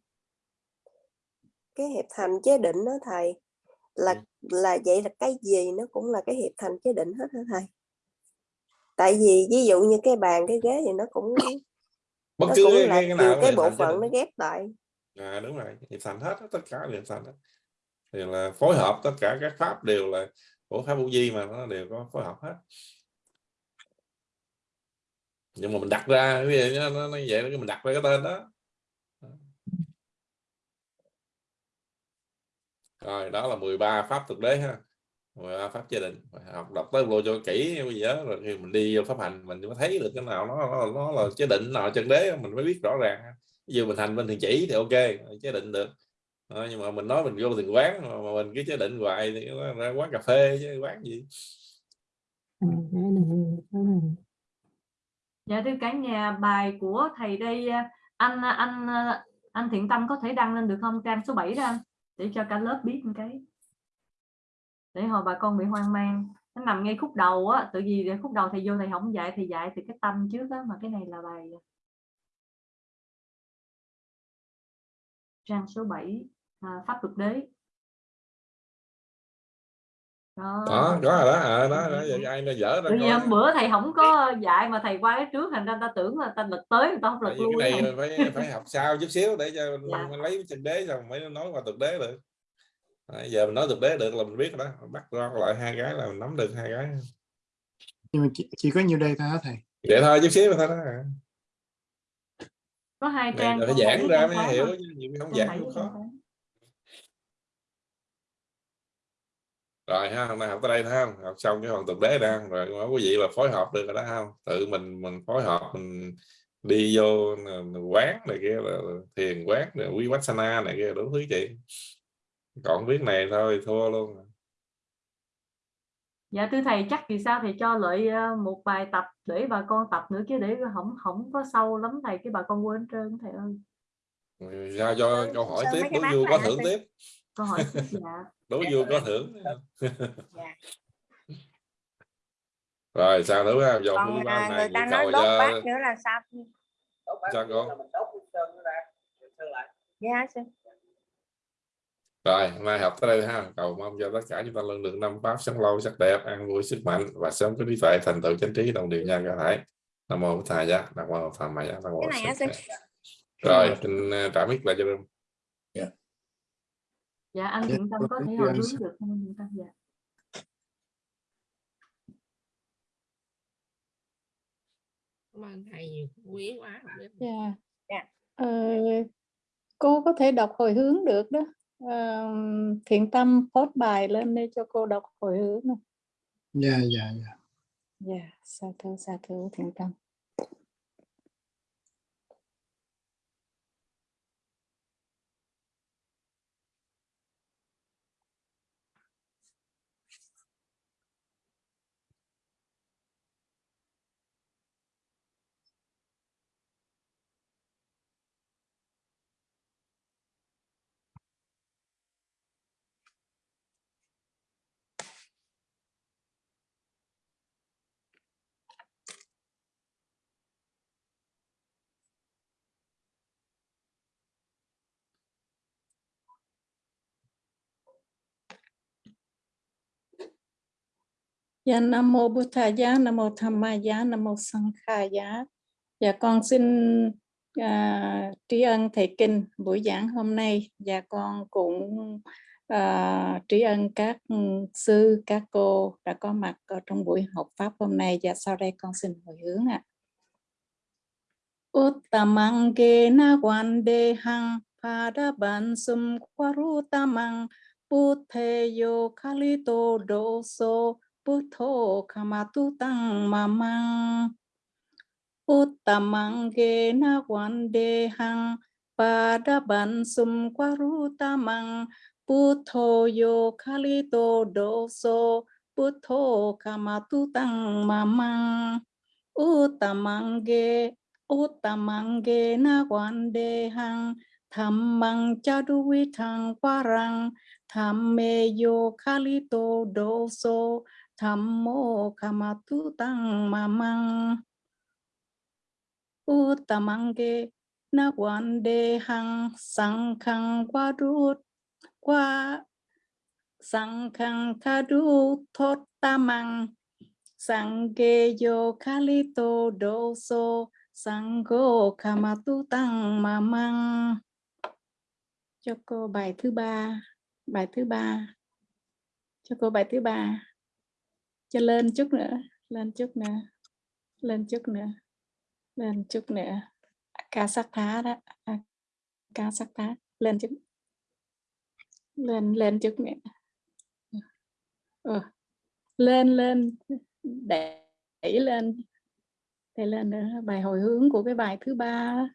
cái hiệp thành chế định đó thầy là Ừ. là vậy là cái gì nó cũng là cái hiệp thành chế định hết hả thầy tại vì ví dụ như cái bàn cái ghế thì nó cũng bất nó cứ cái, cái, cái nào cái bộ phận nó ghép lại. À, đúng rồi hiệp thành hết tất cả đều hiệp thành hết. Thì là phối hợp tất cả các pháp đều là của pháp vô vi mà nó đều có phối hợp hết. Nhưng mà mình đặt ra cái gì nó, nó, nó vậy đó, mình đặt ra cái tên đó. Rồi đó là 13 pháp thực đế ha 13 pháp chế định Phải học đọc tới lô cho kỹ bây giờ rồi khi mình đi vô pháp hành mình mới thấy được cái nào nó nó, nó là chế định nào chân đế mình mới biết rõ ràng. Ví dụ mình hành bên thiền chỉ thì ok chế định được. Ờ, nhưng mà mình nói mình vô thiền quán mà, mà mình cứ chế định hoài thì nó ra quán cà phê chứ quán gì. Dạ thưa cả nhà, bài của thầy đây anh anh anh Thiện Tâm có thể đăng lên được không? Trang số 7 đó anh để cho cả lớp biết một cái. Để hồi bà con bị hoang mang. Nó nằm ngay khúc đầu á tự vì khúc đầu thầy vô thầy không dạy thì dạy từ cái tâm trước đó mà cái này là bài trang số 7 à, pháp luật đế. Đó, đó có rồi đó à, đó, đó vậy ai nó dở ra Tự vì hôm bữa thầy không có dạy mà thầy qua cái trước thành ra ta tưởng là ta lật tới người ta không lật vì lui cái thầy. này phải phải học sau chút xíu để cho Dạ. lấy chân đế xong mới nói qua thực đế được Đấy, giờ mình nói thực đế được là mình biết rồi đó. Bắt ra lại hai cái là mình nắm được hai cái. Nhưng mà chỉ, chỉ có nhiêu đây thôi thầy? Vậy thôi chút xíu thôi đó. Có hai trang phải con giảng ra con mới hiểu thôi. chứ nhiều khi không Con giảng cũng con khó. rồi ha hôm nay học tới đây thấy không? Học xong cái phần thực đế đang rồi mà quý vị là phối hợp được rồi đó không? Tự mình mình phối hợp mình đi vô n- quán này kia là thiền quán này quý sana này kia đủ thứ chuyện còn biết này thôi thua luôn dạ thưa thầy chắc vì sao thầy cho lợi ờ, một bài tập để bà con tập nữa chứ để không không có sâu lắm thầy cái bà con quên trơn thầy ơi. Giao cho câu hỏi sơn tiếp mấy cái đố bát vui có thưởng tiếp. Câu hỏi tiếp dạ. Đố vui có thưởng dạ. rồi sao nữa còn thứ ba à, này người ta nói đốt bát nữa là sao? Sao con dạ sư rồi hôm nay học tới đây ha. Cầu mong cho tất cả chúng ta lần được năm pháp sống lâu sắc đẹp an vui sức mạnh và sớm có trí tuệ thành tựu chánh trí đồng điều nhân cả thể nam mô thầy giá nam mô tham maya nam mô rồi xin uh, trả mic lại cho đừng dạ. Anh Dạ, thiện tâm có thể hồi hướng được không anh thiện tâm dạ. Cảm ơn thầy nhiều quý quá biết. Dạ. Dạ. Ờ, cô có thể đọc hồi hướng được đó. Thiện tâm post bài lên đây cho cô đọc hồi hướng. này. dạ dạ dạ Dạ, sa thú sa thú thiện tâm. Dạ Nam mô Bụt Thà giá, Nam mô Tham Ma giá, Nam mô Sang Kha giá. Dạ con xin à, tri ân thầy kinh buổi giảng hôm nay Dạ con cũng à, tri ân các sư các cô đã có mặt ở trong buổi học pháp hôm nay và sau đây con xin hồi hướng ạ. Uttamang ke na de hang pada bansum kwarutamang putheyo kalito doso putho kamatu tang mamang Uttamang ke na wande hang pada bansum kwarutamang putho yo kalito doso putho kamatu tang mamang Utamange Utamange na wande hang Thammang chaduvi thang parang Thamme yo kalito doso tham mô ca Thammo kamatu tang mamang. Ge na quan wande hang sang khang qua Sankhang kadu thot tamang Sangye yo kalito doso Sango kamatu tăng mamang. Cho cô bài thứ ba, Bài thứ ba. Cho cô bài thứ ba. Cho lên chút nữa Lên chút nữa Lên chút nữa Lên chút nữa Ca sắc thá đó à, Ca sắc thá Lên chút Lên lên chút nữa ừ. Lên lên đẩy đẩy lên đẩy lên nữa bài hồi hướng của cái bài thứ ba đó.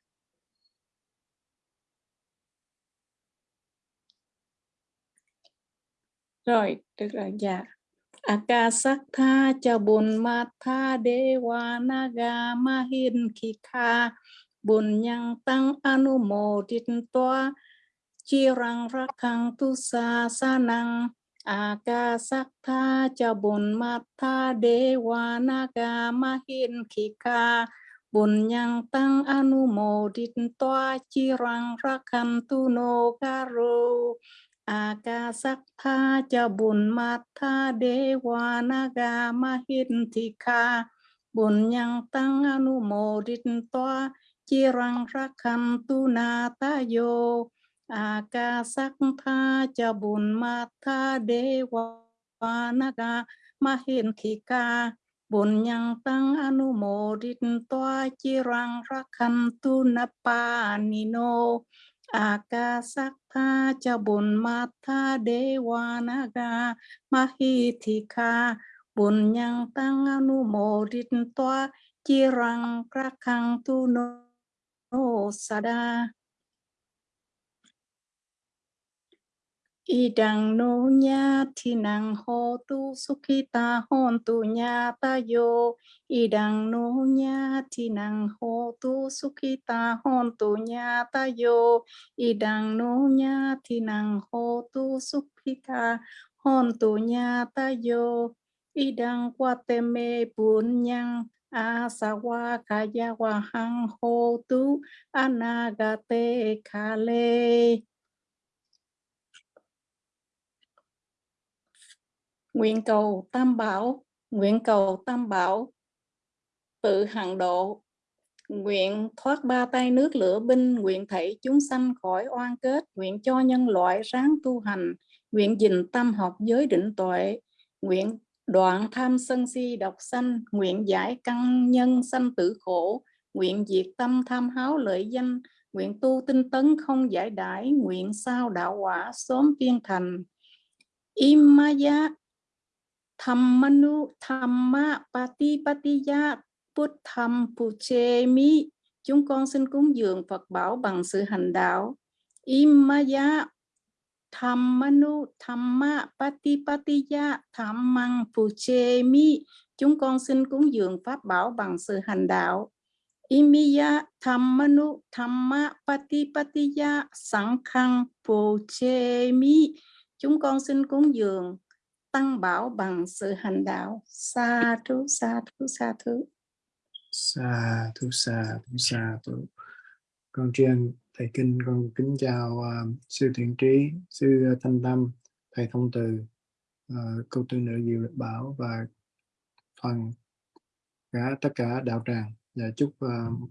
rồi được rồi dạ Akasatha cha bun đế dewa naga mahin kika bun yang tăng anumodit toa chirang rakang tu sa sanang. Akasakta cha bồn mát tha đế wa naga ma hiên khi ca bồn nhang tăng anu mô dit toa chi tu no karo. Akasakta cha bồn mát tha đế wa naga ma hiên thi ca bồn nhang tăng anu mô dit toa chi rang rakhan tu na ta yo akasak tha cha bùn ma tha đế wa naga ma hiền ca bùn nhang tăng anu mô rít toa chi rang rakhan tu na pa ni no akasak tha cha bồn ma tha đế wa naga ma hi thi kha. Bồn nhang tăng anu mô rít toa, chi rang rakhan tu no sada Idang nô nha thi nang ho tu sukhita hôn tu nha ta yo. Idang nô nha thi nang ho tu sukhita hôn tu nha ta yo. Idang nô nha thi nang ho tu sukhita hôn tu nha ta yo. Idang qua tê mê bun nhang asawa kaya wa hang ho tu anagate kale. Nguyện cầu Tam Bảo, nguyện cầu Tam Bảo tự hằng độ, nguyện thoát ba tay nước lửa binh, nguyện thảy chúng sanh khỏi oan kết, nguyện cho nhân loại ráng tu hành, nguyện gìn tâm học giới định tuệ, nguyện đoạn tham sân si độc sanh, nguyện giải căn nhân sanh tử khổ, nguyện diệt tâm tham háo lợi danh, nguyện tu tinh tấn không giải đãi, nguyện sao đạo quả sớm viên thành. Imaya Thammanu Thamma Pati Patiya Putham Puchemi Chúng con xin cúng dường Phật bảo bằng sự hành đạo. Imaya Thammanu Thamma Pati Patiya Thammang Puchemi Chúng con xin cúng dường Pháp bảo bằng sự hành đạo. Imiya Thammanu Thamma Pati Patiya Sankhang Puchemi Chúng con xin cúng dường tăng bảo bằng sự hành đạo. Sa thú sa thú sa thú. Sa thú sa thú sa thú. Con ân thầy kinh con kính chào uh, sư thiện trí sư thanh tâm thầy thông từ uh, câu tư nữ diệu lịch bảo và phần cả tất cả đạo tràng. Và chúc uh,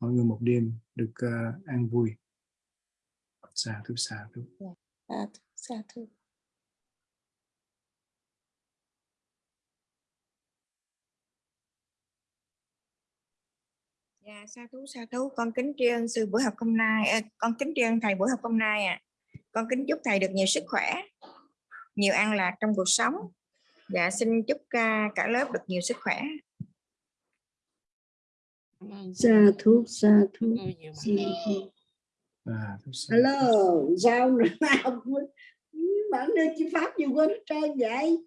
mọi người một đêm được uh, an vui. Sa thú sa thú. Sa thú sa thú Dạ, sa thú sa thú con kính tri ân sư buổi học hôm nay. À, con kính tri ân thầy buổi học hôm nay à con kính chúc thầy được nhiều sức khỏe nhiều an lạc trong cuộc sống. Dạ xin chúc uh, cả lớp được nhiều sức khỏe. Sa thú sa thú à, hello sao nào bạn đưa chi pháp gì quên hết trơn vậy